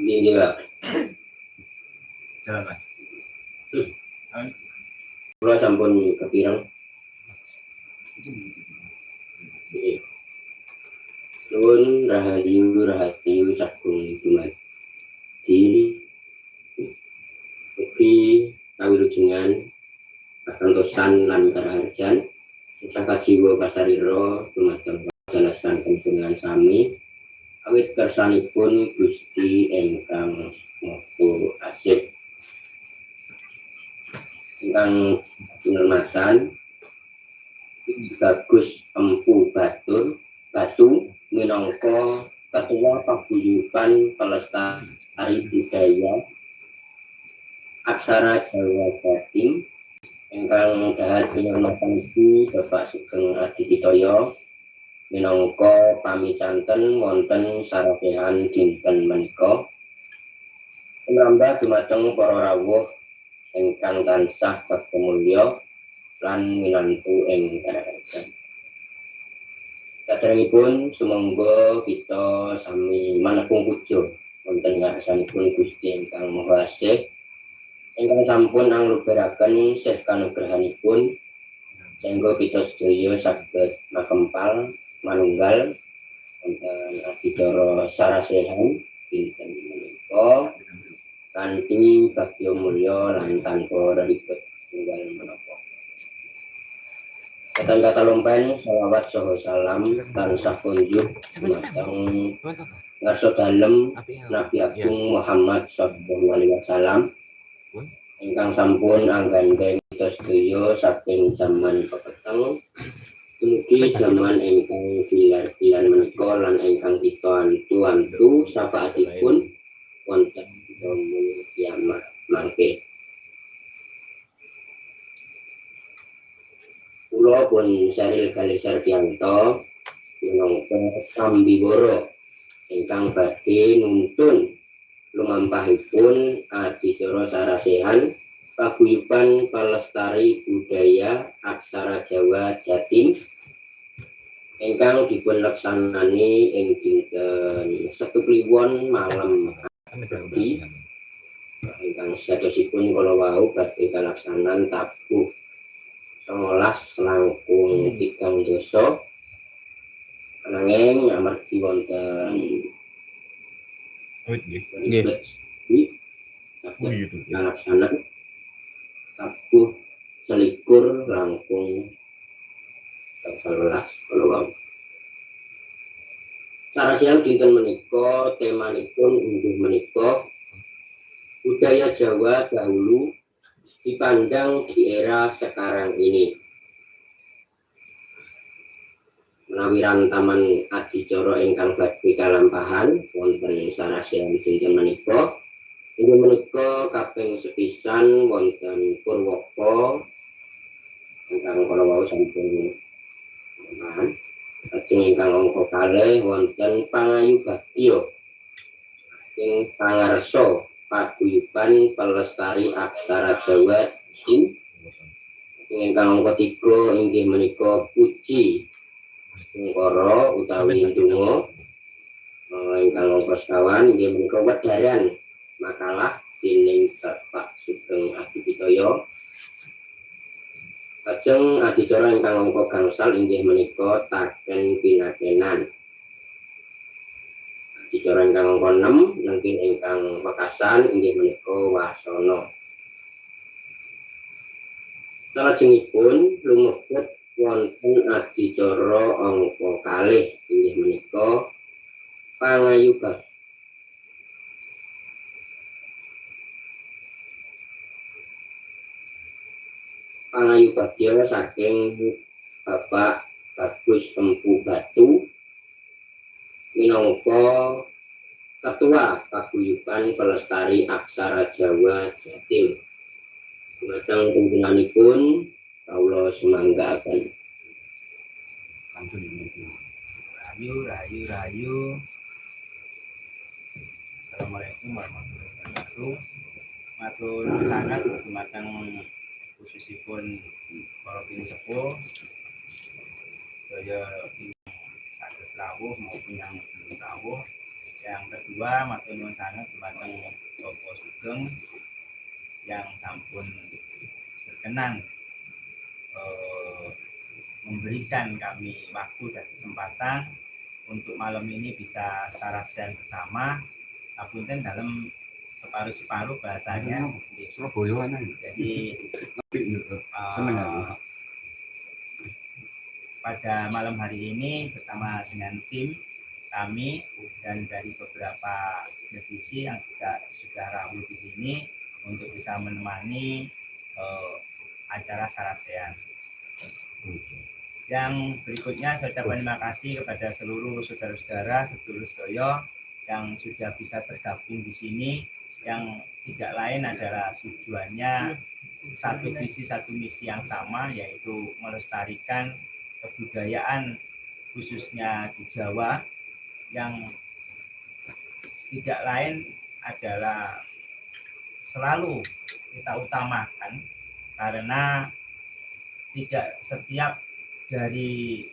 Ini Pak. Jalan Mas. Kula sampun kepirang. Nggih. Nuwun rahayu rahayu sagung dumadi. Ugi kawilujengan kasantosan lan karaharjan saka jiwa kasarira dumateng jalasan penjenengan sami awit kersanipun Gusti ingkang Maha Asih. Ingkang penghormatan bagus empu batur batu minangka ketua paguyuban pelestari budaya aksara Jawa Jatim ingkang dahat penghormatan Ibu Bapak Sugeng Aditya minangka pamicanten wonten sarapehan dinten menika Penambah dumateng para rawuh ingkang tansah kemulya lan minantu ing karajan. Saderengipun sumangga kita sami manepung puja wonten ngarsanipun Gusti ingkang Maha Asih ingkang sampun anglubaraken sih kanugrahanipun sehingga kita sedaya saged makempal manunggal wonten adicara sarasehan dinten menika. Kanthi bagya mulya lan tanpa ribet tunggal menapa. Kata-kata lompen, salawat saha salam tansah kunjuk dumateng ngarsa dalem Nabi Agung Muhammad sallallahu alaihi wasallam. Ingkang sampun anggandeng kita sedaya saking zaman pepeteng Mugi zaman ingkang bilar-bilar menika lan ingkang kita antu-antu sapaatipun wonten domul kiamat mangke. Kula pun Saril Kali Sarvianto minangka Kambiworo ingkang badhe nuntun lumampahipun adicara sarasehan paguyuban pelestari budaya aksara Jawa Jatim ingkang dipun laksanani ing dinten Setu Kliwon malam. Di ingkang sadosipun kala wau badhe kalaksanan tabuh 19 langkung tigang dosa. Nanging amargi wonten Nggih. Oh saged gitu. kalaksanan tabuh selikur langkung sebelas kalau wau Cara siang dinten menika temanipun inggih menika budaya Jawa dahulu dipandang di era sekarang ini. Menawi rantaman adicara ingkang badhe kalampahan wonten sarasian dinten menika inggih menika kaping sepisan wonten Purwaka ingkang kala wau sampun Lajeng ingkang angka kalih wonten pangayu bagya ing pangarsa paguyuban pelestari aksara Jawa ing ingkang angka tiga inggih menika puji Ungkara utawi donga ingkang angka sekawan inggih menika wedaran makalah dening Bapak Sugeng Adipitoyo Lajeng adicara ingkang angka gangsal inggih menika taken pinakenan. Adicara ingkang angka 6 nanging ingkang wekasan inggih menika wasana. Salajengipun lumebet wonten adicara angka kalih inggih menika pangayuban pangayu bagya saking Bapak Bagus Empu Batu minangka Ketua Paguyuban Pelestari Aksara Jawa Jatim. Dumateng pimpinnanipun kawula semanggaken. Rayu, rayu, rayu. Assalamualaikum warahmatullahi wabarakatuh. Matur sangat dumateng khususipun para pinsepuh sedaya ingkang saged rawuh maupun yang belum rawuh yang kedua matur nuwun sangat dumateng Bapak Sugeng yang sampun berkenan eh, memberikan kami waktu dan kesempatan untuk malam ini bisa sarasian bersama Apunten dalam separuh-separuh bahasanya Surabaya ana. jadi Apik eh, Seneng aku. pada malam hari ini bersama dengan tim kami dan dari beberapa divisi yang juga sudah rawuh di sini untuk bisa menemani eh, acara Sarasean. Yang berikutnya saya ucapkan terima kasih kepada seluruh saudara-saudara, sedulur soyo yang sudah bisa tergabung di sini yang tidak lain adalah tujuannya satu visi satu misi yang sama yaitu melestarikan kebudayaan khususnya di Jawa. Yang tidak lain adalah selalu kita utamakan karena tidak setiap dari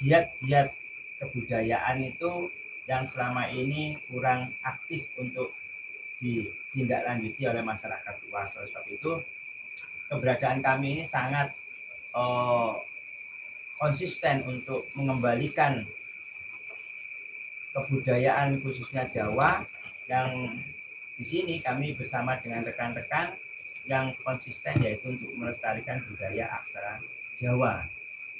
giat-giat kebudayaan itu yang selama ini kurang aktif untuk ditindaklanjuti oleh masyarakat luas. Oleh sebab itu, keberadaan kami ini sangat eh, konsisten untuk mengembalikan kebudayaan khususnya Jawa yang di sini kami bersama dengan rekan-rekan yang konsisten yaitu untuk melestarikan budaya aksara Jawa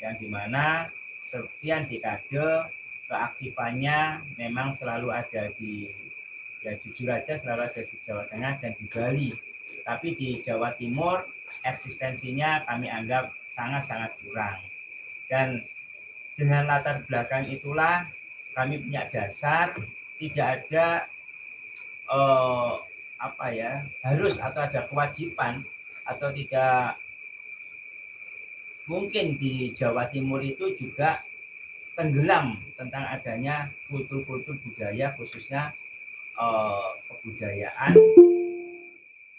yang di mana sekian dekade keaktifannya memang selalu ada di ya jujur aja selalu ada di Jawa Tengah dan di Bali. Tapi di Jawa Timur eksistensinya kami anggap sangat-sangat kurang. Dan dengan latar belakang itulah kami punya dasar tidak ada eh, apa ya harus atau ada kewajiban atau tidak mungkin di Jawa Timur itu juga tenggelam tentang adanya kultur-kultur budaya khususnya eh, kebudayaan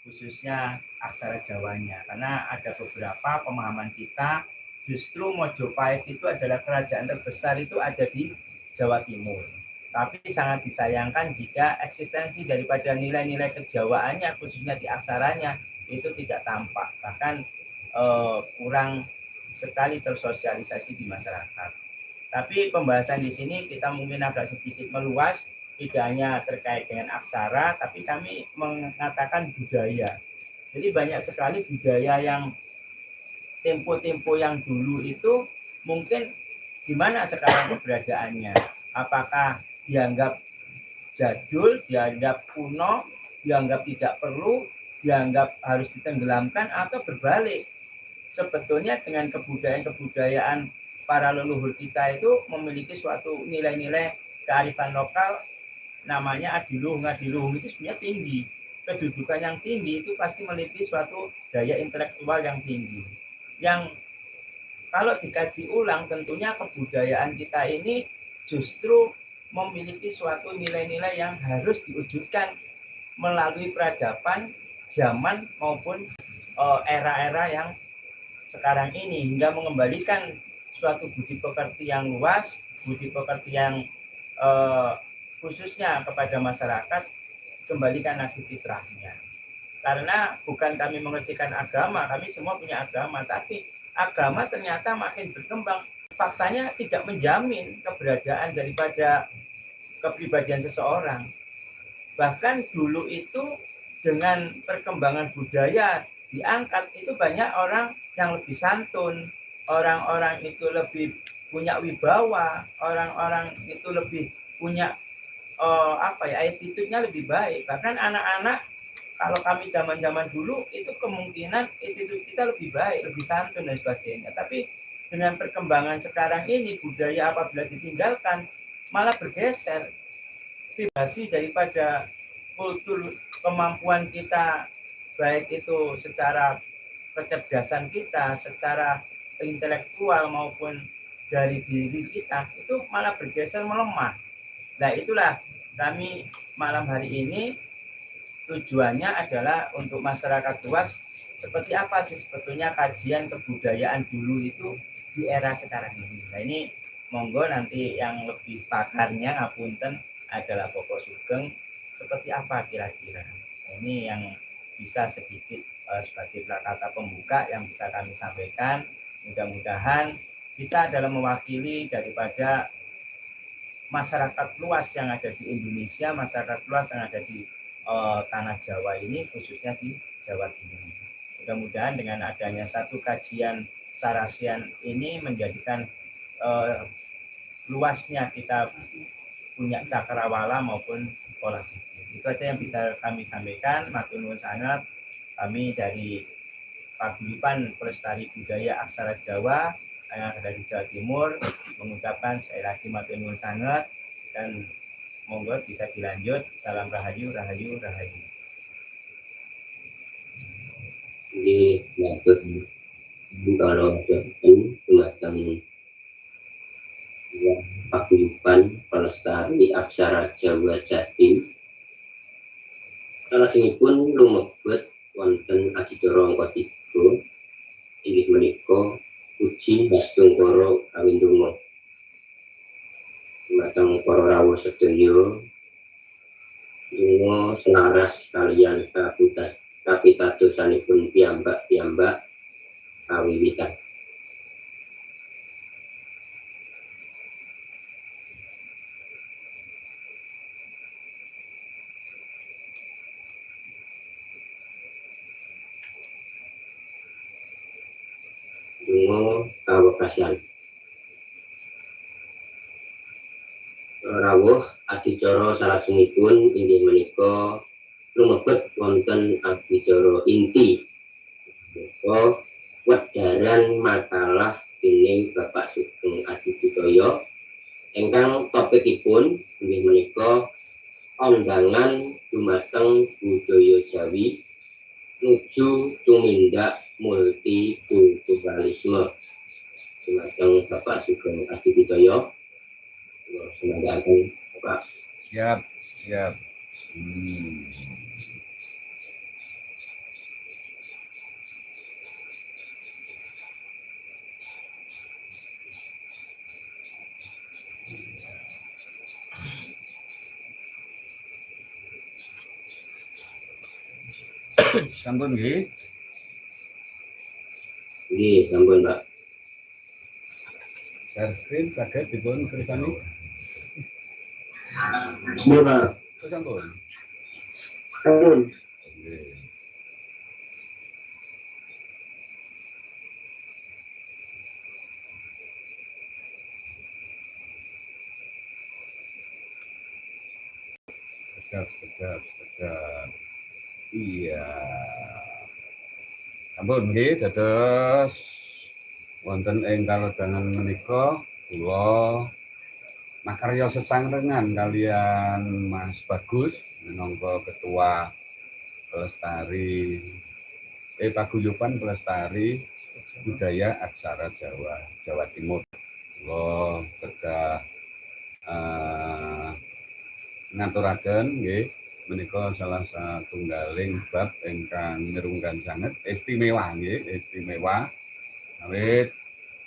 khususnya aksara Jawanya karena ada beberapa pemahaman kita justru Mojopahit itu adalah kerajaan terbesar itu ada di Jawa Timur. Tapi sangat disayangkan jika eksistensi daripada nilai-nilai kejawaannya, khususnya di aksaranya, itu tidak tampak. Bahkan eh, kurang sekali tersosialisasi di masyarakat. Tapi pembahasan di sini kita mungkin agak sedikit meluas, tidak hanya terkait dengan aksara, tapi kami mengatakan budaya. Jadi banyak sekali budaya yang tempo-tempo yang dulu itu mungkin di mana sekarang keberadaannya? Apakah dianggap jadul, dianggap kuno, dianggap tidak perlu, dianggap harus ditenggelamkan atau berbalik? Sebetulnya dengan kebudayaan-kebudayaan para leluhur kita itu memiliki suatu nilai-nilai kearifan lokal namanya adiluhung. Adiluhung itu sebenarnya tinggi. Kedudukan yang tinggi itu pasti memiliki suatu daya intelektual yang tinggi. Yang kalau dikaji ulang tentunya kebudayaan kita ini justru memiliki suatu nilai-nilai yang harus diwujudkan melalui peradaban zaman maupun eh, era-era yang sekarang ini hingga mengembalikan suatu budi pekerti yang luas, budi pekerti yang uh, khususnya kepada masyarakat kembalikan lagi fitrahnya. Karena bukan kami mengecilkan agama, kami semua punya agama, tapi agama ternyata makin berkembang. Faktanya tidak menjamin keberadaan daripada kepribadian seseorang. Bahkan dulu itu dengan perkembangan budaya diangkat itu banyak orang yang lebih santun, orang-orang itu lebih punya wibawa, orang-orang itu lebih punya uh, apa ya attitude-nya lebih baik. Bahkan anak-anak kalau kami zaman-zaman dulu itu kemungkinan itu kita lebih baik, lebih santun dan sebagainya. Tapi dengan perkembangan sekarang ini budaya apabila ditinggalkan malah bergeser vibrasi daripada kultur kemampuan kita baik itu secara kecerdasan kita, secara intelektual maupun dari diri kita itu malah bergeser melemah. Nah itulah kami malam hari ini tujuannya adalah untuk masyarakat luas seperti apa sih sebetulnya kajian kebudayaan dulu itu di era sekarang ini. Nah ini monggo nanti yang lebih pakarnya ngapunten adalah pokok sugeng seperti apa kira-kira. Nah, ini yang bisa sedikit uh, sebagai kata pembuka yang bisa kami sampaikan. Mudah-mudahan kita adalah mewakili daripada masyarakat luas yang ada di Indonesia, masyarakat luas yang ada di uh, tanah Jawa ini, khususnya di Jawa Timur. Mudah-mudahan dengan adanya satu kajian sarasian ini menjadikan uh, luasnya kita punya cakrawala maupun pola pikir. Itu aja yang bisa kami sampaikan. Matur sangat. Kami dari Paguyuban Pelestari Budaya Aksara Jawa yang ada di Jawa Timur mengucapkan sekali lagi matur sangat dan monggo bisa dilanjut. Salam rahayu, rahayu, rahayu. Di matur kalau Tumatang paguyuban pelestari aksara Jawa Jatim. Salajengipun lumebet wonten adicara angka 3 inggih menika uji Bastungkara Kawindunga. Matang para rawuh sedaya Dungo selaras kalian kapitas kapitadosanipun piyambak-piyambak kawiwitan. Dungo kawekasan. Rawuh adicara salajengipun inggih menika lumebet wonten adicara inti. Menika wedaran makalah dening Bapak Sugeng Adi Budaya ingkang topikipun inggih menika undangan dumateng budaya Jawi nuju tumindak multikulturalisme dumateng Bapak Sugeng Adi Budaya semoga Bapak Siap, siap. Hmm. Sampun nggih. Nggih, sampun Pak. Share screen saged dipun kersani. Nggih Pak. Oh, Sampun. Sampun. Nggih. Sedap, sedap, sedap. Iya. Sampun nggih dados wonten ing kalodhangan menika kula makarya sesangrengan kalian Mas Bagus minangka ketua pelestari eh paguyuban pelestari budaya aksara Jawa Jawa Timur. Kula kedah uh, ngaturaken nggih menika salah satunggaling bab ingkang nirunggan sanget istimewa nggih istimewa. Awit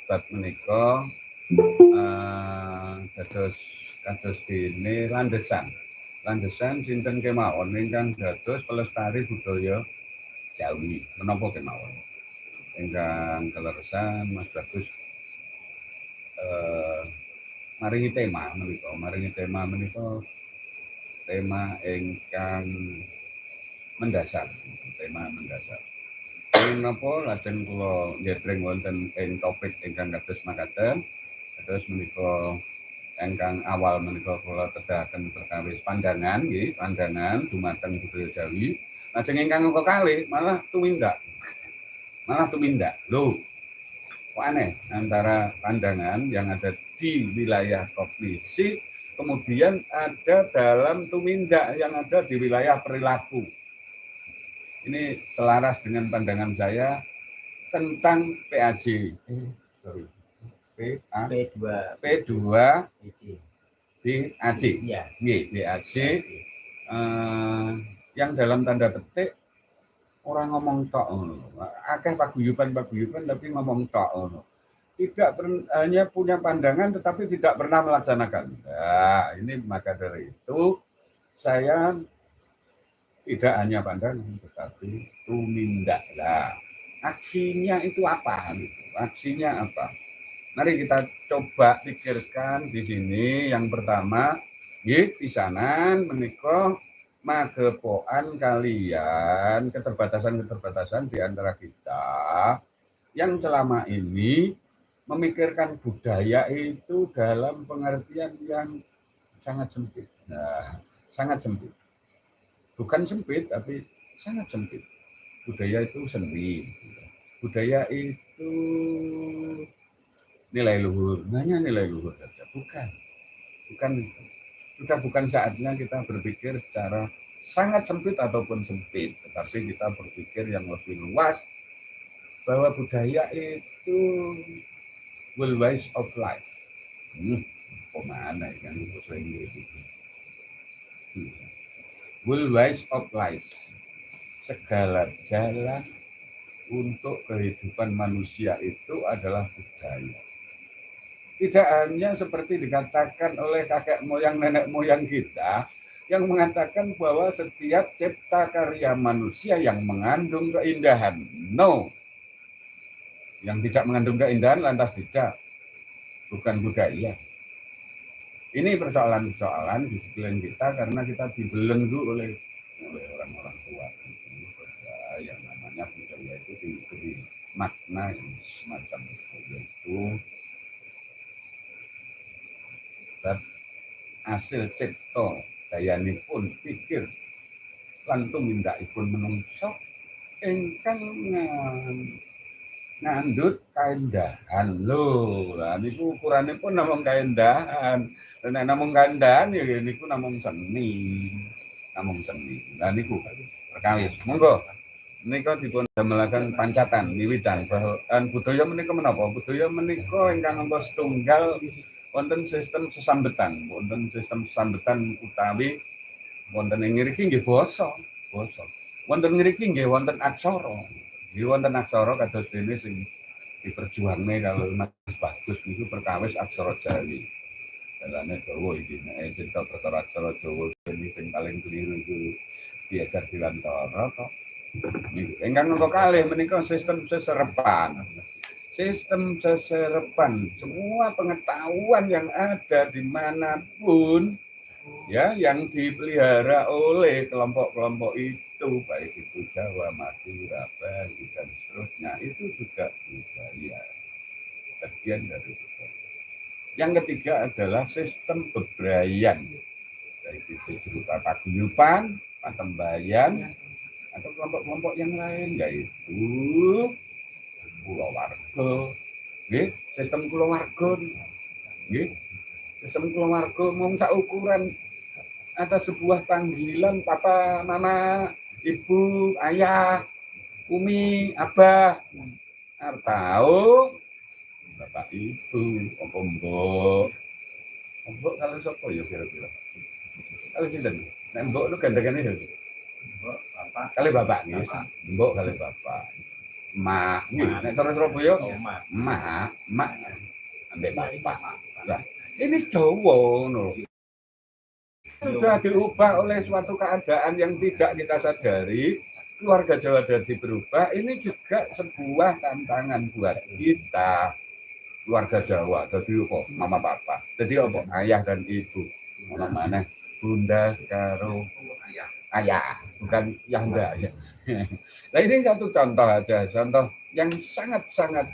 bab menika uh, dados kados dene landesan. Landesan sinten kemawon? Ingkang dados pelestari budaya Jawi. Menapa kemawon? Ingkang kaleresan Mas Bagus. Uh, maringi tema menika maringi tema menika tema ingkang mendasar tema mendasar. Menapa lajeng kula nyetreng wonten ing topik ingkang kados makaten. Kados menika ingkang awal menika kula tedahaken perkawis pandangan nggih pandangan dumateng budaya Jawi. Lajeng ingkang kekalih malah tumindak. Malah tumindak. Lho kok aneh antara pandangan yang ada di wilayah kognisi kemudian ada dalam tumindak yang ada di wilayah perilaku. Ini selaras dengan pandangan saya tentang PAJ. Sorry. PA, P2 P2 PC. BAJ. Iya. BAJ eh, yang dalam tanda petik orang ngomong tok ngono. Akeh paguyuban-paguyuban tapi ngomong tok ngono. Tidak hanya punya pandangan tetapi tidak pernah melaksanakan. Nah, ini maka dari itu saya tidak hanya pandangan tetapi tumindaklah. Aksinya itu apa? Aksinya apa? Mari kita coba pikirkan di sini. Yang pertama, di pisanan menikah magepoan kalian keterbatasan-keterbatasan di antara kita yang selama ini memikirkan budaya itu dalam pengertian yang sangat sempit. Nah, sangat sempit. Bukan sempit, tapi sangat sempit. Budaya itu seni. Budaya itu nilai luhur. Hanya nilai luhur saja. Bukan. Bukan itu. Sudah bukan saatnya kita berpikir secara sangat sempit ataupun sempit. Tetapi kita berpikir yang lebih luas bahwa budaya itu will ways of life. Hmm, mana kan bahasa Inggris itu? Ways of life. Segala jalan untuk kehidupan manusia itu adalah budaya. Tidak hanya seperti dikatakan oleh kakek moyang nenek moyang kita yang mengatakan bahwa setiap cipta karya manusia yang mengandung keindahan. No, yang tidak mengandung keindahan lantas tidak. Bukan budaya. Ini persoalan-persoalan di sekeliling kita karena kita dibelenggu oleh orang-orang tua. Yang namanya budaya itu diberi makna yang semacam itu. Yaitu hasil cipto dayani pun pikir lantung pun menungso engkang ngandut kaindahan lho. Lah niku ukurane pun namung kaindahan. Nek namung kaindahan ya niku namung seni. Namung seni. Lah niku perkawis. Monggo. Menika dipun damelaken pancatan wiwitan bahwa budaya menika menapa? Budaya menika ingkang angka setunggal wonten sistem sesambetan, wonten sistem sesambetan utawi wonten ing ngriki nggih basa, basa. Wonten ngriki nggih wonten aksara. Iki wonten aksara kados dene sing diperjuangne kalau Mas Bagus niku perkawis aksara Jawi. Dalane dawa iki nek cerita perkara aksara Jawa ini sing paling keliru iku diajar di Lantara kok. Ingkang nomor kalih menika sistem seserepan. Sistem seserepan, semua pengetahuan yang ada di mana pun ya yang dipelihara oleh kelompok-kelompok itu baik itu Jawa, Madura, Bali dan seterusnya itu juga budaya bagian dari budaya. Yang ketiga adalah sistem bebrayan. Baik itu berupa paguyuban, patembayan atau kelompok-kelompok yang lain yaitu pulau warga, sistem pulau warga, Sistem keluarga mau ukuran atas sebuah panggilan papa, mama, ibu, ayah, umi, abah. Tahu bapak ibu, apa mbok. Mbok kalau siapa ya kira-kira? Kalau sinten? Nek mbok lu gandengane ya. Mbok bapak. Kali bapak nih. Mbok kali bapak. Mak, nek cara Surabaya, mak, mak, mak, ambek bapak. Lah, ini Jawa no. Sudah diubah oleh suatu keadaan yang tidak kita sadari, keluarga Jawa jadi berubah, ini juga sebuah tantangan buat kita keluarga Jawa. Jadi apa? Mama papa. Jadi apa? Ayah dan ibu. Mana mana? Bunda karo ayah. Ayah, bukan yang enggak ya. Nah ini satu contoh aja, contoh yang sangat-sangat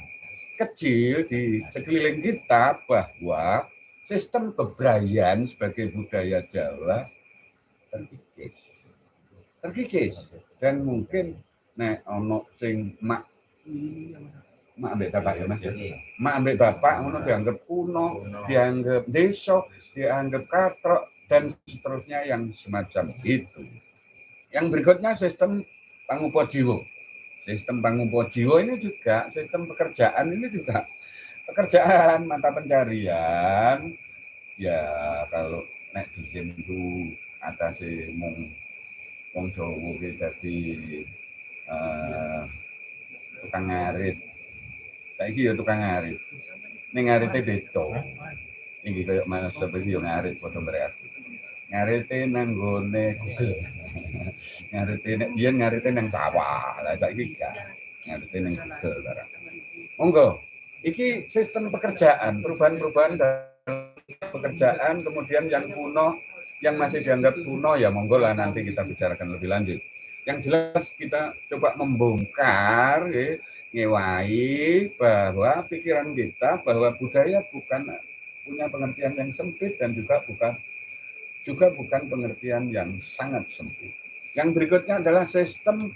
kecil di sekeliling kita bahwa sistem kebrayan sebagai budaya Jawa terkikis. Terkikis. Dan mungkin nek ono sing mak mak ambek bapak ya mas? Mak ambek bapak ngono dianggap kuno dianggap desa dianggap katrok dan seterusnya yang semacam itu. Yang berikutnya sistem pangupo jiwo sistem pangupo jiwo ini juga sistem pekerjaan ini juga pekerjaan mata pencarian ya kalau nek itu atas mung wong Jawa ki uh, tukang ngarit Saiki ya tukang ngarit. Ning ngarite beda. Iki kaya Mas seperti yo ngarit padha mereka. Ngarite nang gone Google. ngarite nek biyen ngarite nang sawah. Lah saiki gak. Ngarite nang Google barang. Monggo. Iki sistem pekerjaan, perubahan-perubahan pekerjaan kemudian yang kuno yang masih dianggap kuno ya monggo lah nanti kita bicarakan lebih lanjut. Yang jelas kita coba membongkar ya, ngewai bahwa pikiran kita bahwa budaya bukan punya pengertian yang sempit dan juga bukan juga bukan pengertian yang sangat sempit. Yang berikutnya adalah sistem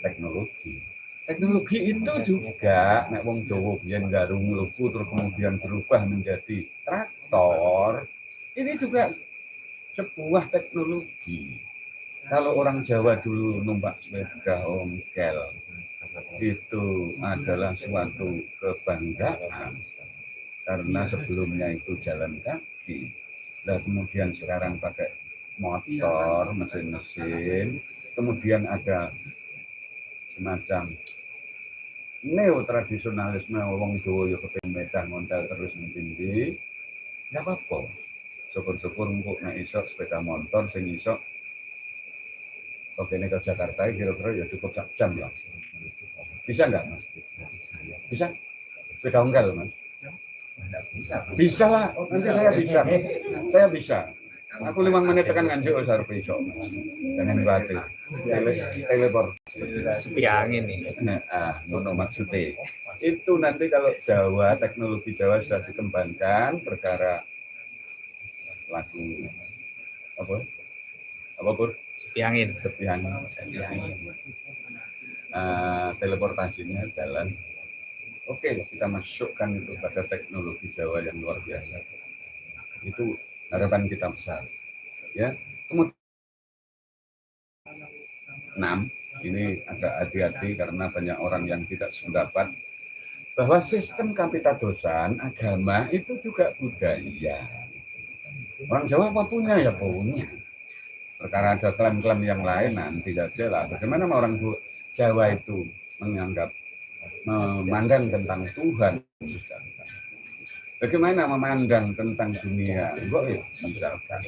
teknologi. Teknologi itu juga nek wong Jawa biyen garung mlebu terus kemudian berubah menjadi traktor. Ini juga sebuah teknologi. Kalau orang Jawa dulu numpak sepeda ongkel, itu adalah suatu kebanggaan karena sebelumnya itu jalan kaki dan kemudian sekarang pakai motor mesin-mesin kemudian ada semacam neo tradisionalisme wong Jawa ya kepen medan montal terus tinggi nggak apa-apa syukur-syukur untuk nek iso sepeda motor sing iso Oke, ini ke Jakarta kira-kira ya cukup sak jam lah. Bisa nggak, Mas? Bisa? Sepeda ongkel, Mas? bisa. Bisa lah, nanti saya bisa. Saya bisa. Aku lima menit tekan nganjuk wis arep iso. Jangan. Tele, teleport. sepi angin nih. Nah, ah, ngono maksudnya. Itu nanti kalau Jawa, teknologi Jawa sudah dikembangkan perkara lagu apa? Apa Pur? Sepi angin. Sepihan. Uh, teleportasinya jalan. Oke, kita masukkan itu pada teknologi Jawa yang luar biasa. Itu harapan kita besar. Ya, kemudian enam ini agak hati-hati karena banyak orang yang tidak sependapat bahwa sistem kapitadosan agama itu juga budaya. Orang Jawa apa punya ya punya. Perkara ada klaim-klaim yang lain nanti aja lah. Bagaimana orang Jawa itu menganggap memandang tentang Tuhan Bagaimana memandang tentang dunia goib misalkan.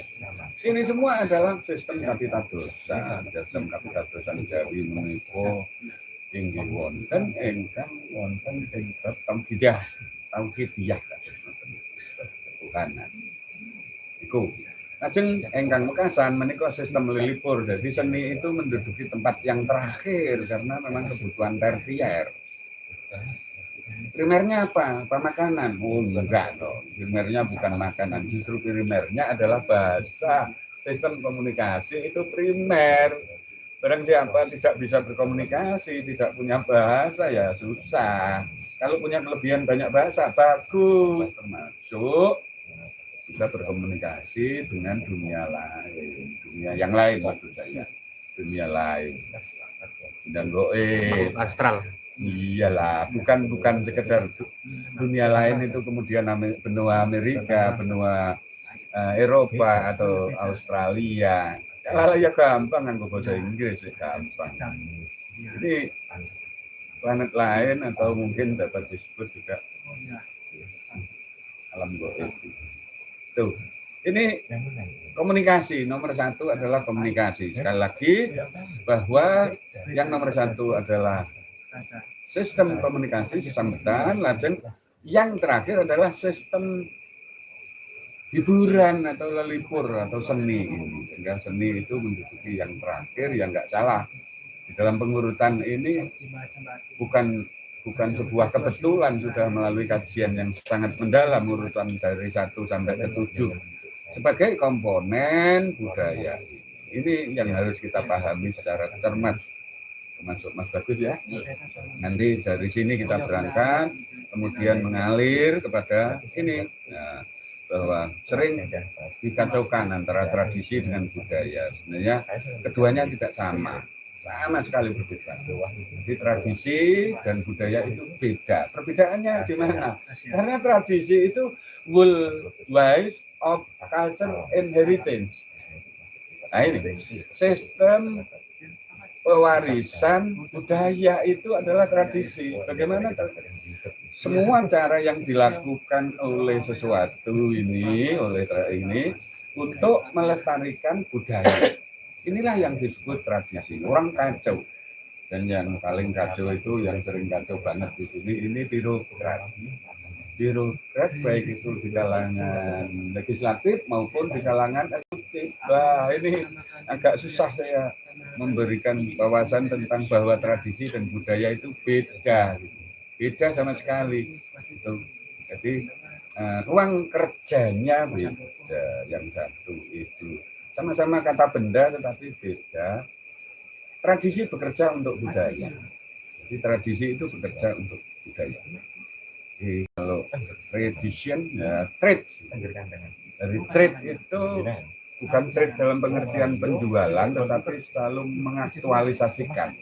Ini semua adalah sistem kapitadosa, sistem kapitadosa Jawi meniko inggih wonten ingkang wonten ing bab tauhidah, tauhidiyah Tuhanan. Iku. Lajeng engkang mekasan menika sistem lilipur. Jadi seni itu menduduki tempat yang terakhir karena memang kebutuhan tersier. Primernya apa? Apa makanan? Oh enggak dong. Primernya bukan makanan. Justru primernya adalah bahasa. Sistem komunikasi itu primer. Barang siapa tidak bisa berkomunikasi, tidak punya bahasa ya susah. Kalau punya kelebihan banyak bahasa bagus, termasuk bisa berkomunikasi dengan dunia lain, dunia yang lain maksud saya, dunia lain. Dan goe Astral. Iyalah, bukan bukan sekedar dunia lain itu kemudian benua Amerika, benua uh, Eropa atau Australia. Kalau ya gampang kan bahasa Inggris ya gampang. Ini planet lain atau mungkin dapat disebut juga alam goib. Tuh, ini komunikasi nomor satu adalah komunikasi. Sekali lagi bahwa yang nomor satu adalah sistem komunikasi, sistem bertahan, lajeng yang terakhir adalah sistem hiburan atau lelipur atau seni. Sehingga seni itu menduduki yang terakhir, yang nggak salah. Di dalam pengurutan ini bukan bukan sebuah kebetulan sudah melalui kajian yang sangat mendalam urutan dari satu sampai ke tujuh sebagai komponen budaya. Ini yang harus kita pahami secara cermat termasuk Mas Bagus ya. Nanti dari sini kita berangkat, kemudian mengalir kepada sini. Nah, bahwa sering dikacaukan antara tradisi dengan budaya. Sebenarnya keduanya tidak sama, sama sekali berbeda. Jadi tradisi dan budaya itu beda. Perbedaannya di mana? Karena tradisi itu will wise of culture inheritance. Nah ini sistem pewarisan budaya itu adalah tradisi. Bagaimana semua cara yang dilakukan oleh sesuatu ini, oleh ini untuk melestarikan budaya. Inilah yang disebut tradisi. Orang kacau. Dan yang paling kacau itu yang sering kacau banget di sini ini birokrat. Birokrat baik itu di kalangan legislatif maupun di kalangan eksekutif. Wah ini agak susah saya memberikan wawasan tentang bahwa tradisi dan budaya itu beda. Beda sama sekali. Itu. Jadi eh, ruang kerjanya beda. Yang satu itu sama-sama kata benda tetapi beda. Tradisi bekerja untuk budaya. Jadi tradisi itu bekerja untuk budaya. Jadi kalau tradition ya trade. Dari trade itu bukan trade dalam pengertian penjualan tetapi selalu mengaktualisasikan.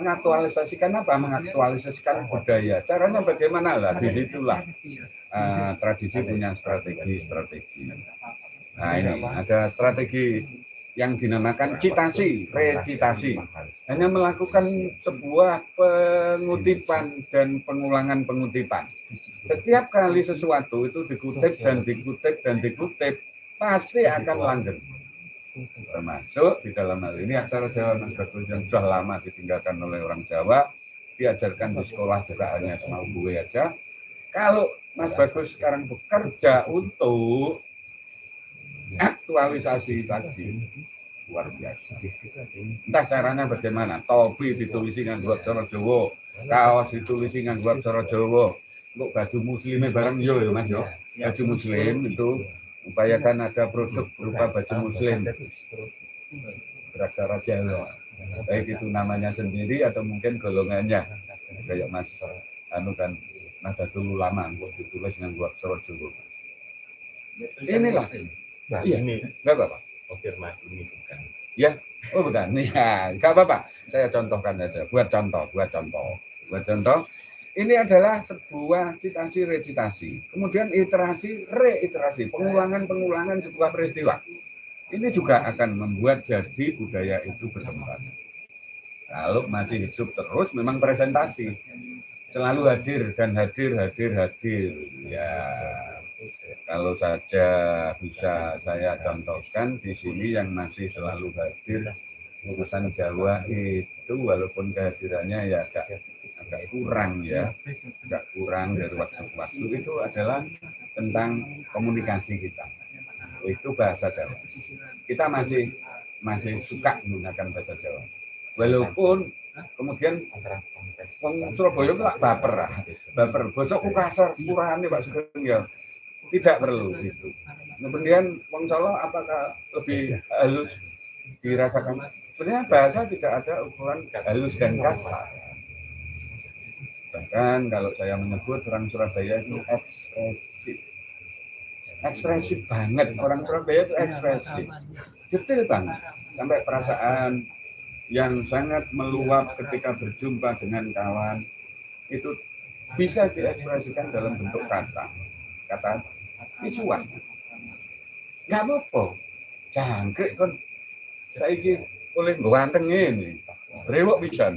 Mengaktualisasikan apa? Mengaktualisasikan budaya. Caranya bagaimana lah? Di situlah eh, tradisi punya strategi-strategi. Nah ini ada strategi yang dinamakan citasi, recitasi. Hanya melakukan sebuah pengutipan dan pengulangan pengutipan. Setiap kali sesuatu itu dikutip dan dikutip dan dikutip, pasti akan langgeng. Termasuk di dalam hal ini aksara Jawa Mas Bagus yang sudah lama ditinggalkan oleh orang Jawa, diajarkan di sekolah juga hanya semau gue aja. Kalau Mas Bagus sekarang bekerja untuk aktualisasi tadi luar biasa. Entah caranya bagaimana. Topi ditulisi dengan dua cara Jawa, kaos ditulisi dengan dua cara Jawa. Untuk baju muslimnya barang yo ya Mas yo. Baju muslim itu upayakan ada produk berupa baju muslim beraksara Jawa. Baik itu namanya sendiri atau mungkin golongannya. Kayak Mas anu kan nada dulu lama ditulis dengan dua cara Jawa. Inilah. Nah, Iya. ini Enggak apa-apa. konfirmasi ini bukan. Oh bukan, ya nggak apa-apa. Saya contohkan aja, buat contoh, buat contoh, buat contoh. Ini adalah sebuah citasi recitasi, kemudian iterasi reiterasi, pengulangan-pengulangan sebuah peristiwa. Ini juga akan membuat jadi budaya itu berkembang. Kalau masih hidup terus, memang presentasi selalu hadir dan hadir, hadir, hadir. Ya, kalau saja bisa saya contohkan di sini yang masih selalu hadir urusan Jawa itu walaupun kehadirannya ya agak agak kurang ya. Agak kurang dari waktu ke waktu. Itu adalah tentang komunikasi kita. Itu bahasa Jawa. Kita masih masih suka menggunakan bahasa Jawa. Walaupun kemudian Wong Surabaya itu baper baper. Bosok kasar sepurane Pak Sugeng ya. Tidak perlu itu. Kemudian Wong Solo apakah lebih halus dirasakan? Sebenarnya bahasa tidak ada ukuran halus dan kasar bahkan kalau saya menyebut orang Surabaya itu ekspresif. Ekspresif banget. Orang Surabaya itu ekspresif. Detail banget. Sampai perasaan yang sangat meluap ketika berjumpa dengan kawan itu bisa diekspresikan dalam bentuk kata. Kata visual. Nggak apa-apa. Jangkrik kan saya ini oleh ganteng ini. Brewok bisa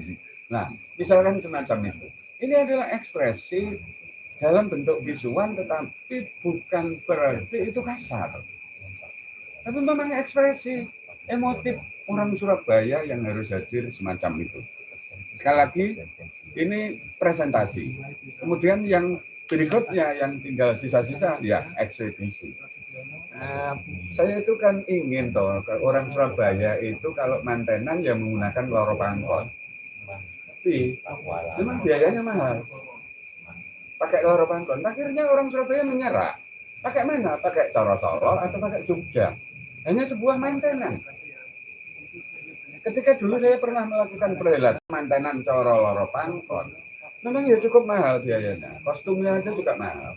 nah misalkan semacam itu ini adalah ekspresi dalam bentuk visual tetapi bukan berarti itu kasar. Tapi memang ekspresi emotif orang Surabaya yang harus hadir semacam itu. Sekali lagi ini presentasi. Kemudian yang berikutnya yang tinggal sisa-sisa ya eksebisi. Nah, saya itu kan ingin toh orang Surabaya itu kalau mantenan ya menggunakan loro pangkon. Tapi memang biayanya mahal. Pakai loro pangkon. Akhirnya orang Surabaya menyerah. Pakai mana? Pakai Coro Solo atau pakai Jogja. Hanya sebuah mantenan. Ketika dulu saya pernah melakukan perhelatan mantenan Coro Loro Pangkon. Memang ya cukup mahal biayanya. Kostumnya aja juga mahal.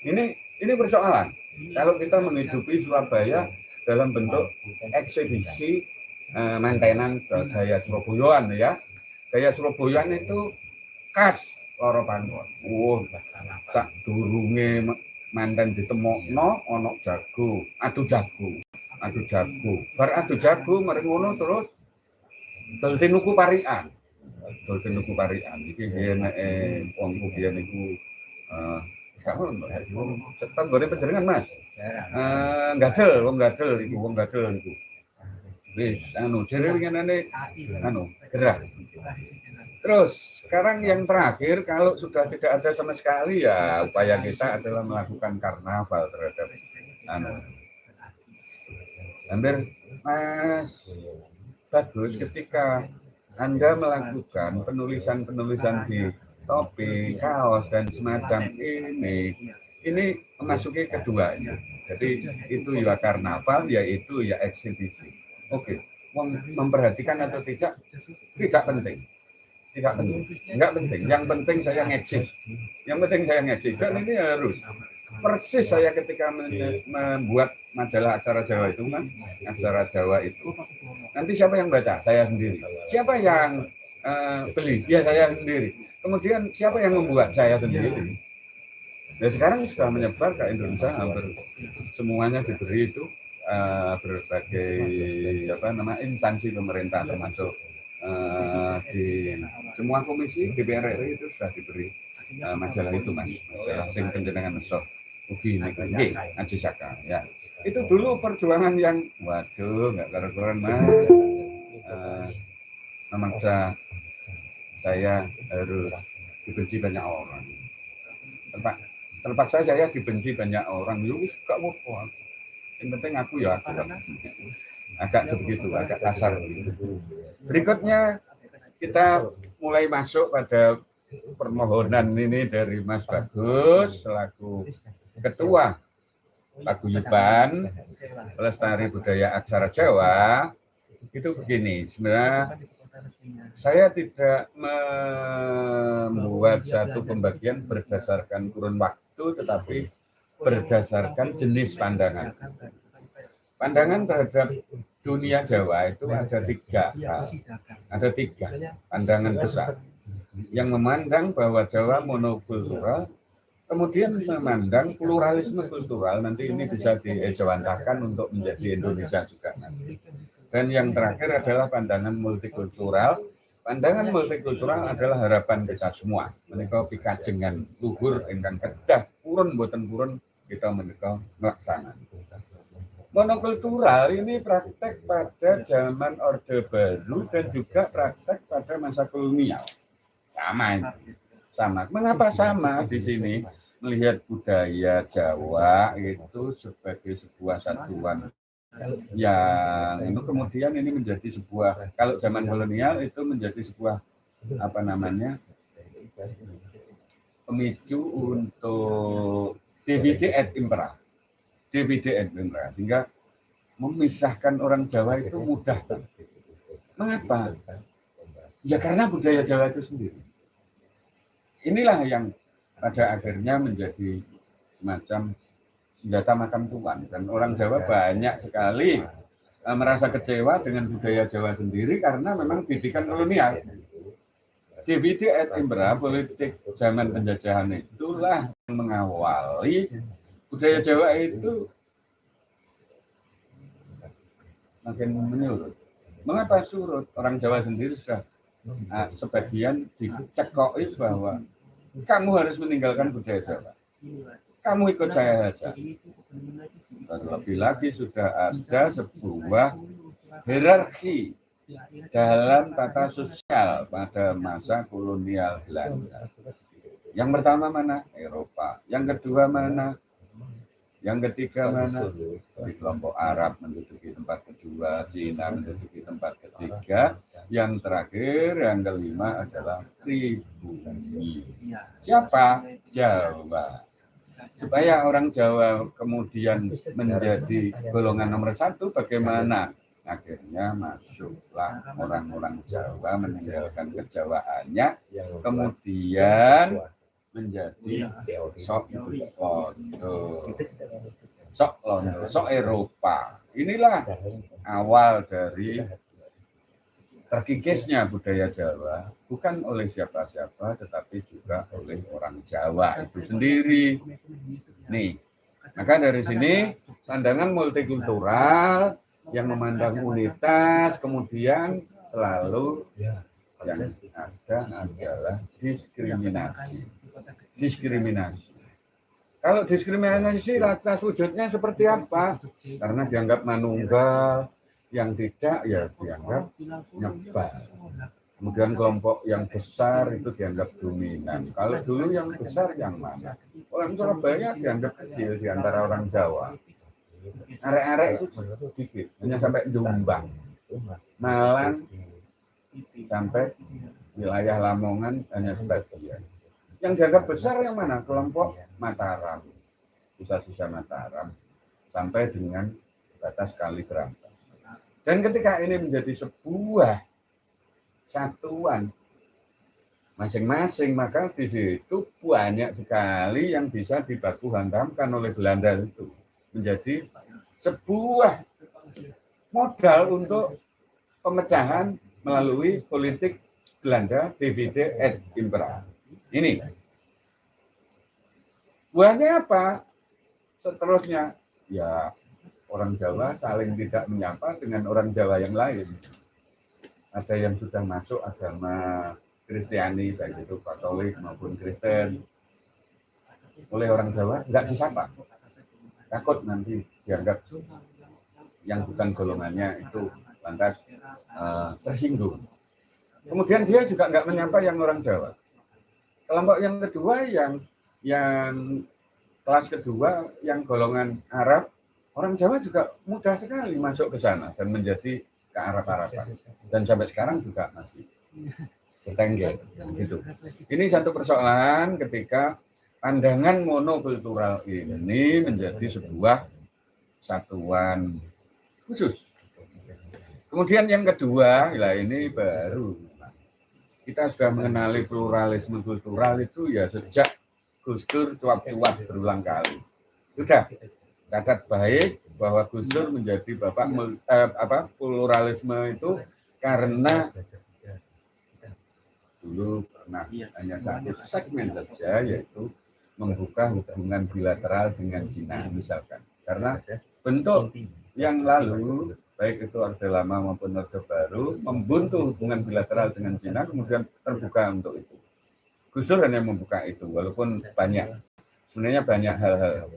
Ini ini persoalan kalau kita menghidupi Surabaya dalam bentuk eksibisi eh, mantenan gaya Surabayaan ya. Gaya Surabayaan itu khas loro pangkon. Wah, sak durunge manten ditemokno ana jago, adu jago. Adu jago. Bar adu jago mari ngono terus. Dol tinuku parian. Dol tinuku parian. Iki biyen eh wong biyen iku eh kamu cetak goreng penjaringan mas? Eh gadel wong gadel iku wong gadel iku wis anu jere winginane anu gerak terus sekarang yang terakhir kalau sudah tidak ada sama sekali ya upaya kita adalah melakukan karnaval terhadap anu. Hampir mas bagus ketika anda melakukan penulisan-penulisan di topi, kaos dan semacam ini, ini memasuki keduanya. Jadi itu ya karnaval, yaitu ya eksibisi. Oke, mem- memperhatikan atau tidak, tidak penting. Tidak penting, enggak penting. Yang penting saya ngeksis. Yang penting saya ngeksis. Dan ini harus persis saya ketika men- membuat majalah acara Jawa itu kan, acara Jawa itu nanti siapa yang baca? Saya sendiri. Siapa yang eh, beli? Ya saya sendiri. Kemudian siapa yang membuat? Saya sendiri. Ya sekarang sudah menyebar ke Indonesia hampir semuanya diberi itu eh, berbagai apa nama instansi pemerintah termasuk eh, di semua komisi DPR RI itu sudah diberi eh, majalah itu mas. Majalah sing penjenengan mesok ugi nggih Aji Saka ya. Itu dulu perjuangan yang waduh nggak karuan mas. Eh, memaksa saya harus dibenci banyak orang. Terpak, terpaksa saya dibenci banyak orang. Wis gak apa yang penting aku ya aku agak begitu agak kasar berikutnya kita mulai masuk pada permohonan ini dari Mas Bagus selaku ketua paguyuban pelestari budaya aksara Jawa. Itu begini sebenarnya saya tidak membuat satu pembagian berdasarkan kurun waktu tetapi berdasarkan jenis pandangan pandangan terhadap dunia Jawa itu ada tiga hal. ada tiga pandangan besar yang memandang bahwa Jawa monokultural kemudian memandang pluralisme kultural nanti ini bisa diejawantahkan untuk menjadi Indonesia juga nanti. Dan yang terakhir adalah pandangan multikultural. Pandangan multikultural adalah harapan kita semua. Menika pikajengan luhur ingkang kedah purun boten purun kita menika melaksanakan. Monokultural ini praktek pada zaman Orde Baru dan juga praktek pada masa kolonial. Sama. Sama. Mengapa sama di sini? Melihat budaya Jawa itu sebagai sebuah satuan yang itu kemudian ini menjadi sebuah kalau zaman kolonial itu menjadi sebuah apa namanya pemicu untuk DVD et impera DVD et impera sehingga memisahkan orang Jawa itu mudah. Mengapa? Ya karena budaya Jawa itu sendiri. Inilah yang pada akhirnya menjadi semacam senjata makan tuan dan orang Jawa banyak sekali eh, merasa kecewa dengan budaya Jawa sendiri karena memang didikan kolonial. Et Imbra, politik zaman penjajahan itulah yang mengawali budaya Jawa itu makin menyurut. Mengapa surut? Orang Jawa sendiri sudah ah, sebagian dicekoi bahwa kamu harus meninggalkan budaya Jawa kamu ikut saya saja. Terlebih lagi sudah ada sebuah hierarki dalam tata sosial pada masa kolonial Belanda. Yang pertama mana? Eropa. Yang kedua mana? Yang ketiga mana? Di kelompok Arab menduduki tempat kedua, Cina menduduki tempat ketiga. Yang terakhir, yang kelima adalah pribumi. Siapa? Jawa supaya orang Jawa kemudian menjadi golongan nomor satu, bagaimana? Akhirnya masuklah orang-orang Jawa meninggalkan kejawaannya, kemudian menjadi sok londo, sok londo, sok Eropa. Inilah awal dari terkikisnya budaya Jawa bukan oleh siapa-siapa tetapi juga oleh orang Jawa itu sendiri. Nih, maka dari sini pandangan multikultural yang memandang unitas kemudian selalu yang ada adalah diskriminasi. Diskriminasi. Kalau diskriminasi rata wujudnya seperti apa? Karena dianggap manunggal, yang tidak ya dianggap nyebar. Kemudian kelompok yang besar itu dianggap dominan. Kalau dulu yang besar yang mana? Orang Surabaya dianggap kecil di antara orang Jawa. Arek-arek itu hanya sampai Jombang. Malang sampai wilayah Lamongan hanya sebagian. Yang dianggap besar yang mana? Kelompok Mataram, sisa-sisa Mataram, sampai dengan batas Kali Berantas. Dan ketika ini menjadi sebuah satuan masing-masing, maka di situ banyak sekali yang bisa dibaku hantamkan oleh Belanda itu menjadi sebuah modal untuk pemecahan melalui politik Belanda divide et impera. Ini. Buahnya apa? Seterusnya, ya orang Jawa saling tidak menyapa dengan orang Jawa yang lain. Ada yang sudah masuk agama Kristiani, baik itu Katolik maupun Kristen. Oleh orang Jawa tidak disapa. Takut nanti dianggap yang bukan golongannya itu lantas uh, tersinggung. Kemudian dia juga nggak menyapa yang orang Jawa. Kelompok yang kedua yang yang kelas kedua yang golongan Arab, orang Jawa juga mudah sekali masuk ke sana dan menjadi ke Arab-Araban. Dan sampai sekarang juga masih bertengger gitu. Ini satu persoalan ketika pandangan monokultural ini menjadi sebuah satuan khusus. Kemudian yang kedua, ya ini baru kita sudah mengenali pluralisme kultural itu ya sejak Gus Dur cuap-cuap berulang kali. Sudah catat baik bahwa Gus Dur menjadi bapak eh, apa pluralisme itu karena dulu pernah hanya satu segmen saja yaitu membuka hubungan bilateral dengan Cina misalkan. Karena bentuk yang lalu baik itu Orde Lama maupun Orde Baru membuntu hubungan bilateral dengan Cina kemudian terbuka untuk itu. Gus Dur hanya membuka itu walaupun banyak. Sebenarnya banyak hal-hal.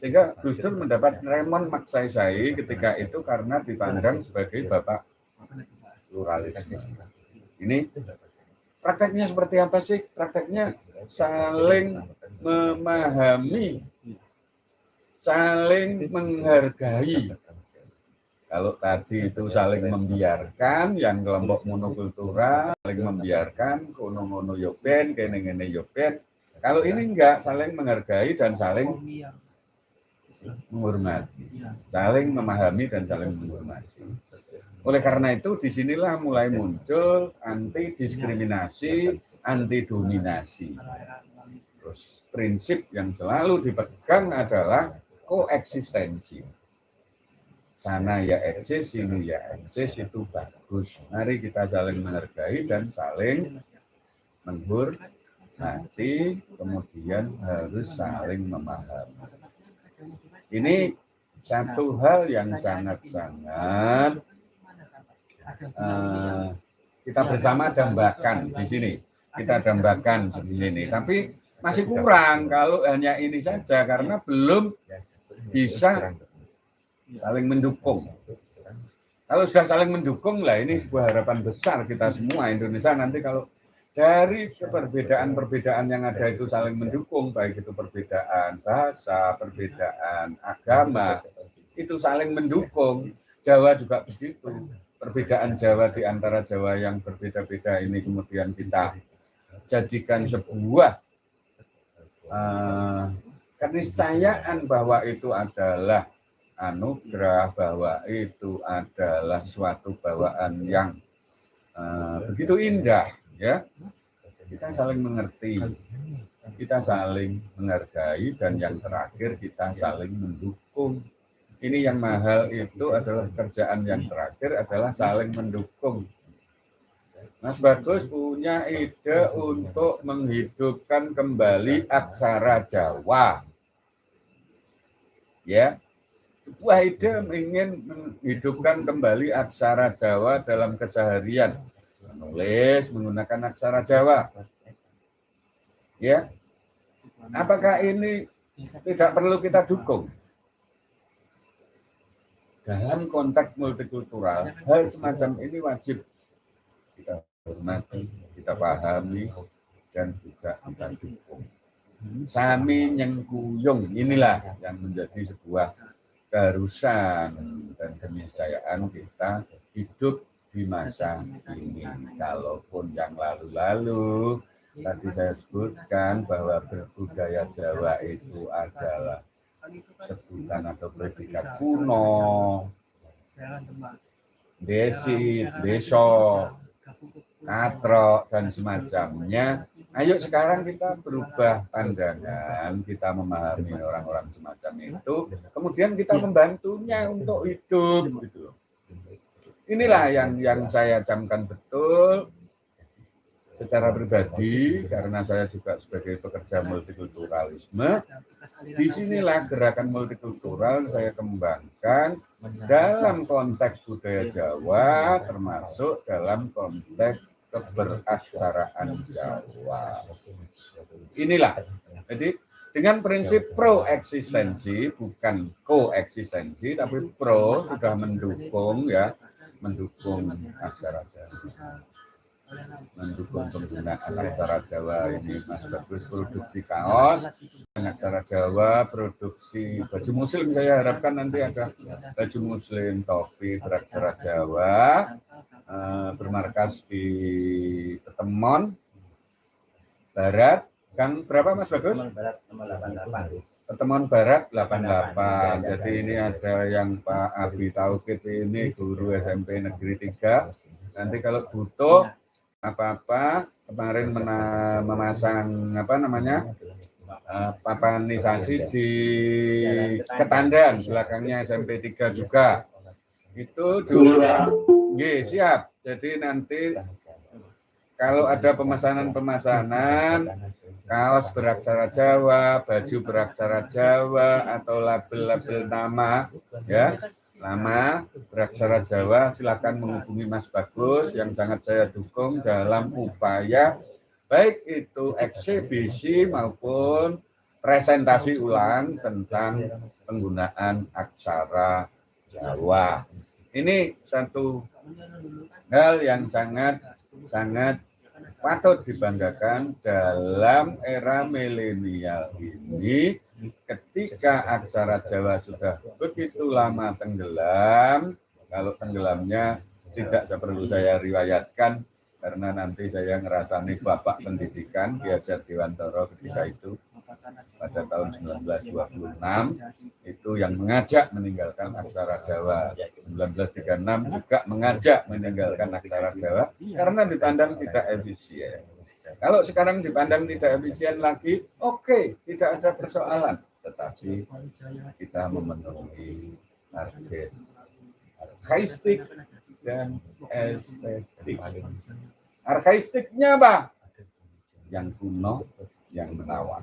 Sehingga Gus Dur mendapat remon maksai ketika itu karena dipandang sebagai bapak pluralisme. Ini prakteknya seperti apa sih? Prakteknya saling memahami, saling menghargai. Kalau tadi itu saling membiarkan, yang kelompok monokultural saling membiarkan, kono-kono yoben, kene-kene yoben. Kalau ini enggak, saling menghargai dan saling menghormati, saling memahami dan saling menghormati. Oleh karena itu, di sinilah mulai muncul anti diskriminasi, anti dominasi. Terus prinsip yang selalu dipegang adalah koeksistensi sana ya eksis, sini ya eksis, itu bagus. Mari kita saling menghargai dan saling menghormati, kemudian harus saling memahami. Ini satu hal yang sangat-sangat uh, kita bersama dambakan di sini. Kita dambakan di sini. Tapi masih kurang kalau hanya ini saja karena belum bisa saling mendukung. Kalau sudah saling mendukung lah ini sebuah harapan besar kita semua Indonesia nanti kalau dari perbedaan-perbedaan yang ada itu saling mendukung baik itu perbedaan bahasa, perbedaan agama itu saling mendukung. Jawa juga begitu. Perbedaan Jawa di antara Jawa yang berbeda-beda ini kemudian kita jadikan sebuah uh, keniscayaan bahwa itu adalah anugerah bahwa itu adalah suatu bawaan yang uh, begitu indah ya. Kita saling mengerti kita saling menghargai dan yang terakhir kita saling mendukung. Ini yang mahal itu adalah kerjaan yang terakhir adalah saling mendukung Mas Bagus punya ide untuk menghidupkan kembali aksara Jawa ya Wahida ingin menghidupkan kembali aksara Jawa dalam keseharian. Menulis menggunakan aksara Jawa. Ya. Apakah ini tidak perlu kita dukung? Dalam konteks multikultural, hal semacam ini wajib kita hormati, kita pahami, dan juga kita dukung. Sami nyengkuyung inilah yang menjadi sebuah keharusan dan keniscayaan kita hidup di masa ini. Kalaupun yang lalu-lalu tadi saya sebutkan bahwa berbudaya Jawa itu adalah sebutan atau predikat kuno, desi, besok, katro, dan semacamnya. Ayo sekarang kita berubah pandangan, kita memahami orang-orang semacam itu, kemudian kita membantunya untuk hidup. Gitu. Inilah yang yang saya camkan betul secara pribadi karena saya juga sebagai pekerja multikulturalisme di sinilah gerakan multikultural saya kembangkan dalam konteks budaya Jawa termasuk dalam konteks keberaksaraan Jawa. Inilah jadi dengan prinsip pro eksistensi bukan koeksistensi tapi pro sudah mendukung ya mendukung aksara Jawa mendukung penggunaan aksara Jawa ini Mas. Bagus produksi kaos. Aksara Jawa produksi baju muslim. Saya harapkan nanti ada baju muslim topi beraksara Jawa. Eh, bermarkas di Ketemon Barat. Gang berapa Mas? Bagus? Pertemuan Barat 88. Jadi ini ada yang Pak Abi Taukit ini guru SMP Negeri 3. Nanti kalau butuh apa-apa. Kemarin memasang apa namanya uh, papanisasi di Ketandan belakangnya SMP 3 juga. Itu dulu Ye, siap. Jadi nanti kalau ada pemesanan-pemesanan kaos beraksara Jawa, baju beraksara Jawa atau label-label nama ya Lama beraksara Jawa, silakan menghubungi Mas Bagus yang sangat saya dukung dalam upaya baik itu eksibisi maupun presentasi ulang tentang penggunaan aksara Jawa. Ini satu hal yang sangat sangat patut dibanggakan dalam era milenial ini ketika aksara Jawa sudah begitu lama tenggelam, kalau tenggelamnya tidak perlu saya riwayatkan karena nanti saya ngerasani bapak pendidikan Kiajar Dewantoro ketika itu pada tahun 1926 itu yang mengajak meninggalkan aksara Jawa. 1936 juga mengajak meninggalkan aksara Jawa karena dipandang tidak efisien kalau sekarang dipandang tidak efisien lagi, oke, okay, tidak ada persoalan. Tetapi kita memenuhi target arkaistik dan estetik. Arkaistiknya apa? Yang kuno, yang menawan.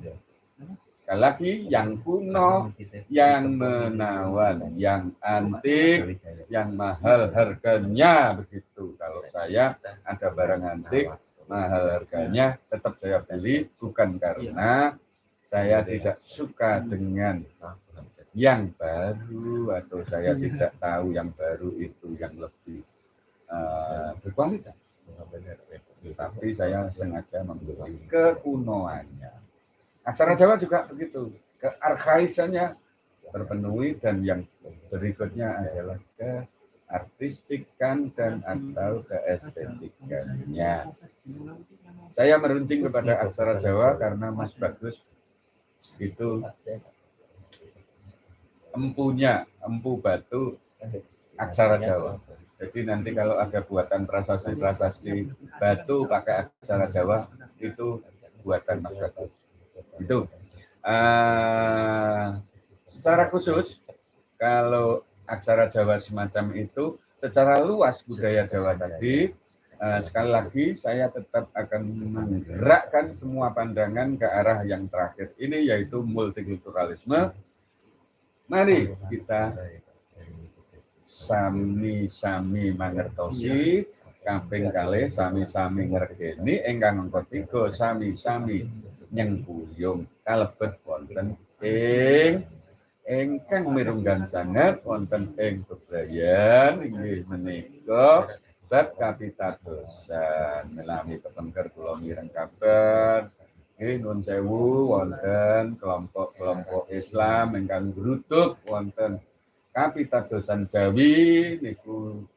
Sekali lagi, yang kuno, yang menawan, yang antik, yang mahal harganya begitu. Kalau saya ada barang antik, mahal harganya tetap saya beli bukan karena saya tidak suka dengan yang baru atau saya tidak tahu yang baru itu yang lebih uh, berkualitas. Tapi saya sengaja membeli kekunoannya. Aksara Jawa juga begitu. Kearkaisannya terpenuhi dan yang berikutnya adalah ke artistikan dan atau keestetikannya. Saya meruncing kepada aksara Jawa karena Mas Bagus itu empunya, empu batu aksara Jawa. Jadi nanti kalau ada buatan prasasti-prasasti batu pakai aksara Jawa itu buatan Mas Bagus. Itu. Uh, secara khusus kalau aksara Jawa semacam itu secara luas budaya Jawa tadi. Uh, sekali lagi saya tetap akan menggerakkan semua pandangan ke arah yang terakhir ini yaitu multikulturalisme. Mari kita sami-sami mangertosi kaping kalih sami-sami ngergeni ingkang angka sami-sami nyengkuyung kalebet wonten ing ingkang mirunggan sanget wonten ing bebrayan inggih menika bab kapitadosan melami kepengker kula mireng kabar. Nggih nun sewu wonten kelompok-kelompok Islam ingkang gruduk wonten kapitadosan Jawi niku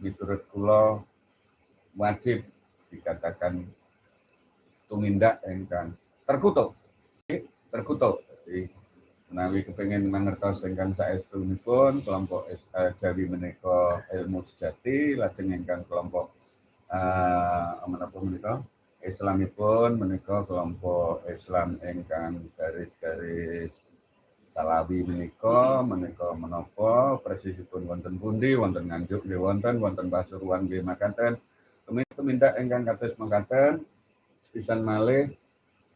miturut kula wajib dikatakan tumindak ingkang terkutuk. Terkutuk menawi kepengen mangertos ingkang saestунipun kelompok eh, Jawi ilmu sejati lajeng ingkang kelompok eh menapa menika? Islamipun menika kelompok Islam ingkang garis-garis Salawi menika menika menapa? Presisipun wonten pundi wonten Nganjuk nggih wonten wonten Pasuruan nggih makaten. Tumindak ingkang kados makaten pisan malih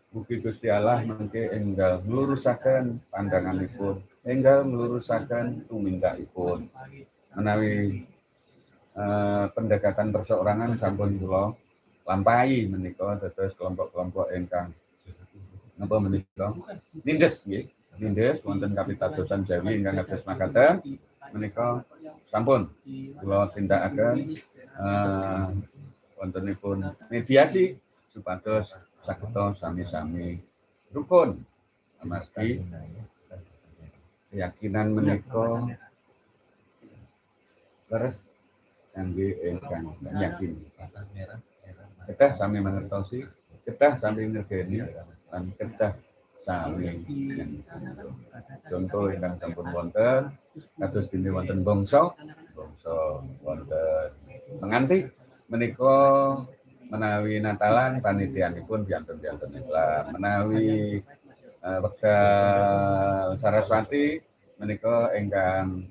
Mugi Gusti Allah mengke enggal melurusaken pandanganipun, enggal melurusaken tumindakipun. Menawi eh, pendekatan perseorangan sampun kula lampahi menika dados kelompok-kelompok ingkang napa menika? Nindes nggih. Nindes wonten kapitadosan Jawi ingkang kados makaten. Menika sampun kula tindakaken eh, wontenipun mediasi supados sakita sami-sami. Rukun. Amargi keyakinan menika leres kangge ingkang yakin. Kita sami mengertosi kita sami ngergeni lan kita sami contoh ingkang sampun wonten kados dene wonten bangsa. Bangsa wonten. Menganti menika menawi Natalan panitianipun biantun-biantun Islam. Menawi uh, wekdal Saraswati menika ingkang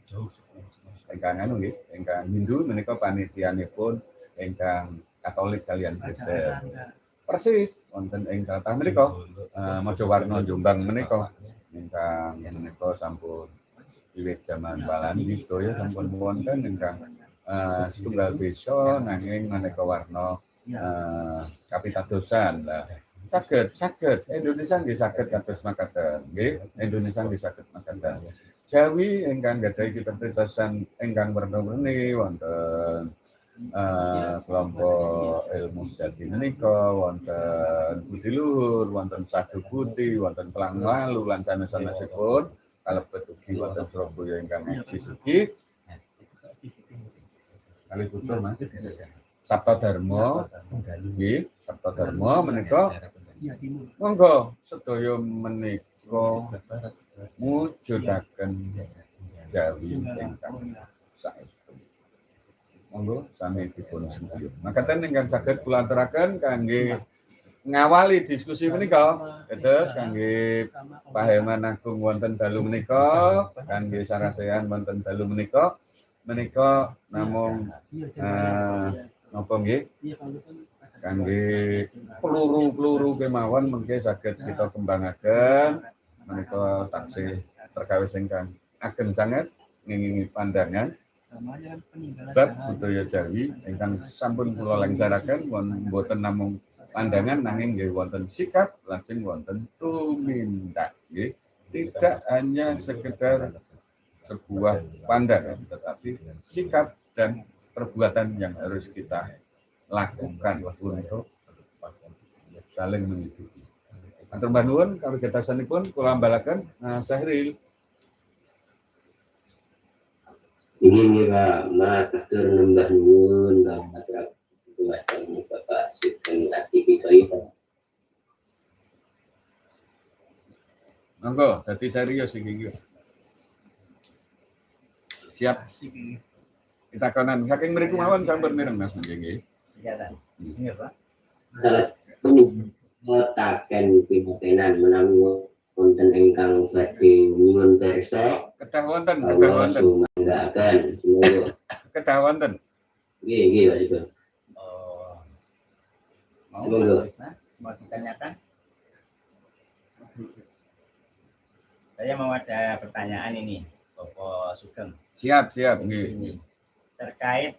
ingkang anu nggih ingkang Hindu menika panitianipun ingkang Katolik kalian Kristen. Persis wonten ing kathah menika uh, Majawarna Jombang menika. Ingkang menika sampun wiwit zaman Walandi sedaya sampun wonten ingkang uh, setunggal desa nanging maneka warna uh, kapitadosan lah. Sakit sakit Indonesia nggih sakit kados makaten nggih. Indonesia nggih sakit makaten. Jawi ingkang gadhahi kapitadosan ingkang werna-werni wonten uh, kelompok ilmu sejati menika wonten budi luhur wonten sadu putih wonten pelang lalu lan sanes-sanesipun kalebet ugi wonten Surabaya ingkang eksis ugi kali putus mas Sabta Dharma nggih Sabta Dharma menika monggo sedaya menika mujudaken Jawi ingkang saestu. Monggo sami dipun sembah makaten ingkang saged kula aturaken kangge ngawali diskusi menika. Terus kangge Pak Herman Agung wonten dalu menika kangge sarasehan wonten dalu menika. Menika namung eh, napa nggih? Kangge peluru-peluru kemawon mengke saged kita kembangaken menika taksih perkawis ingkang ageng sanget ngingingi pandangan. Bab budaya Jawi ingkang sampun kula langsaraken wonten namung pandangan nanging nggih wonten sikap lajeng wonten tumindak nggih. Tidak hanya sekedar sebuah pandangan tetapi sikap dan perbuatan yang harus kita lakukan untuk saling mengikuti. Antar Banduan, kami pun kula balakan nah, Sahril. Ini mira matur nembah nuwun bapak bapak sugeng aktivitas itu. Monggo, dadi serius iki. Siap. Kita kanan saking mriku mawon sampun mireng Mas nggih. Iya, Iya, Pak. Pun ngotaken pimpinan menawi wonten ingkang badhe nyuwun pirsa Kedah wonten, kedah wonten. sumanggaken semoga Kedah wonten. nggih nggih Pak Sugeng. Oh. Mau mau ditanyakan? Saya mau ada pertanyaan ini, Bapak Sugeng. Siap, siap. nggih. Terkait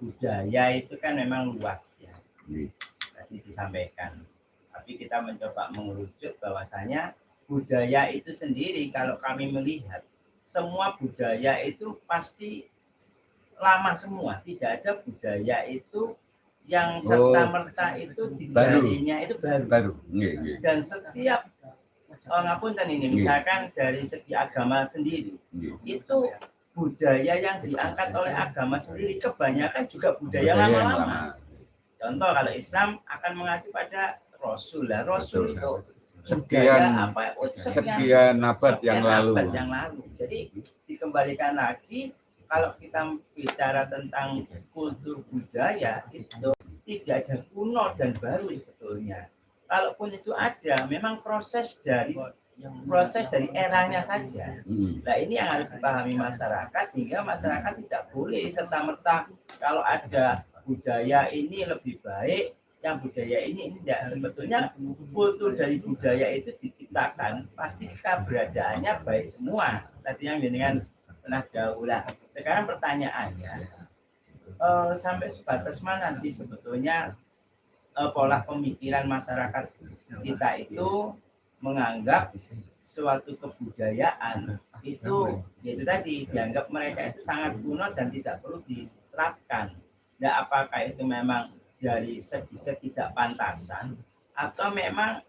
budaya itu kan memang luas ya. Nggih. Tadi disampaikan. Tapi kita mencoba mengerucut bahwasanya budaya itu sendiri kalau kami melihat semua budaya itu pasti lama semua. Tidak ada budaya itu yang serta merta itu digalinya itu baru. Baru. Nggih, nggih. Dan setiap oh, ngapunten ini Iya. misalkan dari segi agama sendiri itu budaya yang diangkat oleh agama sendiri kebanyakan juga budaya lama-lama. lama. Contoh kalau Islam akan mengacu pada Rasul lah. Rasul itu Sekian apa? Oh, sekian, sekian abad sekian yang lalu. abad yang lalu. Jadi dikembalikan lagi kalau kita bicara tentang kultur budaya itu tidak ada kuno dan baru sebetulnya. Kalaupun itu ada, memang proses dari proses dari eranya saja. Hmm. Nah ini yang harus dipahami masyarakat sehingga masyarakat tidak boleh serta merta kalau ada budaya ini lebih baik, yang budaya ini tidak. Sebetulnya kultur dari budaya itu diciptakan pasti keberadaannya baik semua. Tadi yang dengan pernah daulah. Sekarang pertanyaannya, eh, sampai sebatas mana sih sebetulnya eh, pola pemikiran masyarakat kita itu menganggap suatu kebudayaan itu yaitu tadi dianggap mereka itu sangat kuno dan tidak perlu diterapkan. Nah, apakah itu memang dari segi ketidakpantasan atau memang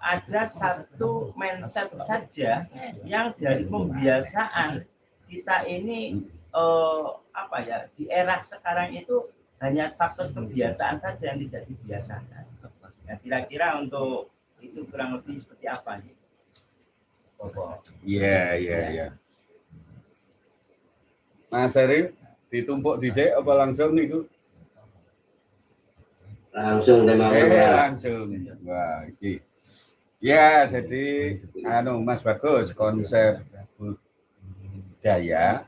ada satu mindset saja yang dari pembiasaan kita ini eh, apa ya di era sekarang itu hanya faktor kebiasaan saja yang tidak dibiasakan. Nah, kira-kira untuk itu kurang lebih seperti apa nih? Bobo. Iya, iya, iya. Mas Heri, ditumpuk dhisik apa langsung niku? Langsung tema Eh, ya. langsung. Wah, iki. Ya, jadi anu Mas bagus konsep budaya,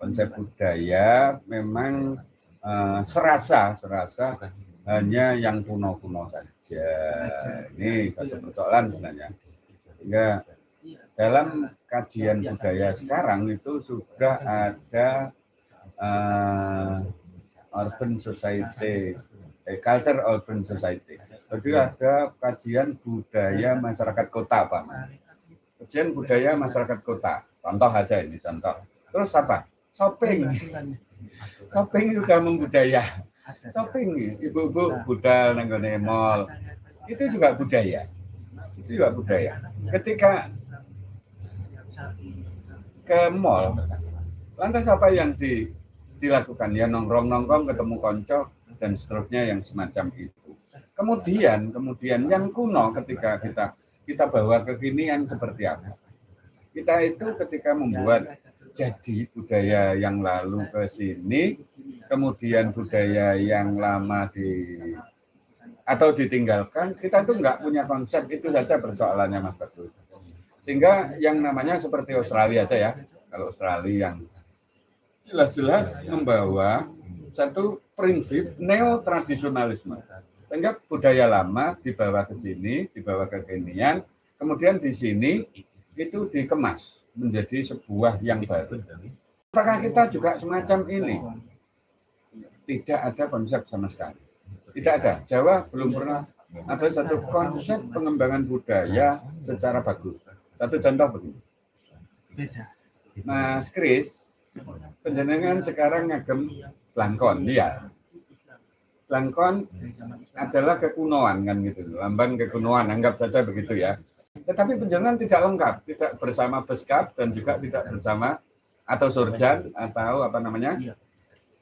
konsep budaya memang eh, serasa serasa hanya yang kuno-kuno saja. Ini satu persoalan sebenarnya. Sehingga dalam kajian budaya sekarang itu sudah ada eh, urban society, eh, culture urban society. Jadi ada kajian budaya masyarakat kota, Pak. Kajian budaya masyarakat kota. Contoh aja ini, contoh. Terus apa? Shopping. Shopping juga membudaya. Shopping, ibu-ibu budal nenggone mall. Itu juga budaya. Itu juga budaya. Ketika ke mall, lantas apa yang di, dilakukan? Ya nongkrong-nongkrong, ketemu konco, dan seterusnya yang semacam itu. Kemudian, kemudian yang kuno ketika kita kita bawa kekinian seperti apa? Kita itu ketika membuat jadi budaya yang lalu ke sini, kemudian budaya yang lama di atau ditinggalkan, kita itu nggak punya konsep itu saja persoalannya Mas Bagus. Sehingga yang namanya seperti Australia aja ya, kalau Australia yang jelas-jelas membawa satu prinsip neo-tradisionalisme. Sehingga budaya lama dibawa ke sini, dibawa ke kekinian, kemudian di sini itu dikemas menjadi sebuah yang baru. Apakah kita juga semacam ini? Tidak ada konsep sama sekali. Tidak ada. Jawa belum pernah ada satu konsep pengembangan budaya secara bagus. Satu contoh begini. Mas Kris, penjenengan sekarang ngagem Blangkon, iya. Blangkon adalah kekunoan kan gitu, lambang kekunoan, anggap saja begitu ya. Tetapi penjenengan tidak lengkap, tidak bersama Beskap dan juga tidak bersama atau Surjan atau apa namanya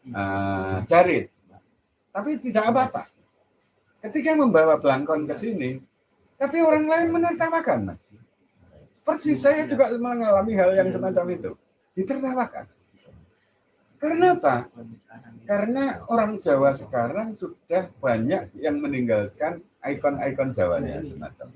eh, Jarit. Tapi tidak apa-apa. Ketika membawa Blangkon ke sini, tapi orang lain menertawakan, Mas. Persis saya juga mengalami hal yang semacam itu. Ditertawakan. Karena apa? Karena orang Jawa sekarang sudah banyak yang meninggalkan ikon-ikon Jawanya semacam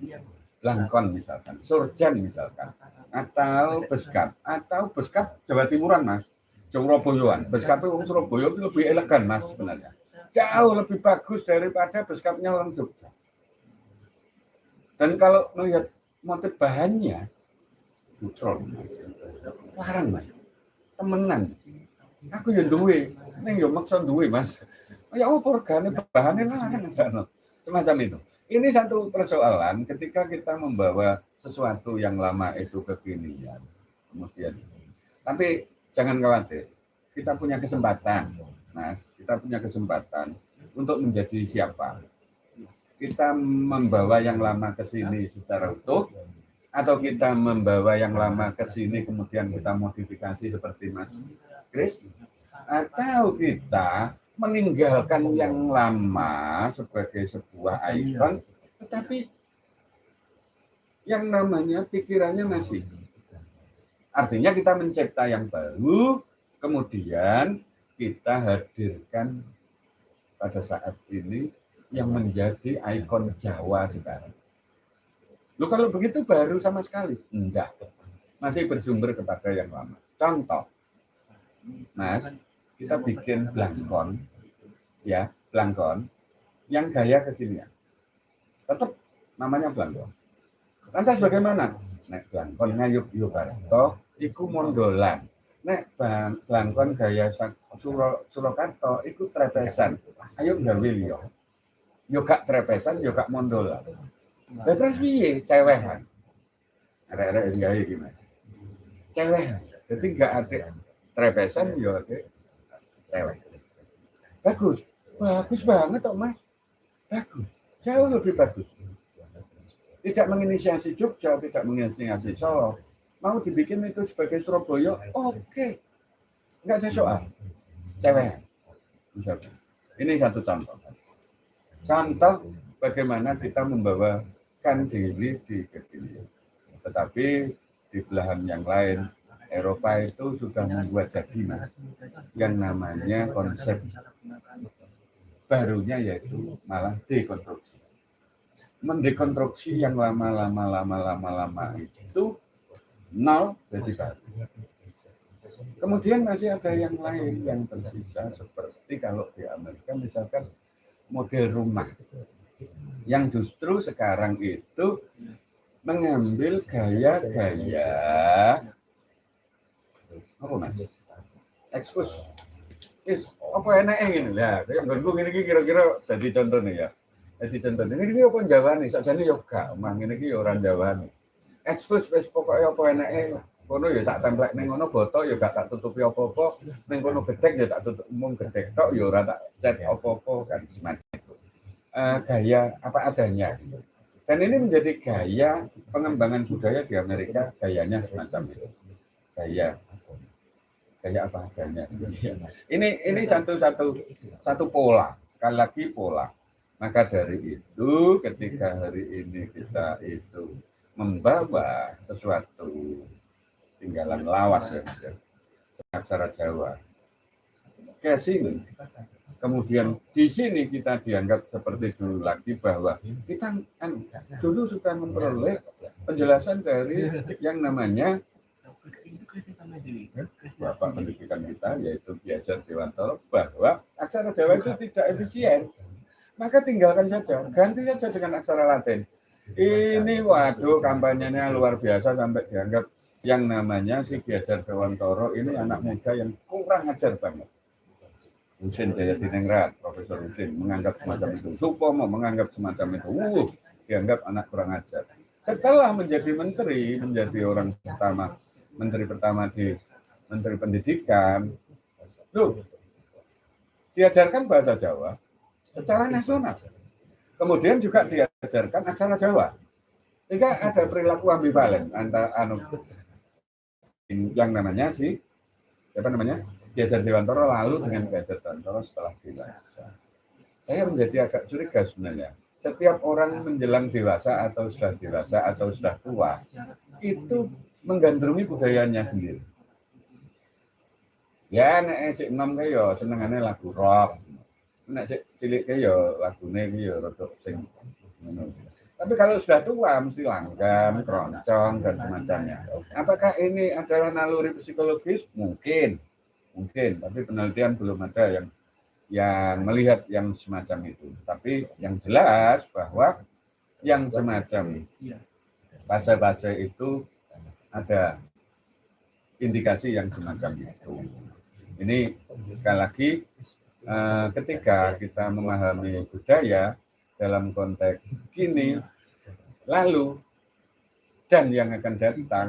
Langkon misalkan, Surjan misalkan, atau Beskap, atau Beskap Jawa Timuran mas, Surabayaan. Beskap itu Surabaya itu lebih elegan mas sebenarnya, jauh lebih bagus daripada Beskapnya orang Jogja. Dan kalau melihat motif bahannya, putra. Larang, Mas. Temenan. Aku yang duwe, ning yo maksa duwe, Mas. Ya apa regane bahannya larang Semacam itu. Ini satu persoalan ketika kita membawa sesuatu yang lama itu kekinian. Kemudian tapi jangan khawatir. Kita punya kesempatan. Nah, kita punya kesempatan untuk menjadi siapa? Kita membawa yang lama ke sini secara utuh atau kita membawa yang lama ke sini kemudian kita modifikasi seperti Mas Chris atau kita meninggalkan yang lama sebagai sebuah ikon tetapi yang namanya pikirannya masih artinya kita mencipta yang baru kemudian kita hadirkan pada saat ini yang menjadi ikon Jawa sekarang. Lu kalau begitu baru sama sekali? Enggak. Masih bersumber kepada yang lama. Contoh, Mas, kita bikin blangkon, ya, blangkon, yang gaya kekinian. Tetap namanya blangkon. Lantas bagaimana? Nek blangkon ngayup yuk toh, iku mondolan. Nek blangkon gaya Suro, Surakarta iku trepesan. Ayo gawe liya. Yo gak trepesan, yo gak mondolan. Lah terus piye cewehan? Arek-arek gawe gimana? Cewehan. Jadi gak ada trepesan yo ate cewek. Bagus. Bagus banget kok, Mas. Bagus. Jauh lebih bagus. Tidak menginisiasi Jogja, tidak menginisiasi Solo. Mau dibikin itu sebagai Surabaya, oke. Okay. Enggak ada soal. Cewek. Misalnya. Ini satu contoh. Contoh bagaimana kita membawakan diri di kekinian. Tetapi di belahan yang lain, Eropa itu sudah membuat jadi mas, yang namanya konsep barunya yaitu malah dekonstruksi. Mendekonstruksi yang lama-lama lama-lama lama itu nol jadi baru. Kemudian masih ada yang lain yang tersisa seperti kalau di Amerika misalkan model rumah yang justru sekarang itu mengambil gaya-gaya apa mas? Is, apa enak ini lah. Yang gue ini kira-kira jadi contoh nih ya. Jadi contoh ini ini apa Jawa nih? Saja nih yoga, mang ini orang Jawa nih. Ekspos wes pokoknya apa enak kono ya tak templek ning ngono boto ya gak tak tutupi apa-apa. Ning kono gedek ya tak tutup umum gedek tok ya ora tak cat apa-apa kan semacam itu. Uh, gaya apa adanya. Dan ini menjadi gaya pengembangan budaya di Amerika gayanya semacam itu. Gaya. Gaya apa adanya. Ini ini satu satu satu pola. Sekali lagi pola. Maka dari itu ketika hari ini kita itu membawa sesuatu tinggalan lawas ya ya. Aksara Jawa. Sini kemudian di sini kita dianggap seperti dulu lagi bahwa kita kan dulu sudah memperoleh penjelasan dari yang namanya Bapak pendidikan kita yaitu Biajar Dewantoro bahwa aksara Jawa itu tidak efisien. Maka tinggalkan saja ganti saja dengan aksara Latin ini waduh kampanyenya luar biasa sampai dianggap yang namanya si Kiajar Dewantoro ini anak muda yang kurang ajar banget. Husin Jaya Dinengrat, Profesor Husin menganggap semacam itu. Supomo menganggap semacam itu. Uh, dianggap anak kurang ajar. Setelah menjadi menteri, menjadi orang pertama, menteri pertama di Menteri Pendidikan, loh, diajarkan bahasa Jawa secara nasional. Kemudian juga diajarkan aksara Jawa. Sehingga ada perilaku ambivalen antara anu yang namanya si siapa namanya Gajar Dewantoro lalu dengan Gajar Dewantoro setelah dewasa. Saya menjadi agak curiga sebenarnya. Setiap orang menjelang dewasa atau sudah dewasa atau sudah tua itu menggandrungi budayanya sendiri. Ya nek cek enam kayak senengannya lagu rock. Nek cek cilik kayak lagune kayak rodok sing tapi kalau sudah tua mesti langgam, keroncong dan semacamnya. Apakah ini adalah naluri psikologis? Mungkin, mungkin. Tapi penelitian belum ada yang yang melihat yang semacam itu. Tapi yang jelas bahwa yang semacam bahasa-bahasa itu ada indikasi yang semacam itu. Ini sekali lagi ketika kita memahami budaya dalam konteks kini, lalu dan yang akan datang,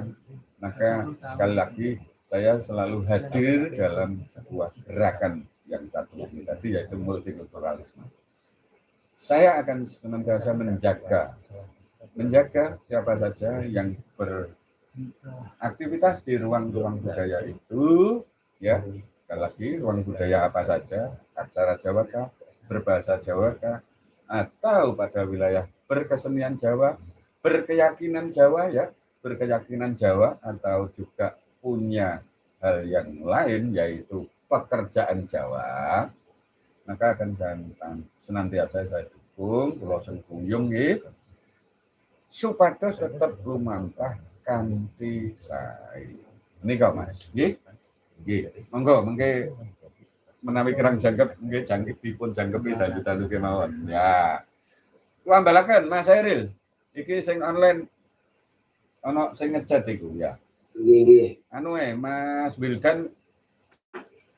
maka sekali lagi saya selalu hadir dalam sebuah gerakan yang satu ini tadi yaitu multikulturalisme. Saya akan senantiasa menjaga menjaga siapa saja yang beraktivitas di ruang-ruang budaya itu ya sekali lagi ruang budaya apa saja aksara Jawa kah berbahasa Jawa kah atau pada wilayah berkesenian Jawa berkeyakinan Jawa ya berkeyakinan Jawa atau juga punya hal yang lain yaitu pekerjaan Jawa maka akan jantan senantiasa saya dukung pulau Sengkuyung gitu supados tetap lumampah kanthi sae. Nika Mas. Nggih. Nggih. Monggo mengke menawi kirang jangkep nggih jangkep dipun jangkepi dalu-dalu kemawon. Ya. Kuambalaken Mas Eril. Iki sing online ana sing ngechat iku ya. Nggih, nggih. Anu eh Mas Wildan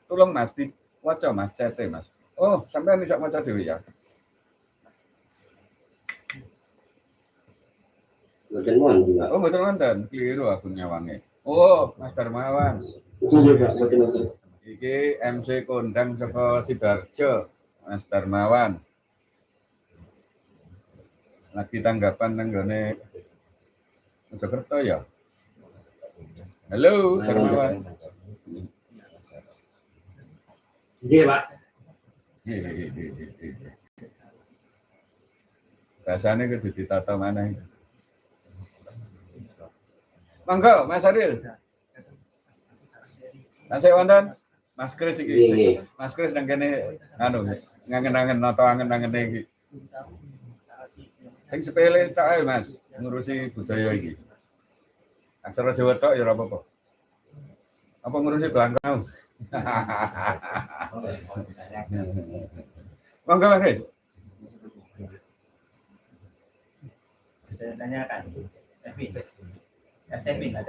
tolong Mas diwaca Mas chat Mas. Oh, sampean iso maca dhewe ya. Mboten wonten, Pak. Oh, betul wonten. Keliru aku nyawange. Oh, Mas Darmawan. Nggih, Pak, mboten wonten. Iki MC kondang saka Sidoarjo, Mas Darmawan. Lagi tanggapan nang gone Mojokerto ya. Halo, Darmawan. Nggih, Pak. Bahasane kudu ditata mana Monggo, Mas Aril. Tasik wonten Mas Kris iki. nggih. Mas Kris nang kene anu ngangen-angen nata angen-angene iki. Sing sepele ae Mas, ngurusi budaya iki. Aksara Jawa tok ya ora apa-apa. Apa ngurusi Belangkau? Monggo Mas Kris. Saya tanyakan. Kevin. Ya, Kevin, yang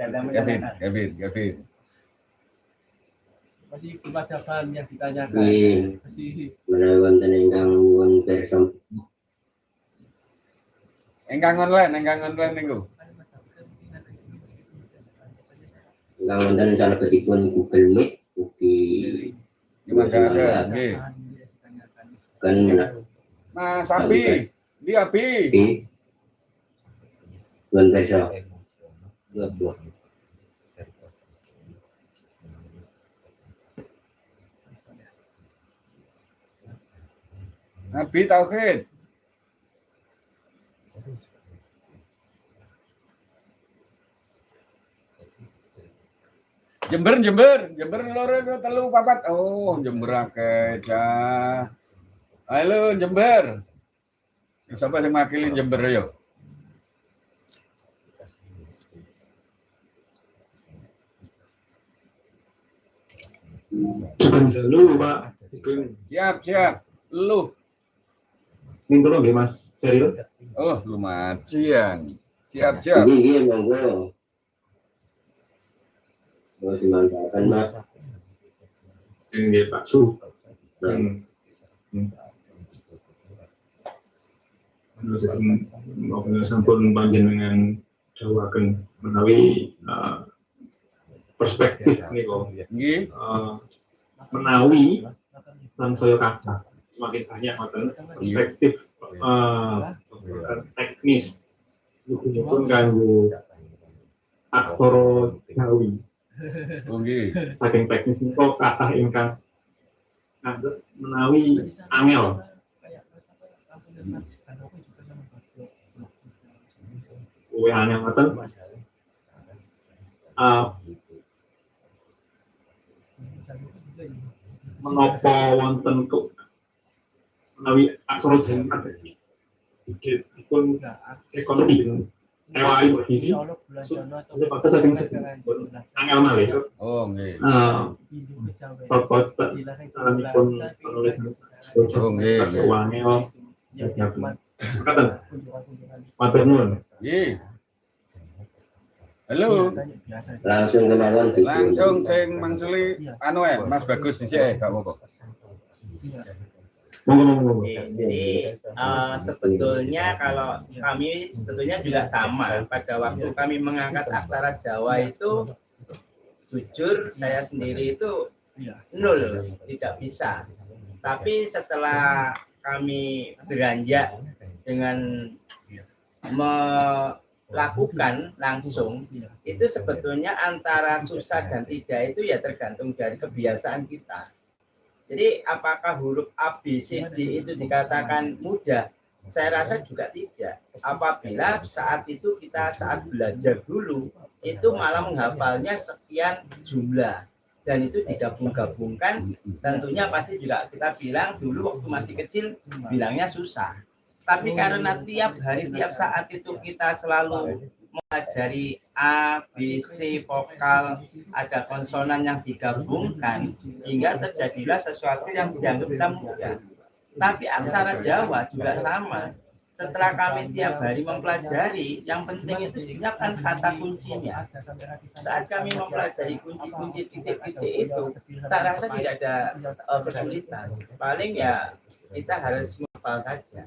Kevin, masih percakapan yang ditanyakan Nggih. masih Menawi wonten ingkang won persom Engkang online, engkang online niku. ingkang wonten salebetipun Google Meet ugi Gimana ada? Nggih. kan Mas Abi, di Abi. di won persom. Nabi Tauhid. Jember, Jember, Jember loro itu telu papat. Oh, Jember akeh cah. Halo Jember. Siapa yang makilin Jember yo? Dulu Pak. Siap, siap. Lu. Minggu nggih Mas, serius? Oh, lumayan. Siap, siap. Nggih, nggih, monggo. Mau dimanfaatkan, Mas. Nggih Pak Su. Nah, Hmm. Hmm. Terus mau sampun panjenengan dawaken menawi uh, perspektif niku Nggih. uh, menawi lan saya kata semakin banyak ngoten perspektif uh, teknis. Pun kanggo aksara Jawi. Oh, nggih. saking teknis niku kathah ingkang menawi angel. Kuwi angel ngoten. Uh, menapa wonten kok menawi aksara Jawi dipun ekonomi. Ewai begini saking angel malih Oh, nggih. uh, Bapak pun penulis Oh, nggih. Kata, matur nuwun. Nggih. Halo, langsung kemauan di langsung sing mangsuli anu eh Mas Bagus dhisik gak apa-apa. Jadi eh, sebetulnya kalau kami sebetulnya juga sama. pada waktu kami mengangkat aksara Jawa itu jujur saya sendiri itu nol tidak bisa. Tapi setelah kami beranjak dengan melakukan langsung itu sebetulnya antara susah dan tidak itu ya tergantung dari kebiasaan kita. Jadi apakah huruf A, B, C, D itu dikatakan mudah? Saya rasa juga tidak. Apabila saat itu kita saat belajar dulu, itu malah menghafalnya sekian jumlah. Dan itu digabung-gabungkan, tentunya pasti juga kita bilang dulu waktu masih kecil, bilangnya susah. Tapi karena tiap hari, tiap saat itu kita selalu mempelajari A, B, C, vokal, ada konsonan yang digabungkan, hingga terjadilah sesuatu yang dianggap kita mudah. Tapi aksara Jawa juga sama. Setelah kami tiap hari mempelajari, yang penting itu kan kata kuncinya. Saat kami mempelajari kunci-kunci titik-titik itu, tak rasa tidak ada eh, kesulitan. Paling ya kita harus menghafal saja.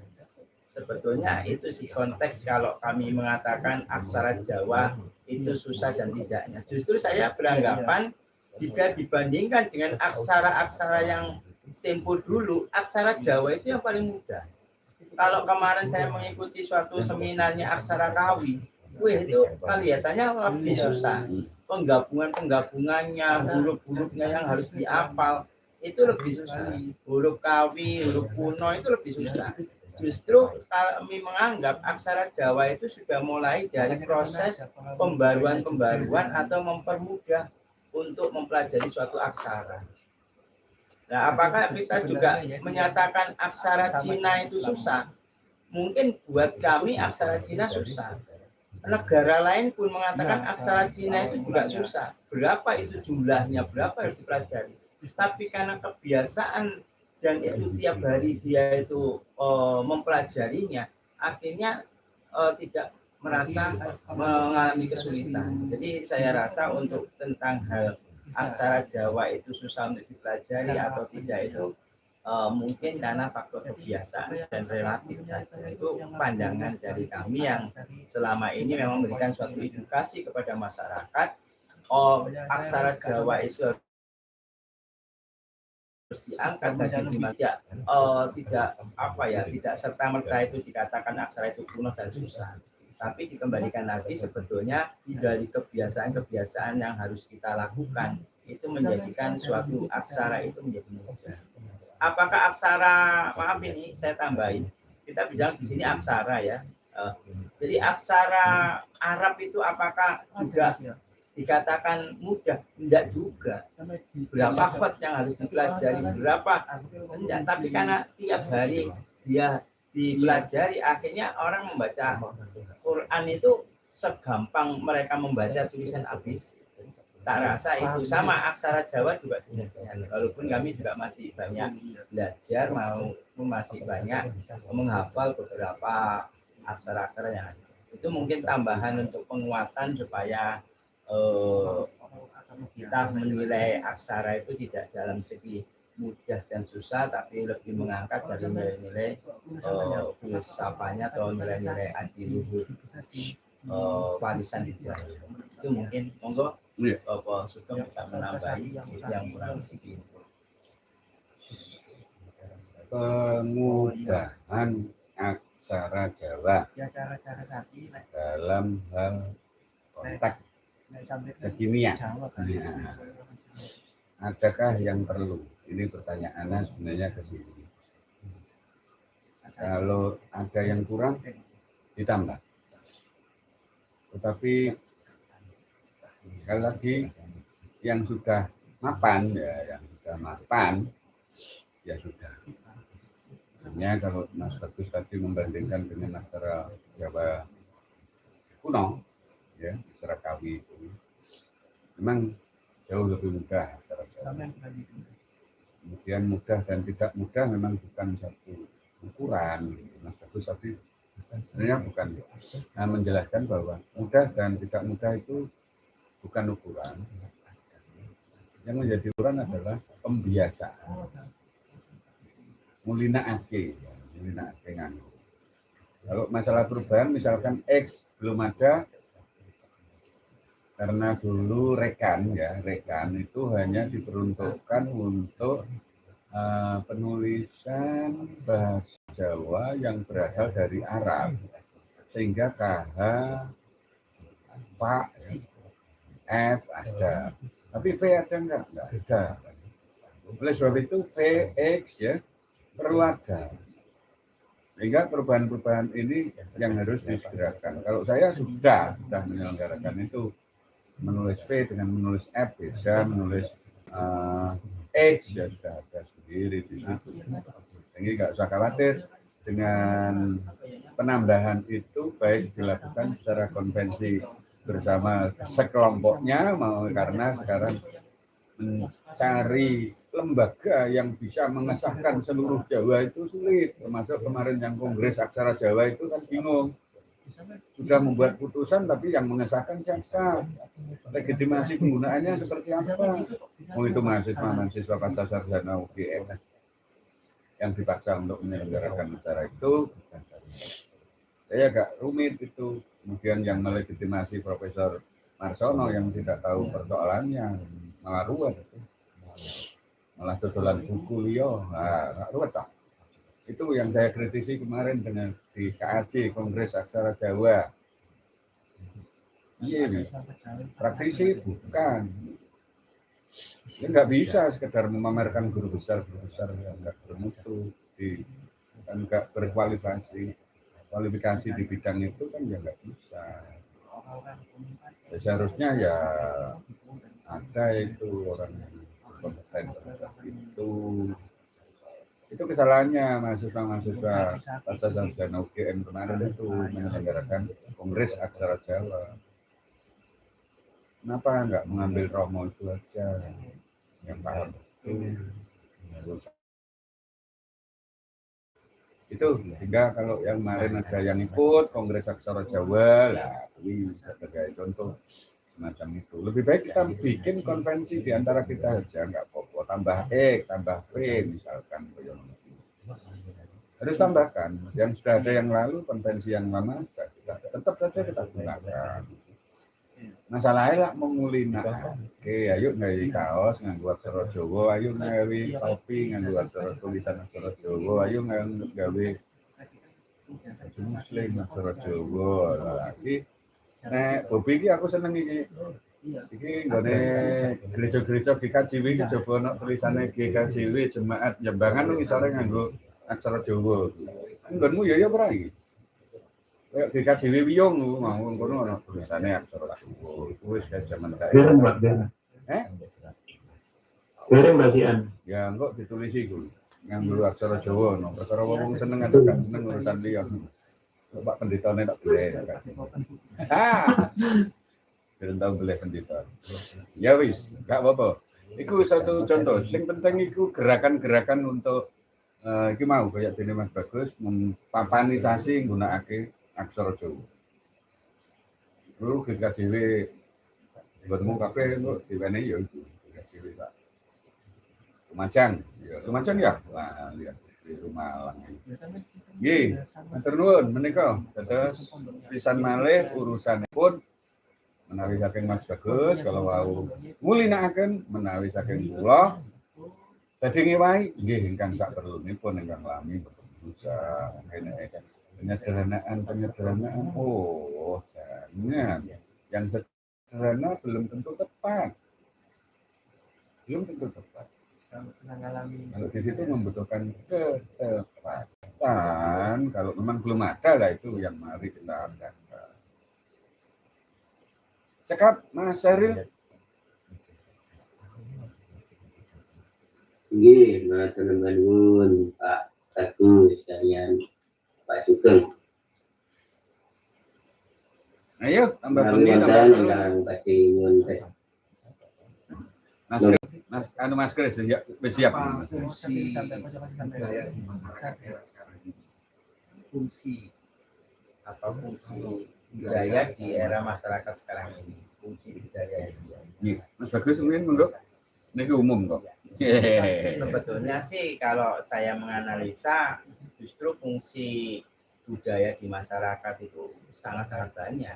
Sebetulnya itu sih konteks kalau kami mengatakan aksara Jawa itu susah dan tidaknya. Justru saya beranggapan jika dibandingkan dengan aksara-aksara yang tempo dulu, aksara Jawa itu yang paling mudah. Kalau kemarin saya mengikuti suatu seminarnya aksara Kawi, wih itu kelihatannya lebih susah. Penggabungan-penggabungannya, huruf-hurufnya yang harus dihafal, itu lebih susah. Huruf Kawi, huruf kuno itu lebih susah. Justru kami menganggap aksara Jawa itu sudah mulai dari proses pembaruan-pembaruan atau mempermudah untuk mempelajari suatu aksara. Nah, apakah kita juga menyatakan aksara Cina itu susah? Mungkin buat kami aksara Cina susah. Negara lain pun mengatakan aksara Cina itu juga susah. Berapa itu jumlahnya, berapa harus dipelajari. Tapi karena kebiasaan dan itu tiap hari dia itu uh, mempelajarinya, akhirnya uh, tidak merasa mengalami kesulitan. Jadi saya rasa untuk tentang hal aksara Jawa itu susah untuk dipelajari atau tidak itu uh, mungkin karena faktor kebiasaan dan relatif saja. Itu pandangan dari kami yang selama ini memang memberikan suatu edukasi kepada masyarakat. Oh, aksara Jawa itu harus diangkat dan tidak uh, tidak apa ya tidak serta merta itu dikatakan aksara itu kuno dan susah tapi dikembalikan lagi sebetulnya dari kebiasaan-kebiasaan yang harus kita lakukan itu menjadikan suatu aksara itu menjadi mudah. Apakah aksara maaf ini saya tambahin kita bilang di sini aksara ya. Uh, jadi aksara Arab itu apakah juga dikatakan mudah? Tidak juga. Berapa kot yang harus dipelajari? Berapa? Tidak. Tapi karena tiap hari dia dipelajari, akhirnya orang membaca Quran itu segampang mereka membaca tulisan ABC. Tak rasa itu sama aksara Jawa juga demikian. Walaupun kami juga masih banyak belajar, mau masih banyak menghafal beberapa aksara-aksara yang ada. Itu mungkin tambahan untuk penguatan supaya eh, kita menilai aksara itu tidak dalam segi mudah dan susah, tapi lebih mengangkat dari nilai-nilai uh, filsafahnya atau nilai-nilai adiluhur uh, warisan itu. Itu mungkin monggo Iya. Bapak Sugeng bisa menambahi yang kurang lebih. Kemudahan aksara Jawa Ya dalam hal kontak kimia. Adakah yang perlu? Ini pertanyaannya sebenarnya ke sini. Kalau ada yang kurang, ditambah. Tetapi sekali lagi yang sudah mapan ya, yang sudah mapan ya sudah. Hanya kalau Mas Bagus tadi membandingkan dengan aksara Jawa kuno, ya aksara Kawi itu, memang jauh lebih mudah ke itu. kemudian mudah dan tidak mudah memang bukan satu ukuran Mas Bagus tadi sebenarnya bukan. Nah, menjelaskan bahwa mudah dan tidak mudah itu bukan ukuran. Yang menjadi ukuran adalah pembiasaan. Mulina ake mulina ake nganggo kalau masalah perubahan misalkan X belum ada karena dulu rekan ya rekan itu hanya diperuntukkan untuk uh, penulisan bahasa Jawa yang berasal dari Arab. Sehingga KH Pak F ada. Tapi V ada enggak enggak ada. Oleh sebab itu VX ya perlu ada. Sehingga perubahan-perubahan ini yang harus disegerakan. Kalau saya sudah sudah menyelenggarakan itu menulis V dengan menulis F beda menulis uh, X ya sudah ada sendiri di situ. Jadi nggak usah khawatir. Dengan penambahan itu baik dilakukan secara konvensi bersama sekelompoknya mau karena sekarang mencari lembaga yang bisa mengesahkan seluruh Jawa itu sulit. Termasuk kemarin yang kongres aksara Jawa itu kan bingung sudah membuat putusan tapi yang mengesahkan siapa? Legitimasi penggunaannya seperti apa? Oh itu mahasiswa mahasiswa pasca sarjana UGM yang dipaksa untuk menyelenggarakan acara itu saya agak rumit itu. Kemudian yang melegitimasi Profesor Marsono yang tidak tahu persoalannya malah ruwet. Malah tutulan buku Leo nah, ruwet tak itu yang saya kritisi kemarin dengan di KAC Kongres Aksara Jawa. Iya nih praktisi bukan. Ya nggak bisa. sekedar memamerkan guru besar guru besar yang nggak bermutu di dan nggak berkualifikasi. Kualifikasi di bidang itu kan ya nggak bisa. Ya, seharusnya ya ada itu orang yang kompeten itu itu kesalahannya mahasiswa-mahasiswa pasca sarjana UGM kemarin itu menyelenggarakan Kongres Aksara Jawa. Kenapa nggak mengambil Romo itu aja yang paham? Itu sehingga kalau yang kemarin ada yang ikut Kongres Aksara Jawa lah ini sebagai contoh semacam itu. Lebih baik kita bikin konvensi di antara kita aja nggak apa-apa. Tambah E tambah V misalkan harus tambahkan. Yang sudah ada yang lalu konvensi yang lama kita tetap saja kita gunakan. Masalahnya lah memulina oke ayo ngawi kaos nganggo aksara Jawa ayo ngawi topi nganggo aksara tulisan aksara Jawa ayo nggawe muslim aksara Jawa lagi nek bobi iki aku seneng iki. Iki nggone gereja-gereja GKJW iki coba ono tulisane GKJW jemaat Jembangan lu ngisore nganggo aksara Jawa. Nggonmu ya ya ora iki? Kayak GKJW Wiyung mau ngono ono tulisane aksara Jawa. Wis jaman kae. Eh? Bareng Mbak Sian. ya engko ditulisi iku. Nganggo aksara Jawa no perkara wong seneng atau gak seneng urusan liya. Pak pendetane tak boleh ah belum tahu boleh pendeta ya wis gak apa-apa Iku satu contoh. Yang penting itu gerakan-gerakan untuk uh, iki mau kayak dene Mas Bagus mempapanisasi nggunakake aksara Jawa. Dulu GKJW bertemu kabeh kok diwene ya iku GKJW Pak. Lumajang, ya Lumajang ya. Wah, lihat di rumah Malang. Nggih, matur nuwun menika. Dados pisan malih urusanipun menawi saking Mas Bagus kalau wau ngulinakaken menawi saking kula. Dadi ngewahi nggih ingkang sak perlunipun ingkang lami bisa kene penyederhanaan penyederhanaan. Oh jangan. Yang sederhana belum tentu tepat. Belum tentu tepat kalau di situ membutuhkan ketepatan kalau memang belum ada lah itu yang mari kita adakan cekap Mas Syaril Nggih, matur nuwun Pak Bagus sekalian Pak Sugeng. ayo tambah bengi tambah wonten seru. Badhe nyuwun Mas Kris, Mas anu Mas Kris ya wis siap Mas. fungsi fungsi apa fungsi budaya di era masyarakat sekarang ini fungsi budaya itu Iya, Mas Bagus mungkin monggo. Niki umum kok. Hehehe. sebetulnya sih kalau saya menganalisa justru fungsi budaya di masyarakat itu sangat-sangat banyak.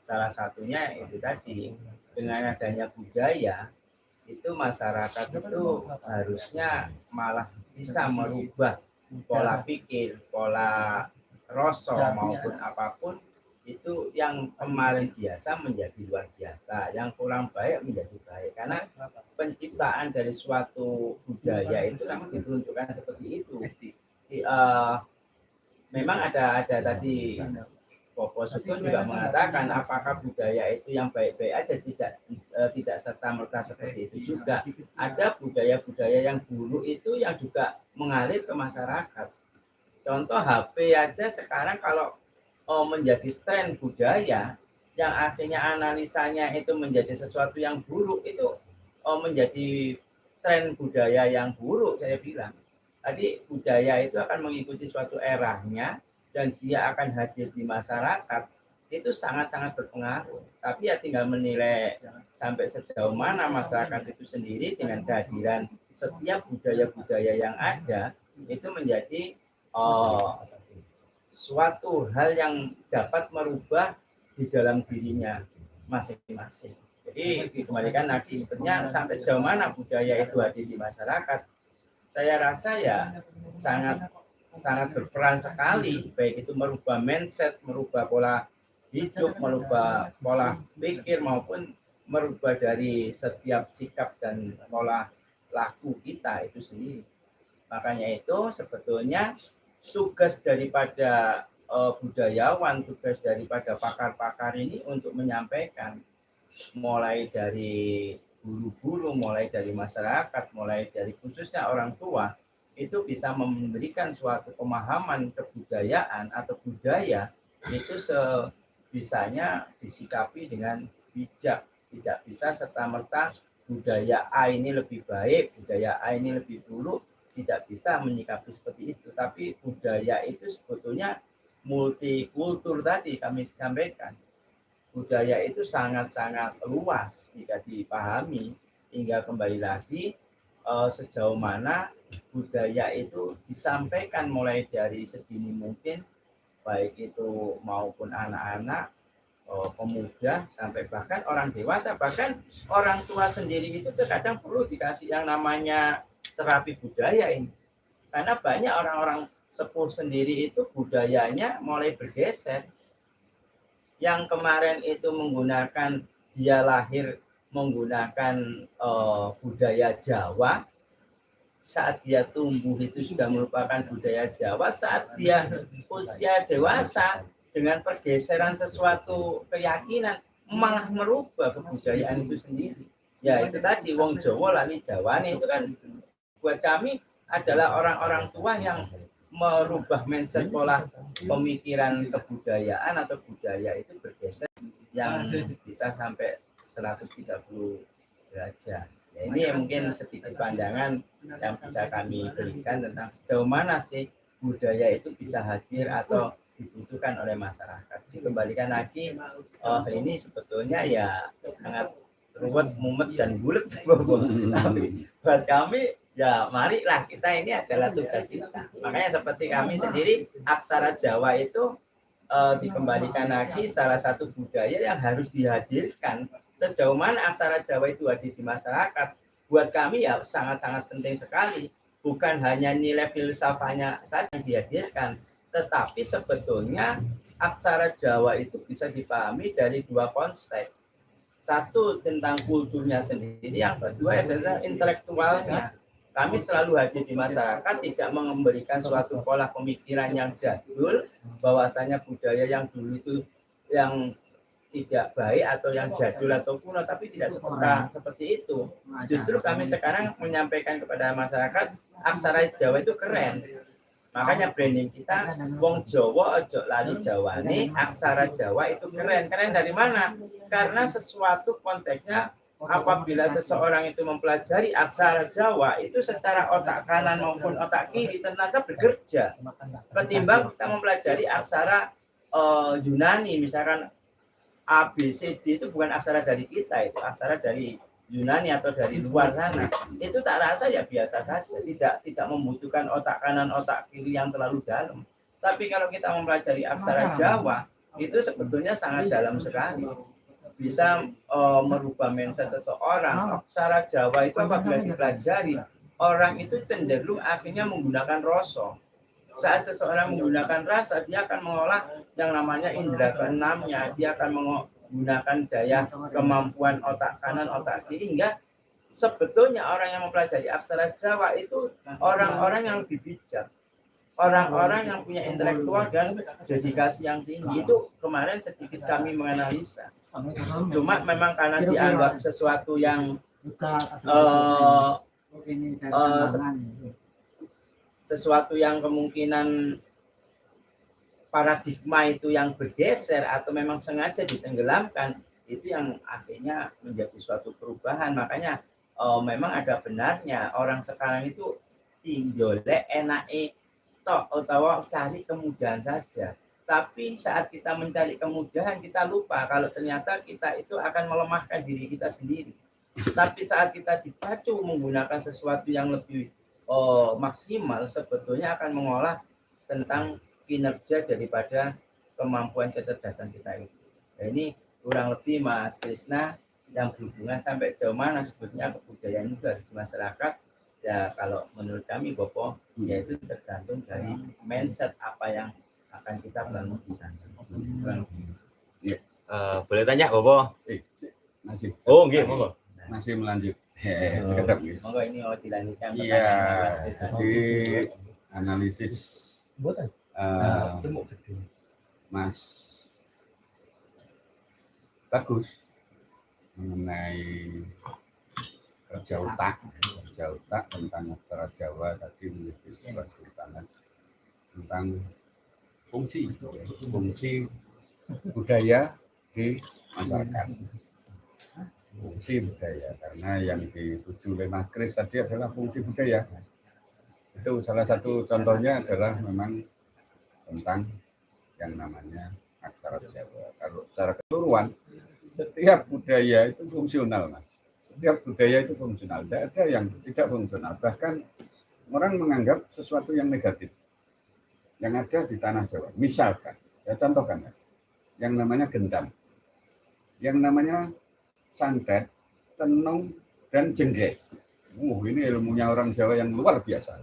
Salah satunya itu tadi dengan adanya budaya itu masyarakat itu harusnya malah bisa merubah pola pikir, pola rasa maupun apa pun itu yang kemarin biasa menjadi luar biasa, yang kurang baik menjadi baik. Karena penciptaan dari suatu budaya itu memang diperuntukkan seperti itu. Di, eh, memang ada ada tadi Popo Sugeng juga mengatakan apakah budaya itu yang baik-baik aja tidak eh, tidak serta merta seperti itu juga. Ada budaya-budaya yang buruk itu yang juga mengalir ke masyarakat. Contoh HP aja sekarang kalau oh, menjadi tren budaya yang akhirnya analisanya itu menjadi sesuatu yang buruk itu oh, menjadi tren budaya yang buruk saya bilang. Tadi budaya itu akan mengikuti suatu eranya dan dia akan hadir di masyarakat itu sangat-sangat berpengaruh. Tapi ya tinggal menilai sampai sejauh mana masyarakat itu sendiri dengan kehadiran setiap budaya-budaya yang ada itu menjadi oh, suatu hal yang dapat merubah di dalam dirinya masing-masing. Jadi dikembalikan lagi sebenarnya sampai sejauh mana budaya itu hadir di masyarakat. Saya rasa ya sangat sangat berperan sekali baik itu merubah mindset, merubah pola hidup, merubah pola pikir maupun merubah dari setiap sikap dan pola laku kita itu sendiri. Makanya itu sebetulnya tugas daripada uh, budayawan, tugas daripada pakar-pakar ini untuk menyampaikan mulai dari guru-guru, mulai dari masyarakat, mulai dari khususnya orang tua itu bisa memberikan suatu pemahaman kebudayaan atau budaya itu sebisanya disikapi dengan bijak, tidak bisa serta merta budaya A ini lebih baik, budaya A ini lebih buruk, tidak bisa menyikapi seperti itu. Tapi budaya itu sebetulnya multikultur tadi kami sampaikan. Budaya itu sangat-sangat luas jika dipahami, hingga kembali lagi eh, sejauh mana budaya itu disampaikan mulai dari sedini mungkin, baik itu maupun anak-anak, eh, pemuda, sampai bahkan orang dewasa, bahkan orang tua sendiri itu terkadang perlu dikasih yang namanya terapi budaya ini. Karena banyak orang-orang sepuh sendiri itu budayanya mulai bergeser. Yang kemarin itu menggunakan dia lahir menggunakan uh, budaya Jawa, saat dia tumbuh itu sudah merupakan budaya Jawa, saat dia usia dewasa dengan pergeseran sesuatu keyakinan malah merubah kebudayaan itu sendiri. Ya itu tadi wong Jawa lali Jawa nih itu kan buat kami adalah orang-orang tua yang merubah mindset pola pemikiran kebudayaan atau budaya itu bergeser yang bisa sampai 130 derajat. Ya, ini mungkin sedikit pandangan yang bisa kami berikan tentang sejauh mana sih budaya itu bisa hadir atau dibutuhkan oleh masyarakat. Dikembalikan lagi, oh ini sebetulnya ya sangat ruwet, mumet dan bulat. Tapi buat kami ya marilah kita ini adalah tugas kita. Makanya seperti kami sendiri aksara Jawa itu eh, dikembalikan lagi salah satu budaya yang harus dihadirkan sejauh mana aksara Jawa itu hadir di masyarakat. Buat kami ya sangat-sangat penting sekali. Bukan hanya nilai filsafahnya saja yang dihadirkan, tetapi sebetulnya aksara Jawa itu bisa dipahami dari dua konsep. Satu tentang kulturnya sendiri, yang kedua adalah intelektualnya kami selalu hadir di masyarakat tidak memberikan suatu pola pemikiran yang jadul bahwasanya budaya yang dulu itu yang tidak baik atau yang jadul atau kuno tapi tidak seperti seperti itu. Justru kami sekarang menyampaikan kepada masyarakat aksara Jawa itu keren. Makanya branding kita wong Jawa ojo lali Jawa nih aksara Jawa itu keren. Keren dari mana? Karena sesuatu konteksnya apabila seseorang itu mempelajari aksara Jawa itu secara otak kanan maupun otak kiri ternyata bekerja. Ketimbang kita mempelajari aksara eh, Yunani misalkan A B C D itu bukan aksara dari kita itu aksara dari Yunani atau dari luar sana. Itu tak rasa ya biasa saja tidak tidak membutuhkan otak kanan otak kiri yang terlalu dalam. Tapi kalau kita mempelajari aksara Jawa itu sebetulnya sangat dalam sekali. Bisa eh, merubah mindset seseorang. Aksara Jawa itu apabila dipelajari orang itu cenderung akhirnya menggunakan rasa saat seseorang menggunakan rasa dia akan mengolah yang namanya indera keenamnya. Dia akan menggunakan daya kemampuan otak kanan otak kiri hingga sebetulnya orang yang mempelajari aksara Jawa itu orang-orang yang lebih bijak orang-orang yang punya intelektual dan dedikasi yang tinggi. Itu kemarin sedikit kami menganalisa. Cuma memang karena dianggap sesuatu yang eh, eh, sesuatu yang kemungkinan paradigma itu yang bergeser atau memang sengaja ditenggelamkan itu yang akhirnya menjadi suatu perubahan. Makanya eh, memang ada benarnya orang sekarang itu tinjole enake tok atau cari kemudahan saja. Tapi saat kita mencari kemudahan kita lupa kalau ternyata kita itu akan melemahkan diri kita sendiri. Tapi saat kita dipacu menggunakan sesuatu yang lebih oh, maksimal sebetulnya akan mengolah tentang kinerja daripada kemampuan kecerdasan kita itu. Nah, ini kurang lebih Mas Krisna yang berhubungan sampai sejauh mana sebetulnya kebudayaan itu harus di masyarakat ya kalau menurut kami Bopo yaitu tergantung dari mindset apa yang akan kita bangun di sana. Kurang lebih. Eh, boleh tanya Bobo? Eh, masih Oh, nggih, monggo. masih melanjut. Sekejap nih. Monggo ini mau dilanjutkan Iya, jadi analisis eh, Mas bagus mengenai kerja otak, kerja otak tentang aksara Jawa tadi menjadi sebuah tangan tentang fungsi, fungsi budaya di masyarakat. Fungsi budaya karena yang dituju oleh Mas tadi adalah fungsi budaya. Itu salah satu contohnya adalah memang tentang yang namanya aksara Jawa. Kalau secara keseluruhan setiap budaya itu fungsional, Mas. Setiap budaya itu fungsional. Tidak ada yang tidak fungsional. Bahkan orang menganggap sesuatu yang negatif yang ada di tanah Jawa. Misalkan, ya contohkan. Yang namanya gendam. Yang namanya santet, tenung, dan jenggrek. Uh, ini ilmunya orang Jawa yang luar biasa.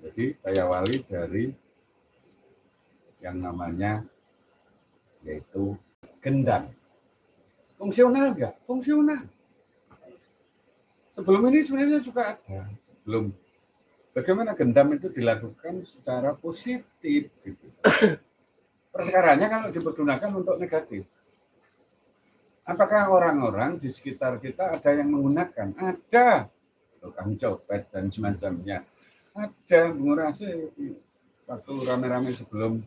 Jadi saya wali dari yang namanya yaitu gendam. Fungsional enggak? Fungsional. Sebelum ini sebenarnya juga ada. Belum. Bagaimana gendam itu dilakukan secara positif. Gitu. Perkaranya kalau dipergunakan untuk negatif. Apakah orang-orang di sekitar kita ada yang menggunakan? Ada. Tukang copet dan semacamnya. Ada mengurasi waktu rame-rame sebelum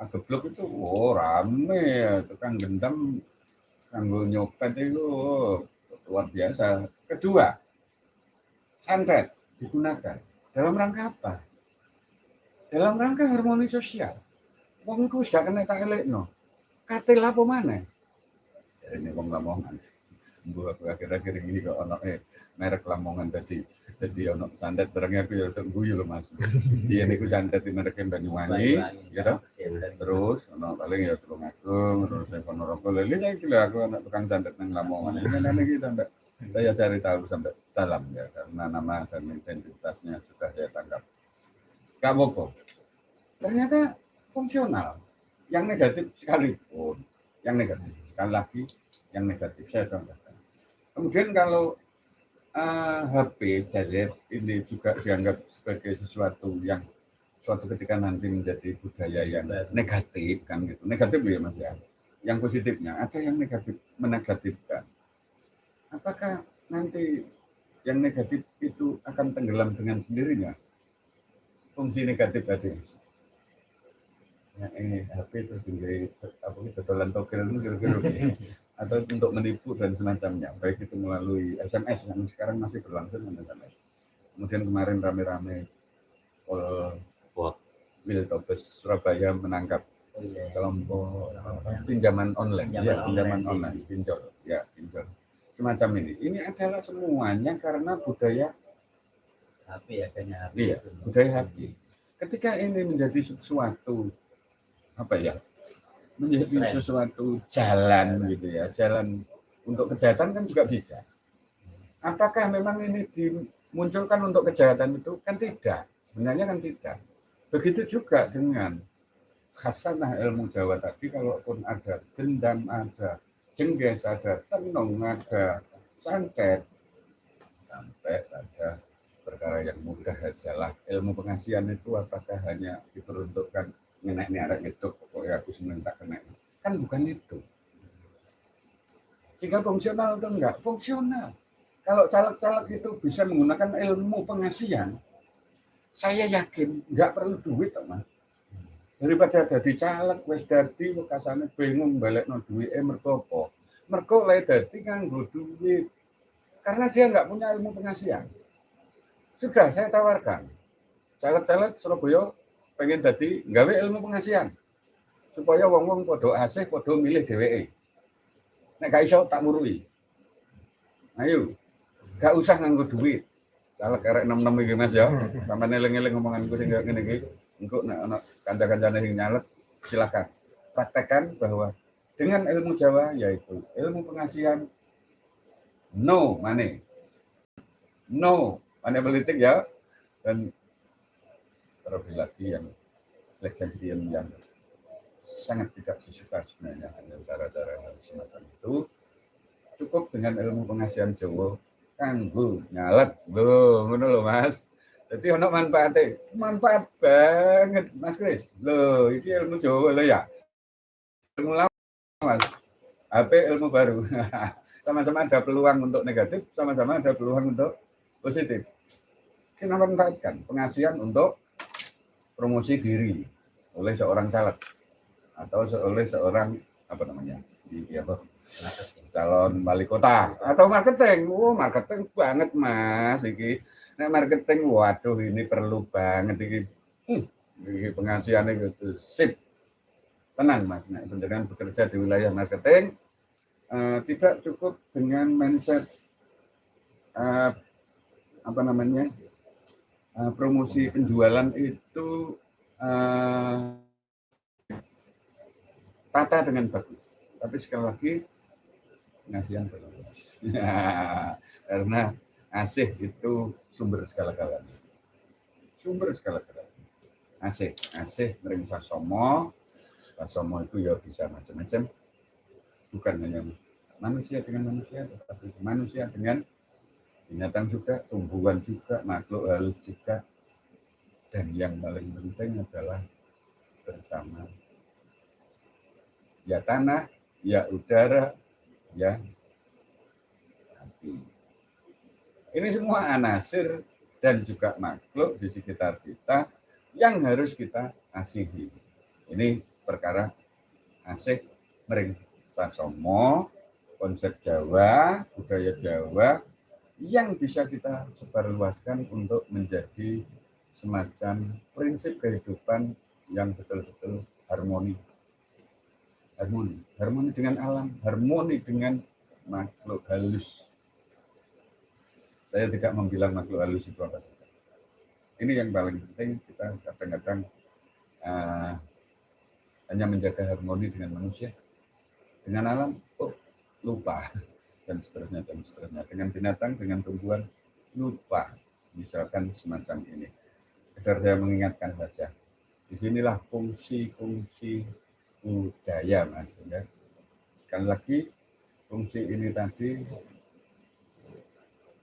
ageblok itu oh rame tukang gendam kanggo nyopet itu oh, luar biasa. Kedua, santet digunakan dalam rangka apa? Dalam rangka harmoni sosial. Wong iku gak kena tak elekno. Katil apa mana? Ini wong lamongan. Aku akhir-akhir ini kok ono eh merek lamongan tadi. Jadi ono santet terangnya aku ya guyu lho Mas. Dia niku santet di merek Banyuwangi, ya toh? Terus ono paling ya Tulung Agung, terus saya Ponorogo. Lha iki lho aku anak tukang santet nang Lamongan. Ini nang iki sampai saya cari tahu sampai dalam ya karena nama dan identitasnya sudah saya tangkap. Kamu kok ternyata fungsional. Yang negatif sekalipun, yang negatif sekali lagi yang negatif saya contohkan. Kemudian kalau eh, HP gadget ini juga dianggap sebagai sesuatu yang suatu ketika nanti menjadi budaya yang negatif kan gitu. Negatif ya Mas ya. Yang positifnya ada yang negatif menegatifkan. Apakah nanti yang negatif itu akan tenggelam dengan sendirinya? Fungsi negatif tadi. Ya, ini HP terus tinggal apa itu dolan togel itu kira-kira atau untuk menipu dan semacamnya baik itu melalui SMS yang sekarang masih berlangsung dengan SMS kemudian kemarin rame-rame Pol. Wiltobes Surabaya menangkap Oh iya. kelompok pinjaman online, Pinjaman ya pinjaman online. online, pinjol, ya pinjol. Semacam ini. Ini adalah semuanya karena budaya HP adanya HP. Iya, budaya HP. Ketika ini menjadi sesuatu apa ya? Menjadi sesuatu jalan gitu ya, jalan untuk kejahatan kan juga bisa. Apakah memang ini dimunculkan untuk kejahatan itu? Kan tidak. Sebenarnya kan tidak. Begitu juga dengan khasanah ilmu Jawa tadi, kalaupun ada dendam, ada jengges, ada tenung, ada santet, sampai pada perkara yang mudah ajalah ilmu pengasihan itu apakah hanya diperuntukkan ngenek nih arek itu pokoknya aku seneng tak kena. Kan bukan itu. Sehingga fungsional atau enggak? Fungsional. Kalau caleg-caleg itu bisa menggunakan ilmu pengasihan saya yakin nggak perlu duit teman daripada jadi caleg wis dadi bekasane bingung balik no duit eh mergo apa? Mergo dadi nganggo duit karena dia nggak punya ilmu pengasihan. Sudah saya tawarkan. Caleg-caleg Surabaya pengen jadi gawe ilmu pengasihan. Supaya wong-wong podo asih podo milih DWE nek gak iso tak murui. Ayo. Gak usah nganggo duit. Caleg karek enam enam iki Mas ya. Sampe eling-eling ngomonganku sing ngene iki. Engko nek ana kanca-kancane sing nyalek silakan. Praktekkan bahwa dengan ilmu Jawa yaitu ilmu pengasihan no money. No money politik ya. Dan terlebih lagi yang legendarian yang sangat tidak disuka sebenarnya dengan cara-cara semacam itu cukup dengan ilmu pengasihan Jawa kanggo nyalet. Lho ngono lho Mas. Jadi ono manfaatnya manfaat banget Mas Kris. Lho ini ilmu Jawa lho ya. Ilmu lama Mas. HP ilmu baru. Sama-sama ada peluang untuk negatif sama-sama ada peluang untuk positif. Kita manfaatkan? Pengasihan untuk promosi diri oleh seorang caleg atau oleh seorang apa namanya di apa calon wali kota atau marketing. Oh marketing banget mas iki. Nah marketing waduh ini perlu banget iki. Hmm, iki pengasihan itu sip. Tenang mas dengan bekerja di wilayah marketing eh, tidak cukup dengan mindset eh, apa namanya eh, promosi penjualan itu eh, tata dengan bagus. Tapi sekali lagi pengasihan belum. Karena asih itu sumber segala-galanya. Sumber segala-galanya. Asih, asih mering sasomo. Sasomo itu ya bisa macam-macam. Bukan hanya manusia dengan manusia, tetapi manusia dengan binatang juga, tumbuhan juga, makhluk halus juga. Dan yang paling penting adalah bersama ya tanah, ya udara, ya api. Ini semua anasir dan juga makhluk di sekitar kita yang harus kita asihi. Ini perkara asih mering sasomo, konsep Jawa, budaya Jawa yang bisa kita sebarluaskan untuk menjadi semacam prinsip kehidupan yang betul-betul harmoni harmoni, harmoni dengan alam, harmoni dengan makhluk halus. Saya tidak membilang makhluk halus itu apa. Ini yang paling penting kita kadang-kadang uh, hanya menjaga harmoni dengan manusia, dengan alam, oh lupa dan seterusnya dan seterusnya. Dengan binatang, dengan tumbuhan, lupa. Misalkan semacam ini. Sekedar saya mengingatkan saja. Di sinilah fungsi-fungsi budaya mas ya. sekali lagi fungsi ini tadi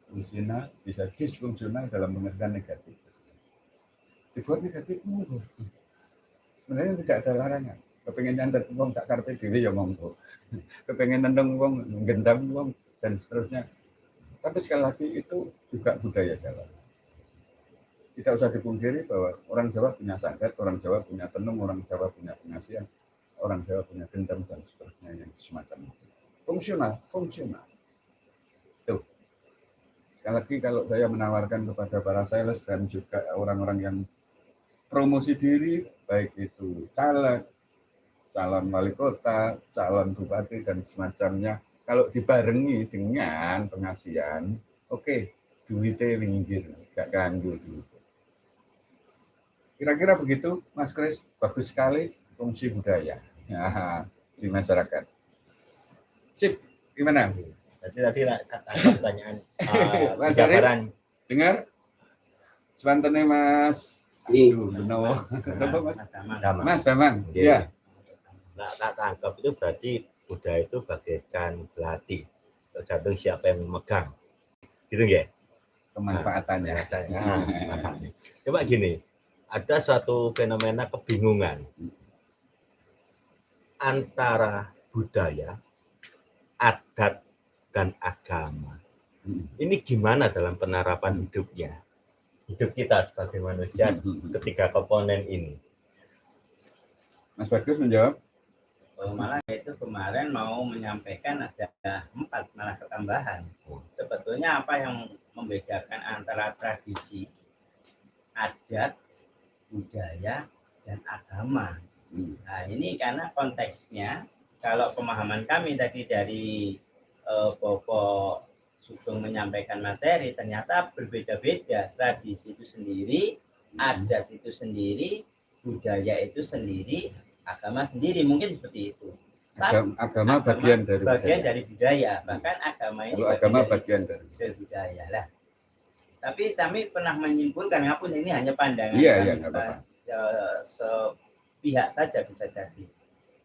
fungsinya bisa disfungsional dalam pengertian negatif dibuat negatif sebenarnya tidak ada larangan kepengen nyantet wong tak karpe diri ya monggo kepengen nendeng wong gendam wong dan seterusnya tapi sekali lagi itu juga budaya Jawa tidak usah dipungkiri bahwa orang Jawa punya santet, orang Jawa punya tenung, orang Jawa punya pengasihan, orang Jawa punya dendam dan seterusnya yang semacam itu. Fungsional, fungsional. Tuh. Sekali lagi kalau saya menawarkan kepada para sales dan juga orang-orang yang promosi diri, baik itu caleg, calon wali kota, calon bupati dan semacamnya. Kalau dibarengi dengan pengasihan, oke, duitnya minggir, gak ganggu duit. Kira-kira begitu, Mas Kris, bagus sekali fungsi budaya ya, di masyarakat. Sip, gimana? Jadi tadi lah ada pertanyaan uh, Mas gambaran Dengar? Sebantennya Mas Iya. Aduh, Mas? Damang. Mas Damang. Iya. Ya. Nah, tak tangkap itu berarti budaya itu bagaikan belati. Tergantung siapa yang memegang. Gitu ya? Kemanfaatannya. rasanya makanya. coba gini ada suatu fenomena kebingungan antara budaya adat dan agama. Hmm. ini gimana dalam penerapan hidupnya? Hidup kita sebagai manusia ketiga komponen ini. Mas Bagus menjawab. Oh, malah itu kemarin mau menyampaikan ada empat malah ketambahan. Sebetulnya apa yang membedakan antara tradisi, adat, budaya, dan agama. Hmm. Nah ini karena konteksnya, kalau pemahaman kami tadi dari eh, Bobo Sugeng menyampaikan materi, ternyata berbeda-beda. Tradisi itu sendiri, adat itu sendiri, budaya itu sendiri, agama sendiri. Mungkin seperti itu. Agama, agama Agama bagian dari bagian budaya. dari budaya bahkan agama ini Kalau bagian agama dari, bagian dari. dari budaya lah tapi kami pernah menyimpulkan ngapun ini hanya pandangan Iya, kami iya, seba- apa-apa. eh, sepihak saja bisa jadi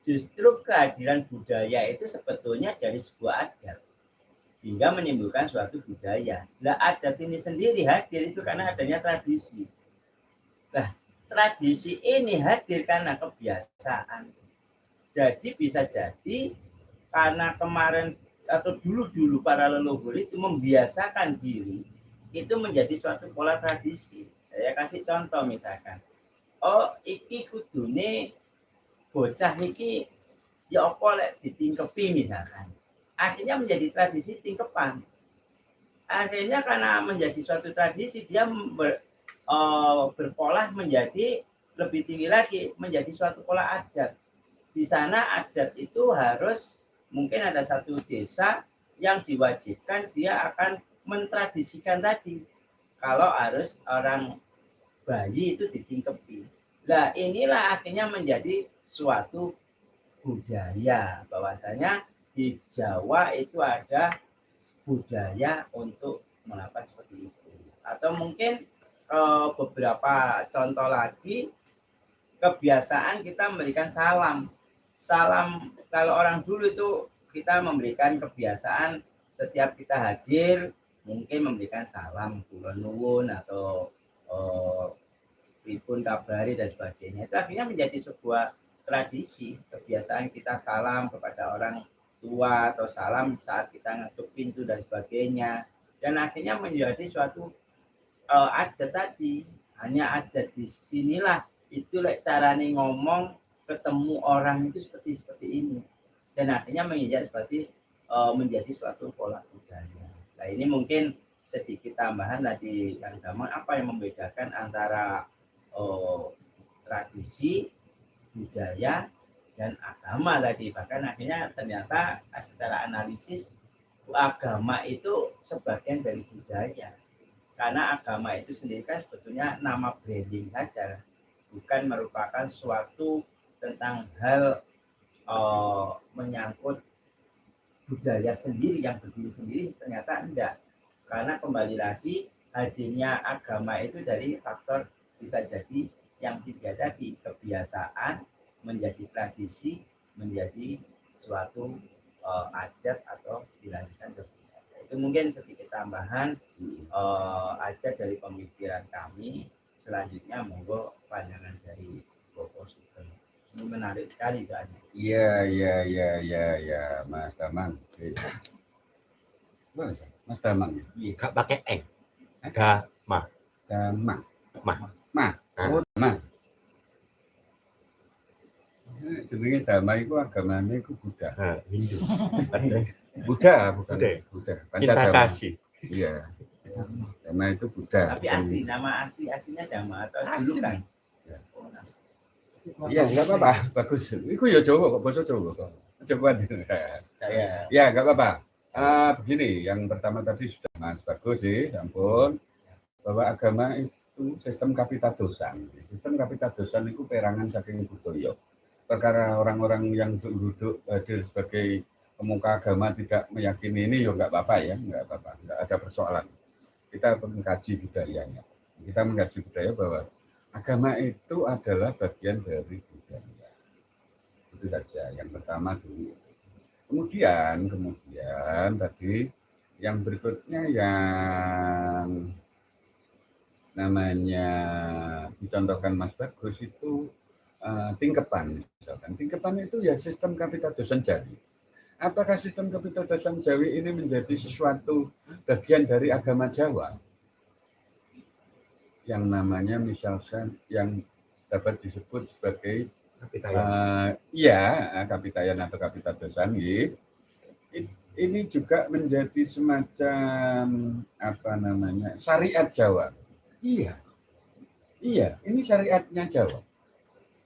justru kehadiran budaya itu sebetulnya dari sebuah adat hingga menimbulkan suatu budaya lah adat ini sendiri hadir itu karena adanya tradisi lah tradisi ini hadir karena kebiasaan jadi bisa jadi karena kemarin atau dulu-dulu para leluhur itu membiasakan diri itu menjadi suatu pola tradisi. Saya kasih contoh misalkan. Oh, iki kudune bocah iki ya apa lek ditingkepi misalkan. Akhirnya menjadi tradisi tingkepan. Akhirnya karena menjadi suatu tradisi dia eh, berpola menjadi lebih tinggi lagi menjadi suatu pola adat di sana adat itu harus mungkin ada satu desa yang diwajibkan dia akan mentradisikan tadi kalau harus orang bayi itu ditingkepi. Nah inilah akhirnya menjadi suatu budaya bahwasanya di Jawa itu ada budaya untuk melakukan seperti itu. Atau mungkin eh, beberapa contoh lagi kebiasaan kita memberikan salam. Salam kalau orang dulu itu kita memberikan kebiasaan setiap kita hadir mungkin memberikan salam nuwun atau pripun kabari dan sebagainya. Itu akhirnya menjadi sebuah tradisi kebiasaan kita salam kepada orang tua atau salam saat kita ngetuk pintu dan sebagainya. Dan akhirnya menjadi suatu eh, adat tadi hanya ada di sinilah. Itu lek carane ngomong ketemu orang itu seperti seperti ini. Dan akhirnya menjadi seperti eh, menjadi suatu pola budaya. Nah ini mungkin sedikit tambahan tadi yang gampang apa yang membedakan antara eh, tradisi budaya dan agama tadi. Bahkan akhirnya ternyata secara analisis agama itu sebagian dari budaya karena agama itu sendiri kan sebetulnya nama branding saja bukan merupakan suatu tentang hal eh, menyangkut budaya sendiri yang berdiri sendiri ternyata enggak karena kembali lagi hadirnya agama itu dari faktor bisa jadi yang tiga tadi kebiasaan menjadi tradisi menjadi suatu eh, adat atau dilanjutkan ke. Itu mungkin sedikit tambahan eh, aja dari pemikiran kami selanjutnya monggo pandangan dari Bapak Sugeng. Ini menarik sekali soalnya. Iya, iya, iya, iya, iya, Mas Damang. Oke. Bagus, Mas Damang. Gak pakai eng. Ga, Damang. Mah. Mah. Oh, Damang. Jenenge Dama itu agamanya itu Buddha. nah, Hindu. Buddha bukan Buddha. Buddha. kasih. Iya. Dama itu Buddha. Tapi asli nama asli aslinya Dhamma atau Asli. dulu kan? Ya. Oh, nama. Iya, enggak apa-apa. Bagus. Iku ya Jawa kok, bahasa Jawa kok. Coba Saya Ya, enggak apa-apa. Ah, begini, yang pertama tadi sudah Mas bagus sih, ampun. Bahwa agama itu sistem kapitadosan. Sistem kapitadosan itu perangan saking budaya. Perkara orang-orang yang duduk hadir sebagai pemuka agama tidak meyakini ini ya enggak apa-apa ya, enggak apa-apa, enggak ada persoalan. Kita mengkaji budayanya. Kita mengkaji budaya bahwa agama itu adalah bagian dari budaya. Itu saja. Yang pertama dulu. Kemudian, kemudian tadi yang berikutnya yang namanya dicontohkan Mas Bagus itu uh, tingkepan misalkan. Tingkepan itu ya sistem kapitadosan Jawi. Apakah sistem kapitadosan Jawi ini menjadi sesuatu bagian dari agama Jawa? Yang namanya misalkan yang dapat disebut sebagai uh, ya kapitayan atau kapitadosan ya. ini juga menjadi semacam apa namanya syariat Jawa iya iya ini syariatnya Jawa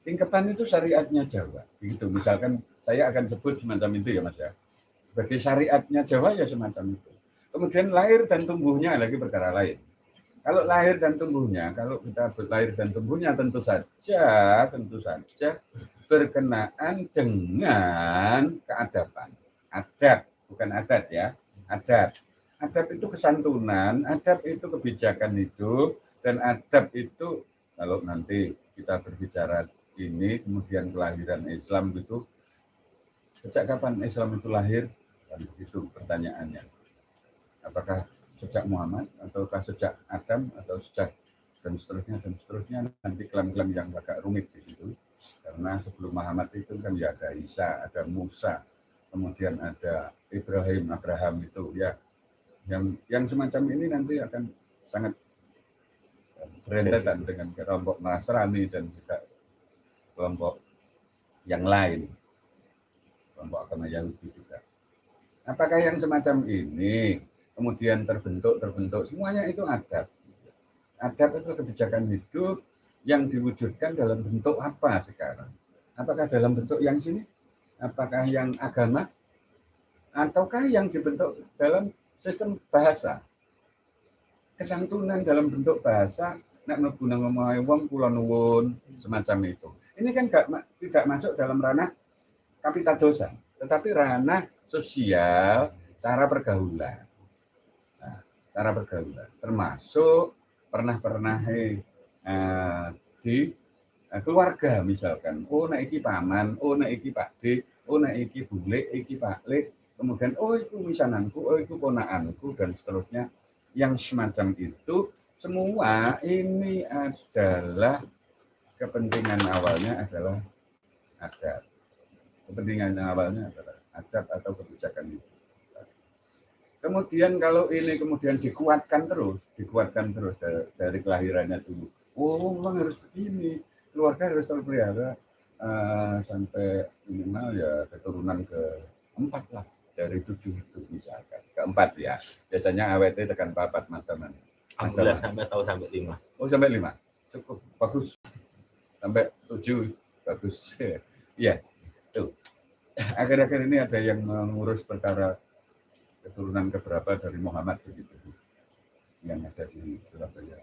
tingkatan itu syariatnya Jawa. Begitu. Misalkan saya akan sebut semacam itu ya mas ya. Sebagai syariatnya Jawa ya semacam itu. Kemudian lahir dan tumbuhnya lagi perkara lain. Kalau lahir dan tumbuhnya, kalau kita lahir dan tumbuhnya tentu saja, tentu saja berkenaan dengan keadaban. Adat, bukan adat ya, adat. Adat itu kesantunan, adat itu kebijakan hidup, dan adat itu kalau nanti kita berbicara ini, kemudian kelahiran Islam itu, sejak kapan Islam itu lahir? Dan itu pertanyaannya. Apakah sejak Muhammad ataukah sejak Adam atau sejak dan seterusnya dan seterusnya nanti klaim-klaim yang agak rumit di situ karena sebelum Muhammad itu kan ya ada Isa ada Musa kemudian ada Ibrahim Abraham itu ya yang yang semacam ini nanti akan sangat berentetan dengan kelompok Nasrani dan juga kelompok yang lain. Kelompok agama Yahudi juga. Apakah yang semacam ini kemudian terbentuk terbentuk? Semuanya itu adat adat itu kebijakan hidup yang diwujudkan dalam bentuk apa sekarang? Apakah dalam bentuk yang sini? Apakah yang agama? Ataukah yang dibentuk dalam sistem bahasa? Kesantunan dalam bentuk bahasa nak mlebu ngomong wong kula nuwun semacam itu ini kan gak, tidak masuk dalam ranah kapitadosan tetapi ranah sosial cara pergaulan. Cara pergaulan. Termasuk pernah-pernah eh, di eh, keluarga misalkan. Oh nek iki paman oh nek iki Pak D oh nek iki bule iki Pak Le. Kemudian oh itu misananku oh itu ponakanku dan seterusnya. Yang semacam itu semua ini adalah kepentingan awalnya adalah adat. Kepentingan awalnya adalah adat atau kebijakan itu. Kemudian kalau ini kemudian dikuatkan terus, dikuatkan terus dari, dari kelahirannya dulu. Oh, memang harus begini. Keluarga harus terpelihara uh, sampai minimal ya keturunan ke empat lah. Dari tujuh itu misalkan. Keempat ya. Biasanya awet tekan papat mas teman Alhamdulillah sampai tahu sampai lima. Oh sampai lima. Cukup. Bagus sampai tujuh bagus. Iya tuh. Akhir-akhir ini ada yang mengurus perkara keturunan keberapa dari Muhammad begitu yang ada di Surabaya.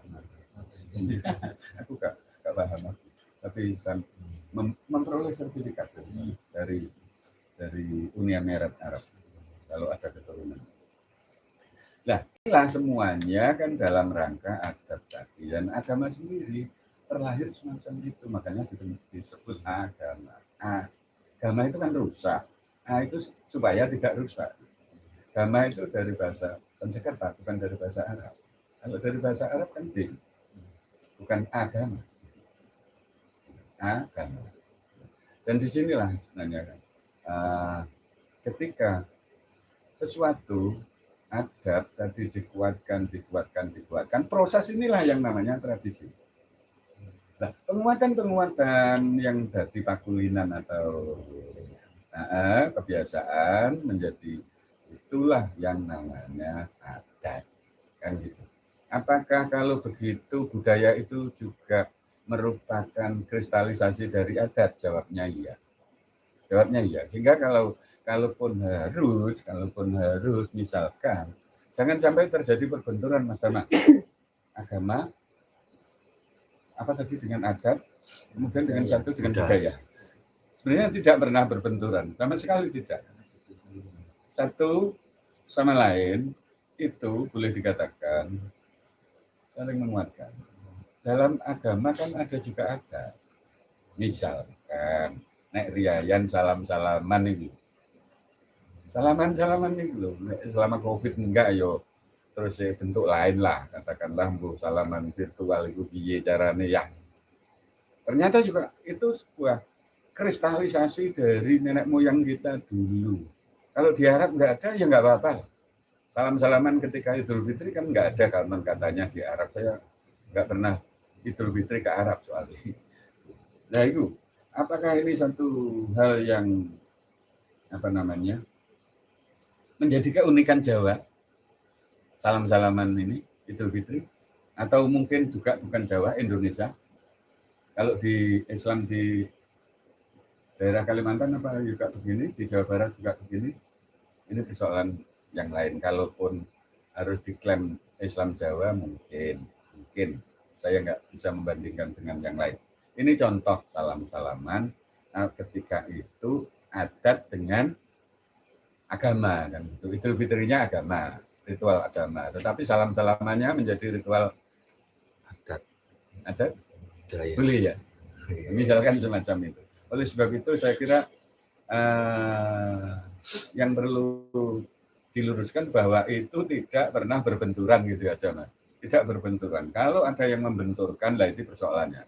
aku gak, gak paham tapi mem memperoleh sertifikat dari dari Uni Emirat Arab kalau ada keturunan. Nah, inilah semuanya kan dalam rangka adat tadi dan agama sendiri terlahir semacam itu makanya disebut agama. Agama itu kan rusak. Nah, itu supaya tidak rusak Agama itu dari bahasa Sanskerta, bukan dari bahasa Arab. Kalau dari bahasa Arab kan din, bukan agama. Agama. Dan di sinilah sebenarnya kan, uh, ketika sesuatu adat tadi dikuatkan, dikuatkan, dikuatkan, proses inilah yang namanya tradisi. Nah, penguatan-penguatan yang dari pakulinan atau uh, kebiasaan menjadi itulah yang namanya adat kan gitu apakah kalau begitu budaya itu juga merupakan kristalisasi dari adat? Jawabnya iya. Jawabnya iya. Sehingga kalau kalaupun harus, kalaupun harus misalkan jangan sampai terjadi perbenturan Mas Dama. Agama apa tadi dengan adat, kemudian dengan satu dengan budaya. Sebenarnya tidak pernah berbenturan, sama sekali tidak. Satu sama lain itu boleh dikatakan saling menguatkan. Dalam agama kan ada juga ada. Misalkan nek riayan salam-salaman itu. Salaman-salaman itu loh. Selama Covid enggak yo terus ya bentuk lain lah katakanlah bu salaman virtual itu piye caranya ya. Ternyata juga itu sebuah kristalisasi dari nenek moyang kita dulu. Kalau di Arab nggak ada ya nggak apa-apa salam salaman ketika Idul Fitri kan nggak ada karena katanya di Arab. Saya nggak pernah Idul Fitri ke Arab soalnya. Nah itu apakah ini satu hal yang apa namanya menjadi keunikan Jawa salam-salaman ini Idul Fitri atau mungkin juga bukan Jawa Indonesia. Kalau di Islam di daerah Kalimantan apa juga begini di Jawa Barat juga begini ini persoalan yang lain. Kalaupun harus diklaim Islam Jawa mungkin mungkin. Saya nggak bisa membandingkan dengan yang lain. Ini contoh salam-salaman nah, ketika itu adat dengan agama kan itu Fitrinya agama ritual agama, tetapi salam-salamannya menjadi ritual adat adat budaya. boleh ya. Misalkan semacam itu. Oleh sebab itu saya kira uh, yang perlu diluruskan bahwa itu tidak pernah berbenturan gitu aja mas. Tidak berbenturan. Kalau ada yang membenturkan, lah itu persoalannya.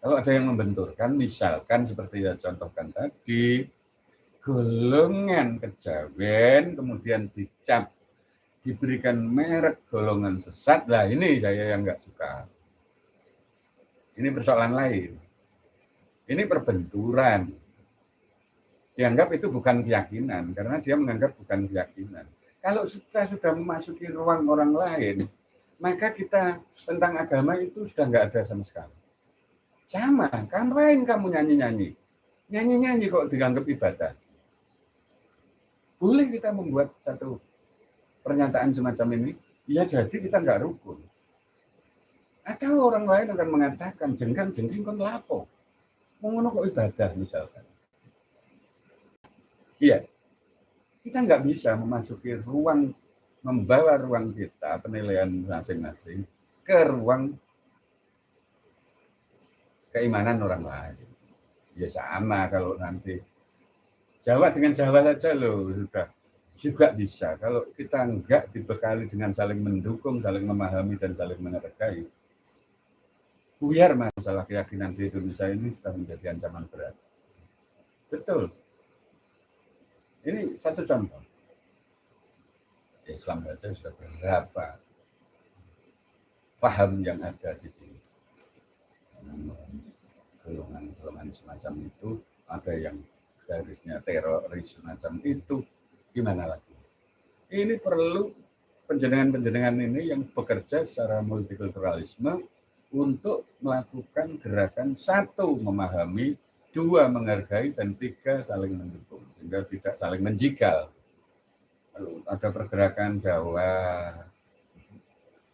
Kalau ada yang membenturkan, misalkan seperti yang contohkan tadi, golongan kejawen kemudian dicap diberikan merek golongan sesat. Lah ini saya yang nggak suka. Ini persoalan lain. Ini perbenturan. Dianggap itu bukan keyakinan karena dia menganggap bukan keyakinan. Kalau kita sudah memasuki ruang orang lain maka kita tentang agama itu sudah nggak ada sama sekali. Sama ngapain kamu nyanyi-nyanyi. Nyanyi-nyanyi kok dianggap ibadah. Boleh kita membuat satu pernyataan semacam ini, ya jadi kita nggak rukun. Atau orang lain akan mengatakan jengkang jengking kon lapo. Mengono kok ibadah misalkan. Iya, kita nggak bisa memasuki ruang, membawa ruang kita, penilaian masing-masing, ke ruang keimanan orang lain. Ya sama kalau nanti Jawa dengan Jawa saja loh sudah juga bisa. Kalau kita enggak dibekali dengan saling mendukung, saling memahami, dan saling menergai, buyar masalah keyakinan di Indonesia ini sudah menjadi ancaman berat. Betul. Ini satu contoh. Islam saja sudah berapa paham yang ada di sini. Golongan-golongan semacam itu, ada yang garisnya teroris semacam itu, gimana lagi? Ini perlu penjenengan-penjenengan ini yang bekerja secara multikulturalisme untuk melakukan gerakan satu memahami, dua menghargai, dan tiga saling mendukung sehingga tidak saling menjigal. Lalu ada pergerakan Jawa,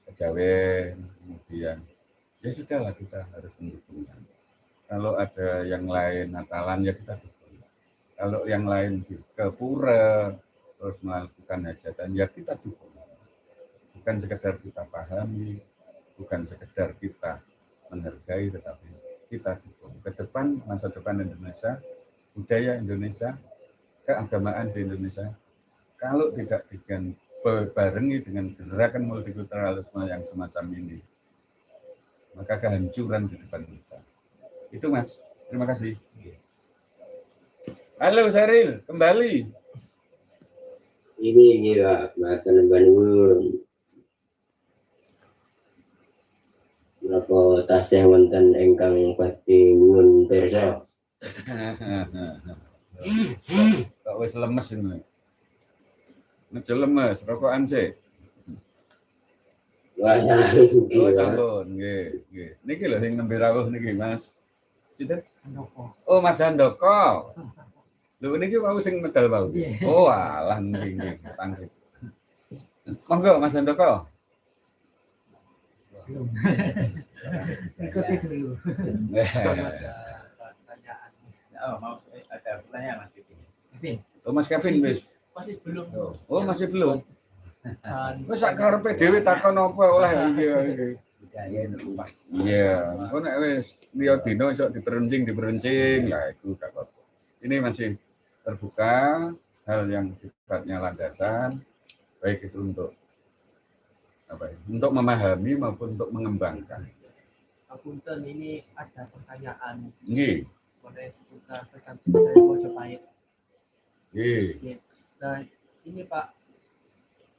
Kejawen, kemudian ya sudahlah kita harus mendukungnya. Kalau ada yang lain Natalan ya kita dukung. Kalau yang lain ke pura, terus melakukan hajatan ya kita dukung. Bukan sekedar kita pahami bukan sekedar kita menghargai tetapi kita dukung. Ke depan masa depan Indonesia budaya Indonesia keagamaan di Indonesia kalau tidak dengan barengi dengan gerakan multikulturalisme yang semacam ini maka kehancuran di depan kita. Itu mas. Terima kasih. Halo Seril kembali ini gila makan Bandung Napa tasih wonten ingkang badhe nyuwun pirsa kok wis lemes ini Nejo lemes rokokan sih Wah, Oh, sampun, nggih, nggih. Niki lho sing nembe rawuh niki, Mas. Sinten? Oh, Mas Handoko. Lho niki wau sing medal wau. Iya. Oh, alah nggih nggih, panggih. Monggo Mas Handoko. Ikuti dulu. pertanyaan. Oh, mau ada pertanyaan Mas Kevin. Kevin, Oh, Mas Kevin wis. masih belum. Oh, masih belum. Wis sak karepe dhewe takon apa oleh iya iya. Budaya itu Mas. Iya, kok nek wis liya dina iso diperuncing diperuncing lah itu gak apa. Ini masih terbuka hal yang sifatnya landasan baik itu untuk apa ya, untuk memahami maupun untuk mengembangkan. Apunten ini ada pertanyaan Nggih, oleh seputar tergantung dari Mojopahit. nggih. Nah, ini Pak,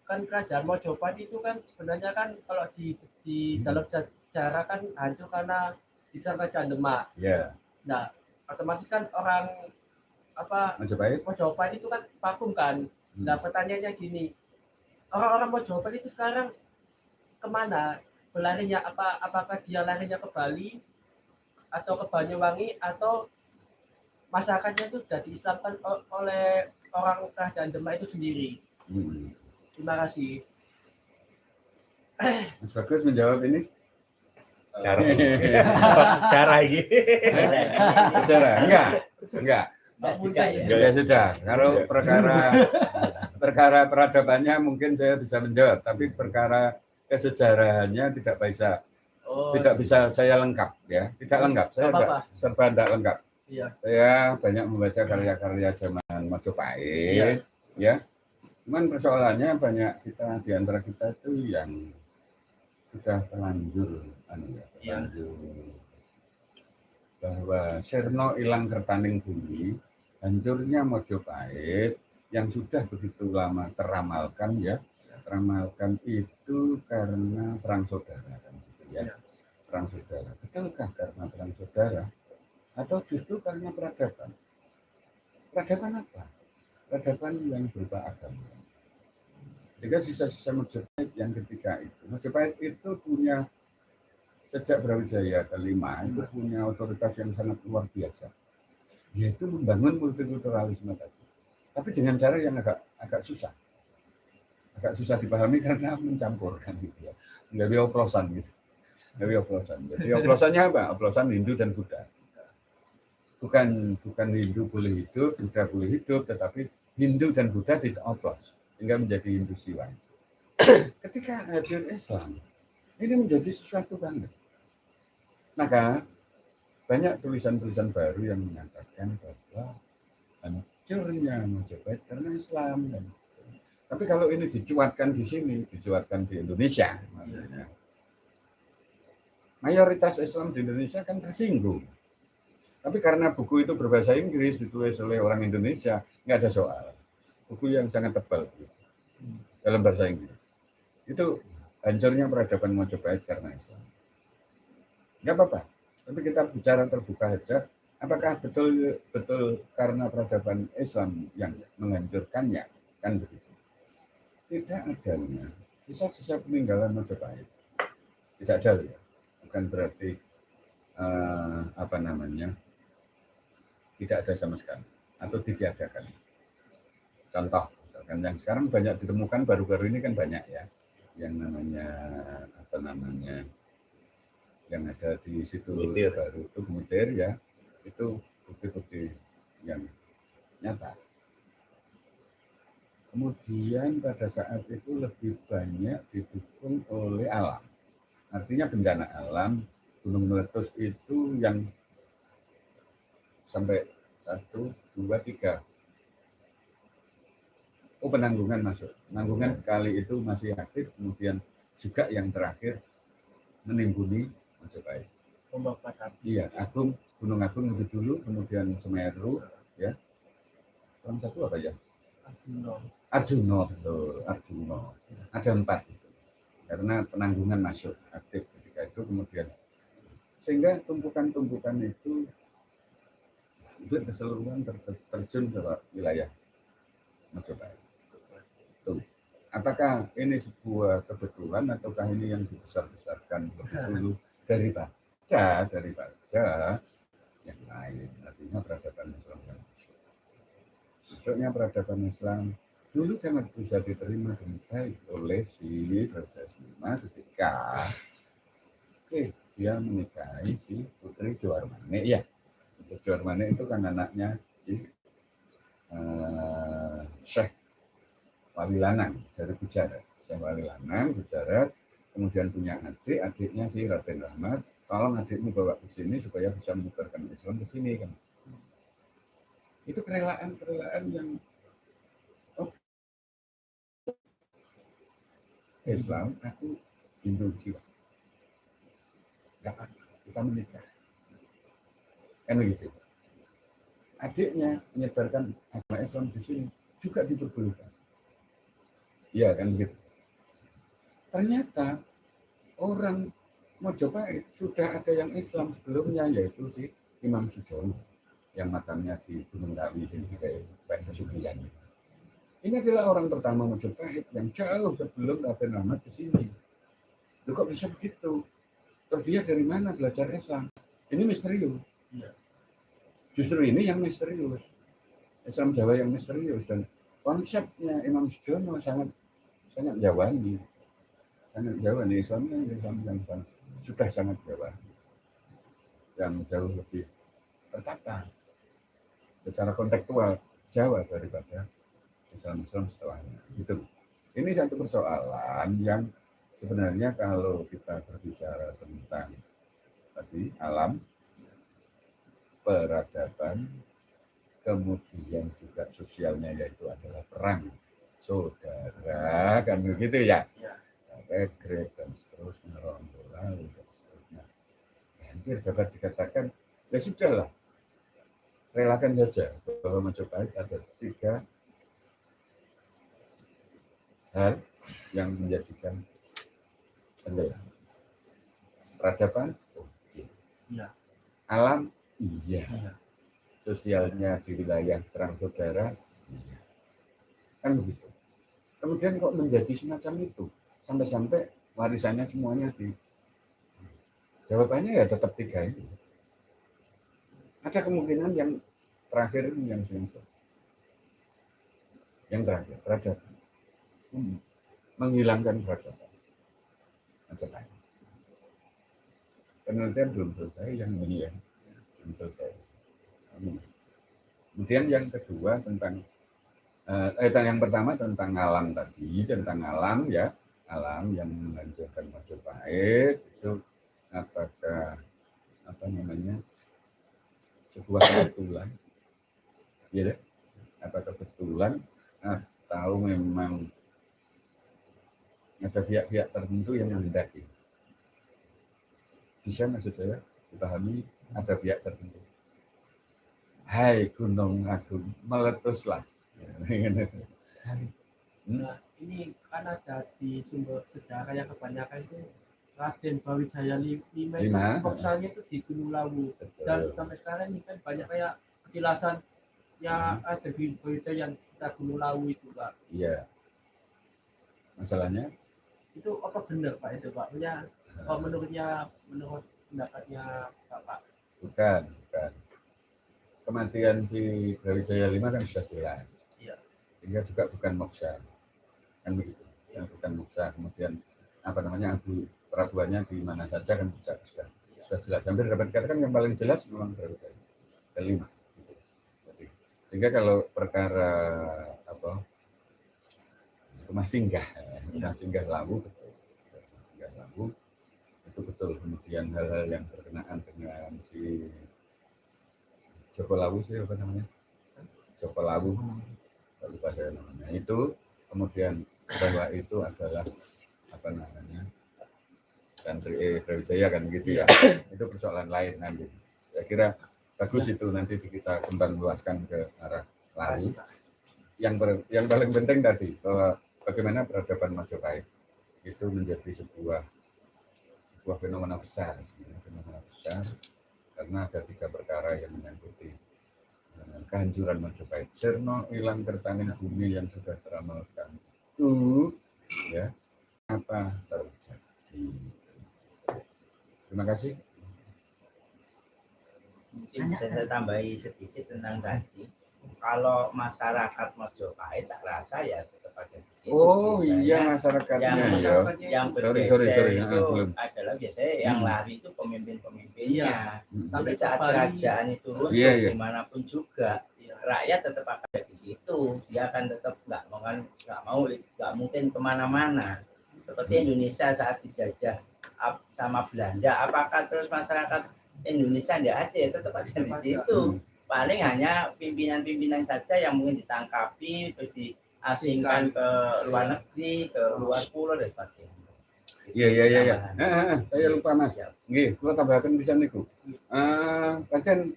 kan kerajaan Mojopahit itu kan sebenarnya kan kalau di di dalam se- sejarah kan hancur karena diserang kerajaan Demak. Ya, Nah, otomatis kan orang apa Majapahit. Mojopahit itu kan vakum kan. Nah, pertanyaannya gini, orang-orang Mojopahit itu sekarang ke mana berlarinya? Apa apakah dia larinya ke Bali atau ke Banyuwangi atau masyarakatnya itu sudah diislamkan oleh orang kerajaan Demak itu sendiri? Hmm. Terima kasih. Mas Bagus menjawab ini. Cara sejarah ini. Sejarah? Enggak, enggak. Mbak juga ya. sudah, kalau Ya. perkara perkara peradabannya mungkin saya bisa menjawab, tapi perkara kesejarahannya tidak bisa Oh, tidak bisa saya lengkap ya, tidak lengkap. Saya Nggak apa-apa. enggak, serba tidak lengkap. iya. Saya banyak membaca karya-karya zaman Majapahit, ya. Cuman persoalannya banyak kita di antara kita itu yang sudah terlanjur, anu ya, Iya. terlanjur bahwa Serno hilang kertaning bumi, hancurnya Mojopahit yang sudah begitu lama teramalkan ya, teramalkan itu karena perang saudara kan gitu ya, Iya. perang saudara. Betulkah karena perang saudara atau justru karena peradaban? Peradaban apa? Peradaban yang berupa agama. Sehingga sisa-sisa Majapahit yang ketiga itu, Majapahit itu punya sejak Brawijaya kelima itu punya otoritas yang sangat luar biasa, yaitu membangun multikulturalisme tadi. Tapi dengan cara yang agak agak susah, agak susah dipahami karena mencampurkan gitu ya, bisa oplosan gitu, bisa oplosan. Jadi oplosannya apa? Oplosan Hindu dan Buddha. Bukan bukan Hindu boleh hidup, Buddha boleh hidup, tetapi Hindu dan Buddha tidak oplos sehingga menjadi Hindu Siwa. Ketika hadir Islam, ini menjadi sesuatu banget. Maka banyak tulisan-tulisan baru yang menyatakan bahwa hancurnya Majapahit karena Islam. Tapi kalau ini dicuatkan di sini, dicuatkan di Indonesia, maksudnya, mayoritas Islam di Indonesia kan tersinggung. Tapi karena buku itu berbahasa Inggris, ditulis oleh orang Indonesia, nggak ada soal. Buku yang sangat tebal gitu, dalam bahasa Inggris. Itu hancurnya peradaban Majapahit karena Islam. Nggak apa-apa. Tapi kita bicara terbuka saja. Apakah betul betul karena peradaban Islam yang menghancurkannya? Kan begitu. Tidak adanya sisa-sisa peninggalan Majapahit. Tidak ada ya. Bukan berarti eh, apa namanya tidak ada sama sekali atau ditiadakan. Contoh, misalkan yang sekarang banyak ditemukan baru-baru ini kan banyak ya, yang namanya apa namanya yang ada di situ Mutir. baru itu Mutir ya, itu bukti-bukti yang nyata. Kemudian pada saat itu lebih banyak didukung oleh alam. Artinya bencana alam, gunung meletus itu yang sampai satu, dua, tiga. Oh penanggungan masuk. Penanggungan kali itu masih aktif, kemudian juga yang terakhir menimbuni Majapahit. Ombak. Iya, Agung, Gunung Agung lebih dulu, kemudian Semeru, ya. Yang satu apa ya? Arjuno. Arjuno, betul, Arjuno. Ada empat itu. Karena penanggungan masuk aktif ketika itu, kemudian sehingga tumpukan-tumpukan itu itu keseluruhan ter- ter- terjun ke wilayah Majapahit. Tuh. apakah ini sebuah kebetulan ataukah ini yang dibesar-besarkan lebih dulu daripada daripada yang lain. Artinya peradaban Islam yang masuk. Masuknya peradaban Islam dulu sangat bisa diterima dengan baik. Oleh si Raja Sima ketika oke dia menikahi si Putri Juarmane ya. Putri Juarmane itu kan anaknya si uh, Syekh Wali Lanang dari Gujarat. Syekh Wali Lanang Gujarat kemudian punya adik adiknya si Raden Rahmat tolong adikmu bawa ke sini supaya bisa menyebarkan Islam ke sini kan itu kerelaan kerelaan yang Islam, aku Hindu jiwa. Gak apa, kita menikah. Kan begitu. Adiknya menyebarkan agama Islam di sini juga diperbolehkan. Iya kan begitu. Ternyata orang Mojopahit sudah ada yang Islam sebelumnya yaitu si Imam Sujono yang makamnya di Gunung Kawi di Pak. Ini adalah orang pertama Majapahit yang jauh sebelum Raden Ahmad ke sini. Loh kok bisa begitu? Terus dia dari mana belajar Islam? Ini misterius. Iya. Justru ini yang misterius. Islam Jawa yang misterius dan konsepnya Imam Sujono sangat sangat Jawani. Sangat Jawani Islamnya Islam yang sangat, sudah sangat Jawa. Yang jauh lebih tertata secara kontekstual Jawa daripada Islam-Islam setelahnya. Gitu. Ini satu persoalan yang sebenarnya kalau kita berbicara tentang tadi alam, peradaban, kemudian juga sosialnya yaitu adalah perang saudara kan begitu ya regrek dan seterusnya bola dan seterusnya hampir dapat dikatakan ya sudahlah relakan saja bahwa Majapahit ada tiga hal yang menjadikan tenggelam. Peradaban, oke. Iya. Alam, iya. Iya. Sosialnya di wilayah terang saudara, iya. Kan begitu. Kemudian kok menjadi semacam itu? Sampai-sampai warisannya semuanya di Jawabannya ya tetap tiga ini. Ada kemungkinan yang terakhir yang sensor. Yang terakhir, peradaban hmm, menghilangkan peradaban. Macam. Penelitian belum selesai, yang ini ya, belum selesai. Hmm. Kemudian yang kedua tentang eh, eh yang pertama tentang alam tadi, tentang alam ya, alam yang menghancurkan Majapahit itu apakah apa namanya sebuah kebetulan, ya, apa kebetulan? Atau memang ada pihak-pihak tertentu yang menghendaki. Bisa maksud saya? Dipahami? Ada pihak tertentu. Hai Gunung Agung, meletuslah. Nah, ini kan ada di sumber sejarah yang kebanyakan itu Raden Bawijaya lima itu Lima. fokusnya itu di Gunung Lawu dan sampai sekarang ini kan banyak kayak petilasan yang ada di Bawijaya yang sekitar Gunung Lawu itu pak Iya. Masalahnya itu apa benar pak itu pak punya oh, menurutnya menurut pendapatnya bapak bukan, bukan. Kematian si Brawijaya lima kan sudah jelas. Iya. Sehingga juga bukan moksa. Kan begitu. Yang bukan moksa. Kemudian apa namanya abu perabuannya di mana saja kan sudah sudah, sudah jelas. Hampir dapat dikatakan yang paling jelas memang Brawijaya kelima. Jadi, sehingga kalau perkara apa rumah singgah, rumah singgah lawu betul, rumah singgah lawu itu betul. Kemudian hal-hal yang berkenaan dengan si Joko Lawu sih apa namanya? Joko Lawu, lupa saya namanya. Itu kemudian bahwa itu adalah apa namanya? Santri eh, Brawijaya kan gitu ya. Itu persoalan lain nanti. Saya kira bagus itu nanti kita kembang luaskan ke arah lalu. Yang ber- yang paling penting tadi bahwa bagaimana peradaban Majapahit itu menjadi sebuah sebuah fenomena besar, fenomena besar karena ada tiga perkara yang menyangkuti eh, kehancuran Majapahit. Sirno hilang kertaning bumi yang sudah teramalkan itu ya apa terjadi. Terima kasih. Mungkin bisa saya tambahi sedikit tentang tadi. Kalau masyarakat Mojopahit tak rasa ya tetap ada di situ. Oh Biasanya iya masyarakatnya yang ya. yang Sorry, sorry, sorry. itu Ah, belum. adalah biasanya yang Hmm. lari itu pemimpin-pemimpinnya. Hmm. Sampai saat kerajaan itu Iya, iya. di mana pun juga rakyat tetap akan ada di situ. Dia akan tetap nggak mau nggak mau nggak mungkin ke mana-mana. Seperti Hmm. Indonesia saat dijajah sama Belanda, apakah terus masyarakat Indonesia tidak ada? Ya, tetap ada di situ. Paling hanya pimpinan-pimpinan saja yang mungkin ditangkapi terus diasingkan ke luar negeri, ke luar pulau dan sebagainya. Iya iya iya. eh, saya lupa mas. Nggih, kula tambahkan bisa niku. Eh, pancen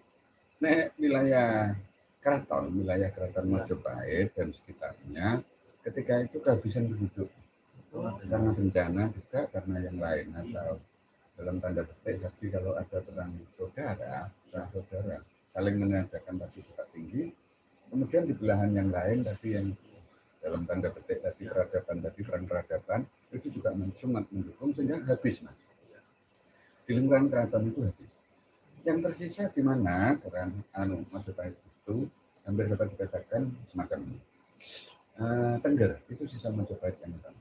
nek wilayah keraton, wilayah keraton Majapahit dan sekitarnya ketika itu kehabisan penduduk. Karena bencana juga karena yang lain atau dalam tanda petik tapi kalau ada perang saudara, perang saudara saling menandakan tadi juga tinggi, kemudian di belahan yang lain tapi yang dalam tanda petik tadi peradaban tadi perang peradaban itu juga sangat mendukung sehingga habis mas. Di lingkungan keraton itu habis. Yang tersisa di mana? Peran anu itu hampir dapat dikatakan semacam ini. Eh, Tengger itu sisa Majapahit yang utama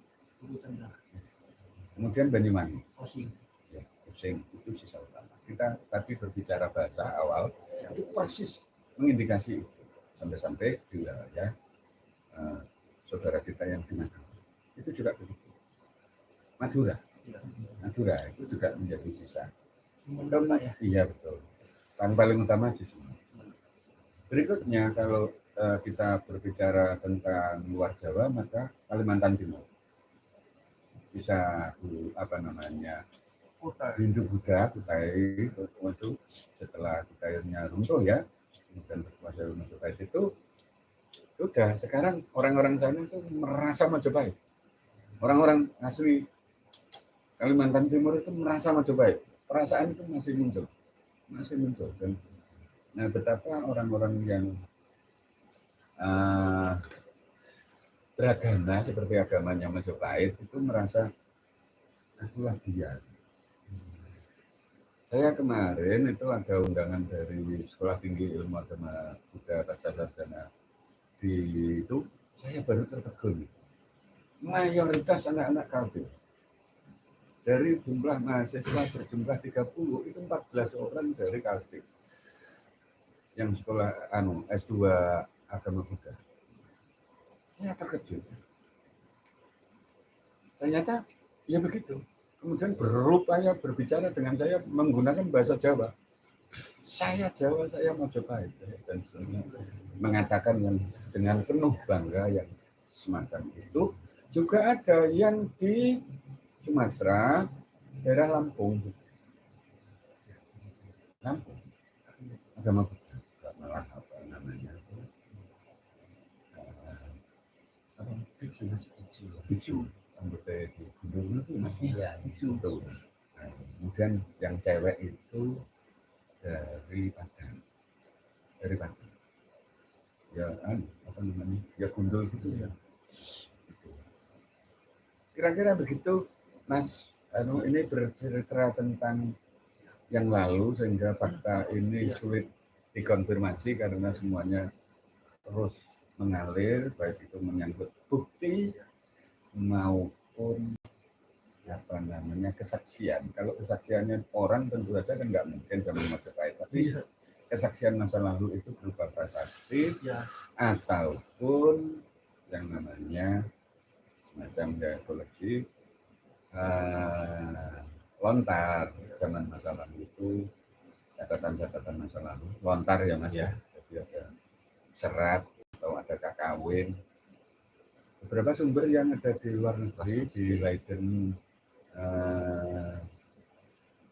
kemudian Banyuwangi. Ya, Using itu sisa utama. Kita tadi berbicara bahasa awal itu persis. mengindikasi itu. Sampai-sampai di wilayah eh, saudara kita yang di Madura. Itu juga begitu. Madura. Madura itu juga menjadi sisa. Kemudian, iya betul. Yang paling utama di sini berikutnya kalau eh, kita berbicara tentang luar Jawa maka Kalimantan Timur. Bisa apa namanya Hindu Buddha Kutai itu setelah Kutainya runtuh ya kemudian berkuasa Majapahit itu sudah. Sekarang orang-orang sana itu merasa Majapahit. Orang-orang asli Kalimantan Timur itu merasa Majapahit. Perasaan itu masih muncul masih muncul. Dan nah betapa orang-orang yang uh, beragama seperti agamanya Majapahit itu merasa akulah dia. Saya kemarin itu ada undangan dari Sekolah Tinggi Ilmu Agama Buddha Pasca Sarjana di itu saya baru tertegun. Mayoritas anak-anak kafir. Dari jumlah mahasiswa berjumlah 30 itu 14 orang dari kafir yang sekolah anu S2 agama Buddha. Saya terkejut. Ternyata ya begitu. Kemudian berupaya berbicara dengan saya menggunakan bahasa Jawa. Saya Jawa saya Majapahit dan mengatakan yang dengan penuh bangga yang semacam itu. Juga ada yang di Sumatera daerah Lampung. Lampung. Agama malah apa namanya Eh, apa biksu biksu anggota itu masih Iya, biksu Betul. Nah, kemudian yang cewek itu dari Padang. Dari Padang. Ya anu, apa namanya? Ya gundul gitu ya. Kira-kira begitu Mas. Anu ini bercerita tentang yang lalu sehingga fakta ini sulit dikonfirmasi karena semuanya terus mengalir baik itu menyangkut bukti maupun apa namanya kesaksian. Kalau kesaksiannya orang tentu saja kan nggak mungkin zaman Majapahit, tapi kesaksian masa lalu itu berupa prasasti Ya. ataupun yang namanya semacam ya koleksi eh, lontar. Zaman masa lalu itu catatan-catatan masa lalu. Lontar ya mas ya. Jadi ada serat atau ada kakawin beberapa sumber yang ada di luar negeri di Leiden eh,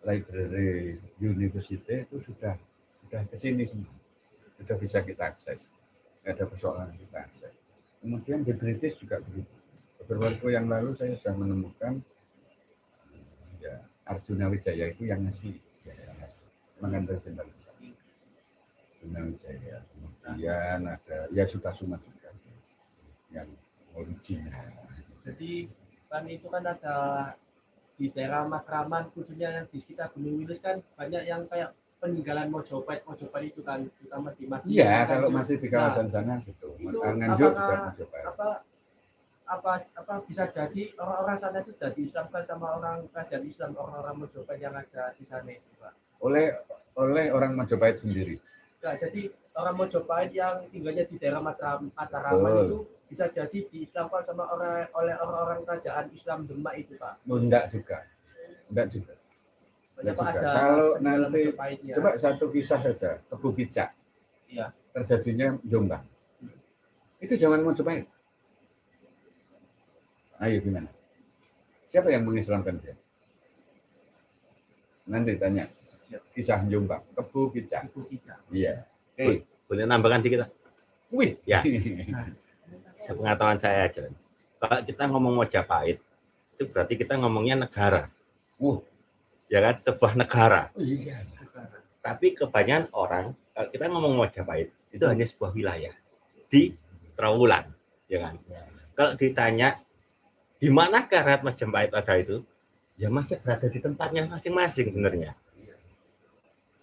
Library University itu sudah sudah ke sini semua. Sudah bisa kita akses. Nggak ada persoalan kita akses. Kemudian di British juga begitu. Beberapa waktu yang lalu saya sudah menemukan eh, ya Arjuna Wijaya itu yang ngasih ya, yang mengantar jenderal Arjuna Wijaya. Kemudian ada ya Sutasuma juga. Yang original. Jadi kan itu kan ada di daerah Matraman khususnya yang di sekitar Gunung Wilis kan banyak yang kayak peninggalan Mojopahit Mojopahit itu kan terutama di Madiun. Iya, kalau masih di kawasan sana gitu. Nah, itu Nganjuk juga Mojopahit. apa apa apa bisa jadi orang-orang sana itu sudah diislamkan sama orang kerajaan Islam orang-orang Mojopahit yang ada di sana itu Pak. Oleh oleh orang Majapahit sendiri. Nah, jadi orang Mojopahit yang tinggalnya di daerah Mataraman Betul. itu bisa jadi diislamkan sama orang oleh orang-orang kerajaan Islam Demak itu Pak. Oh, enggak juga. Enggak juga. Banyak Ya Pak juga. ada Kalau nanti-. Coba satu kisah saja, Tebu Picak. Iya. Terjadinya Jombang. Itu zaman Majapahit. Ayo gimana? Siapa yang mengislamkan dia? Nanti tanya. Kisah Jombang. Ibu kita. Iya. Oke. Boleh nambahkan dikit? Pak? Wih. Ya. Sepengetahuan saya aja. Kalau kita ngomong Mojapahit, itu berarti kita ngomongnya negara. Uh. Ya kan? Sebuah negara. Oh, iya. Tapi kebanyakan orang, kalau kita ngomong Mojapahit, itu hanya sebuah wilayah di Trawulan. Ya kan? Kalau ditanya, di mana Rakyat Majapahit ada itu? Ya masih berada di tempatnya masing-masing sebenarnya.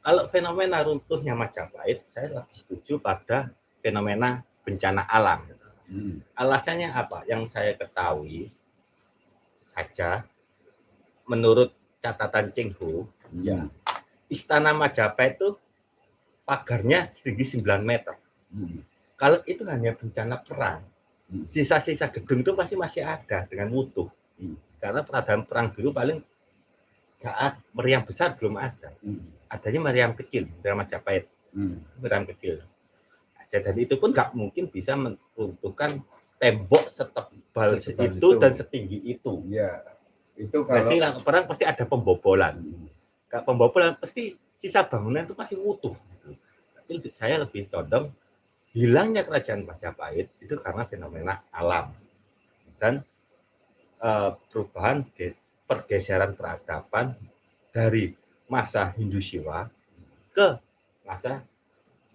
Kalau fenomena runtuhnya Majapahit, saya lebih setuju pada fenomena bencana alam. Hmm. Alasannya apa? Yang saya ketahui saja, menurut catatan Cengho, Ya. Istana Majapahit itu pagarnya setinggi 9 meter. Hmm. Kalau itu hanya bencana perang, Hmm. sisa-sisa gedung itu pasti masih ada dengan utuh. Hmm. Karena peradaban perang dulu paling saat meriam besar belum ada. Hmm. Adanya meriam kecil, meriam Majapahit, Hmm. meriam kecil. Dan itu pun nggak mungkin bisa meruntuhkan tembok setebal Setebal itu itu. dan setinggi itu. Ya. Itu kalau Berarti lah, perang pasti ada pembobolan. Hmm. Kalau pembobolan pasti sisa bangunan itu masih utuh. gitu. Tapi lebih- saya lebih condong hilangnya kerajaan Majapahit itu karena fenomena alam dan eh, perubahan ges- pergeseran peradaban dari masa Hindu Siwa ke masa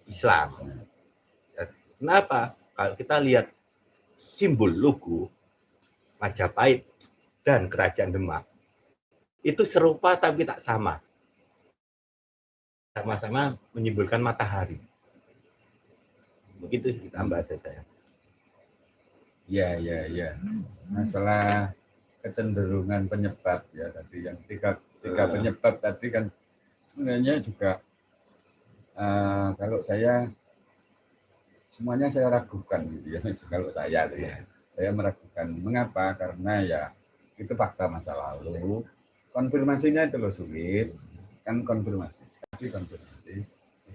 Islam. Kenapa? Kalau kita lihat simbol logo Majapahit dan Kerajaan Demak itu serupa tapi tak sama. Sama-sama menyimbolkan matahari. Begitu ditambah ada saya. Ya, ya, ya. Masalah kecenderungan penyebab ya tadi yang tiga tiga Eh. penyebab tadi kan sebenarnya juga eh, kalau saya semuanya saya ragukan gitu ya kalau saya tuh ya. Saya meragukan mengapa? Karena ya itu fakta masa lalu. Konfirmasinya itu loh sulit. Kan konfirmasi saksi konfirmasi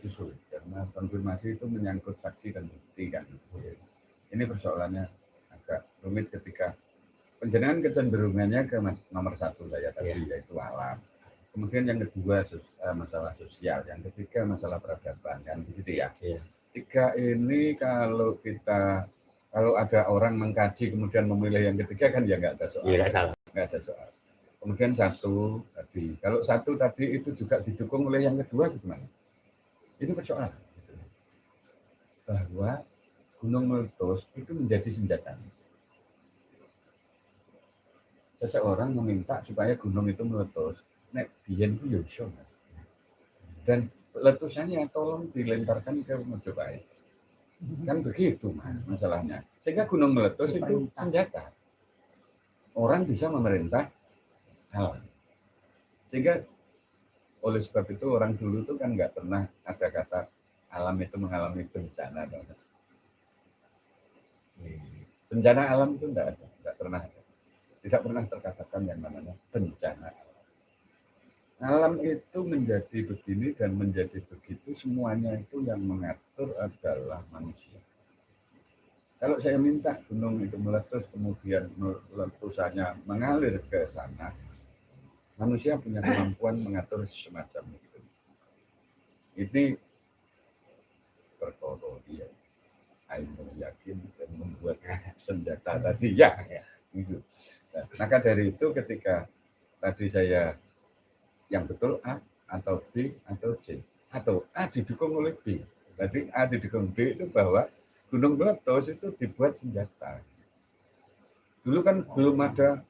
itu sulit. Karena konfirmasi itu menyangkut saksi dan bukti kan? Ini persoalannya agak rumit ketika penjenengan kecenderungannya ke mas- nomor satu saya tadi yaitu alam. Kemudian yang kedua eh, masalah sosial, yang ketiga masalah peradaban kan? Begitu ya. Iya. Tiga ini kalau kita kalau ada orang mengkaji kemudian memilih yang ketiga kan ya nggak ada soal. Iya, nggak salah. Nggak ada soal. Kemudian satu tadi, kalau satu tadi itu juga didukung oleh yang kedua gimana? Itu persoalan. Bahwa gunung meletus itu menjadi senjata seseorang meminta supaya gunung itu meletus, nek biyen ku ya. Dan letusannya tolong dilemparkan ke Mojopahit. Kan begitu, Mas, masalahnya. Sehingga gunung meletus itu senjata. Orang bisa memerintah hal. Sehingga oleh sebab itu orang dulu itu kan nggak pernah ada kata alam itu mengalami bencana, Mas. Bencana alam itu enggak ada, enggak pernah ada tidak pernah terkatakan yang namanya bencana alam. Itu menjadi begini dan menjadi begitu semuanya itu yang mengatur adalah manusia. Kalau saya minta gunung itu meletus kemudian letusannya mengalir ke sana, manusia punya kemampuan mengatur semacam itu. Ini perkara dia. Ayo yakin dan membuat senjata tadi ya, gitu. Nah, maka dari itu ketika tadi saya yang betul A atau B atau C atau A didukung oleh B. Tadi A didukung B itu bahwa gunung meletus itu dibuat senjata. dulu kan belum ada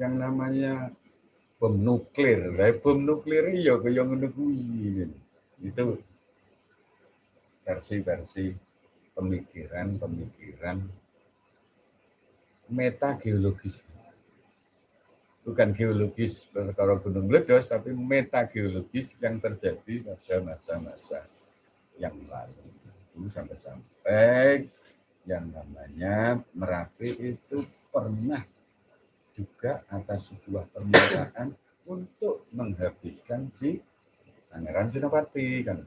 yang namanya bom nuklir. Lah bom nuklir iya kaya ngono. Itu versi-versi pemikiran-pemikiran meta geologis. Bukan geologis perkara gunung meledos, tapi meta geologis yang terjadi pada masa-masa yang lalu. Itu sampai-sampai yang namanya Merapi itu pernah juga atas sebuah permintaan untuk menghabiskan si Pangeran Sinopati kan.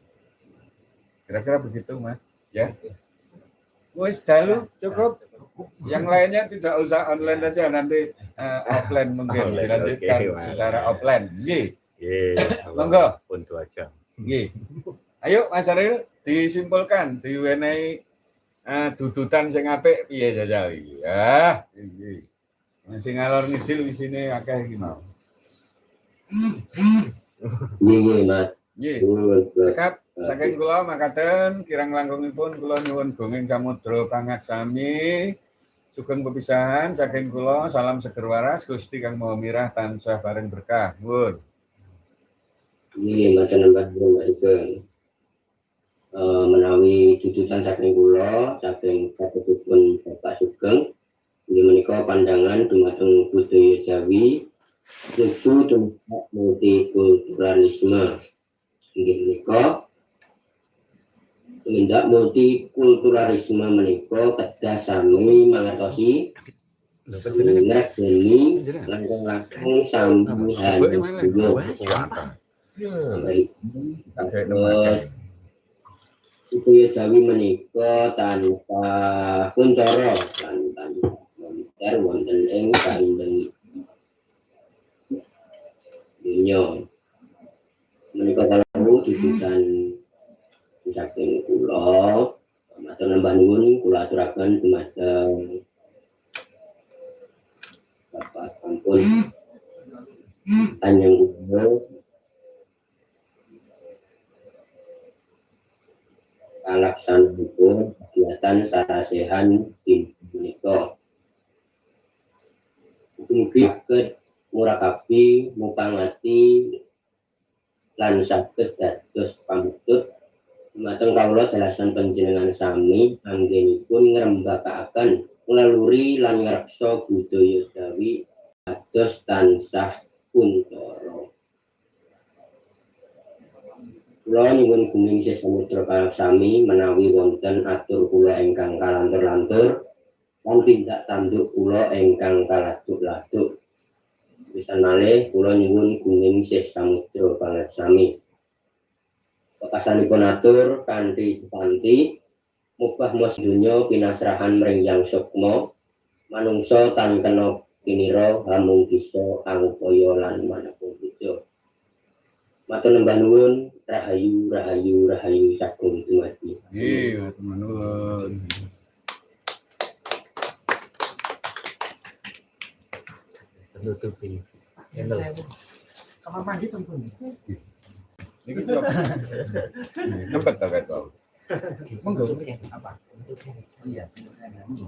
Kira-kira begitu Mas, ya. Wes dalu cukup. Yang lainnya tidak usah online saja nanti eh, offline mungkin Online, dilanjutkan oke, Mas. secara offline. Nggih, Iya, Monggo. pun dua jam. nggih. Ayo Mas Aril disimpulkan diwenehi eh, dudutan sing apik piye jajal iki. Ya, iki. Masih ngalor ngidil di sini akeh iki mau. Nggih, nggih, Mas. Nggih. Cekap saking kula makaten kirang langkungipun kula nyuwun gunging samudra pangat sami sugeng pepisahan saking kula salam seger waras Gusti Kang Maha Mirah tansah bareng berkah. Nuwun. Nggih, matur nuwun Mas Sugeng. Eh, menawi tututan saking kula saking katutupun Bapak Sugeng inggih menika pandangan dumateng budaya Jawi nuju tumrap multikulturalisme inggih menika tumindak multikulturalisme menika kedah sami mangertosi ngregeni dulu sampai Kayak Terus budaya Jawi menika tanpa kuncara lan tanpa monter wonten ing kandheng dunya. Menika kalau dibutuhkan saking kula matur nambah nuwun kula aturaken dumateng Bapak ampun Tanjung Gubernur kalaksanipun kegiatan sarasehan tim menika. Mugi saged murakabi mupangati lan saged dados pamitut dumateng kawula dalasan panjenengan sami anggenipun ngrembakakaken ngeluri lan ngreksa budaya Jawi dados tansah kuntara. Kula nyuwun gunging sesamudra kalaksami menawi wonten atur kula ingkang kalantur-lantur lan tindak tanduk kula ingkang kaladuk-laduk. Pisan malih kula nyuwun gunging sesamudra kalaksami. Pekasanipun atur kanthi kanthi mubah mos donya pinasrahan mring yang sukma manungsa tan kena kinira hamung bisa angupaya lan mana pun puja. Matur nembah nuwun rahayu rahayu rahayu sagung dumadi. Nggih, matur nuwun. Menutupi. Kamar mandi tentu. Monggo. Apa? Iya. monggo.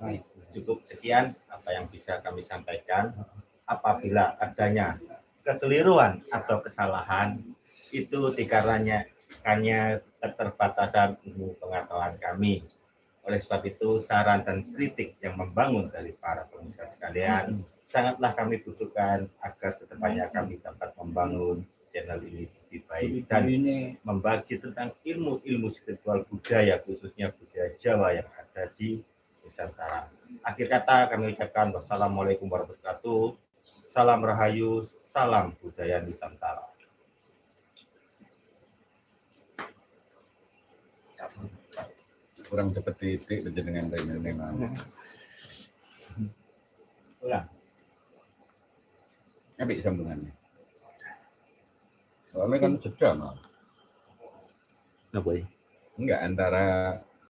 Baik, cukup sekian apa yang bisa kami sampaikan. Apabila adanya kekeliruan atau kesalahan itu dikarenanya hanya keterbatasan ilmu pengetahuan kami. Oleh sebab itu, saran dan kritik yang membangun dari para pemirsa sekalian sangatlah kami butuhkan agar ke depannya kami dapat membangun channel ini lebih baik dan membagi tentang ilmu-ilmu spiritual budaya khususnya budaya Jawa yang ada di Nusantara. Akhir kata kami ucapkan wassalamualaikum warahmatullahi wabarakatuh. Salam Rahayu, salam budaya Nusantara. Kurang cepet titik rene mau. Ulang. Apik sambungannya. Soalnya kan jeda mau. Nah, boy. Enggak antara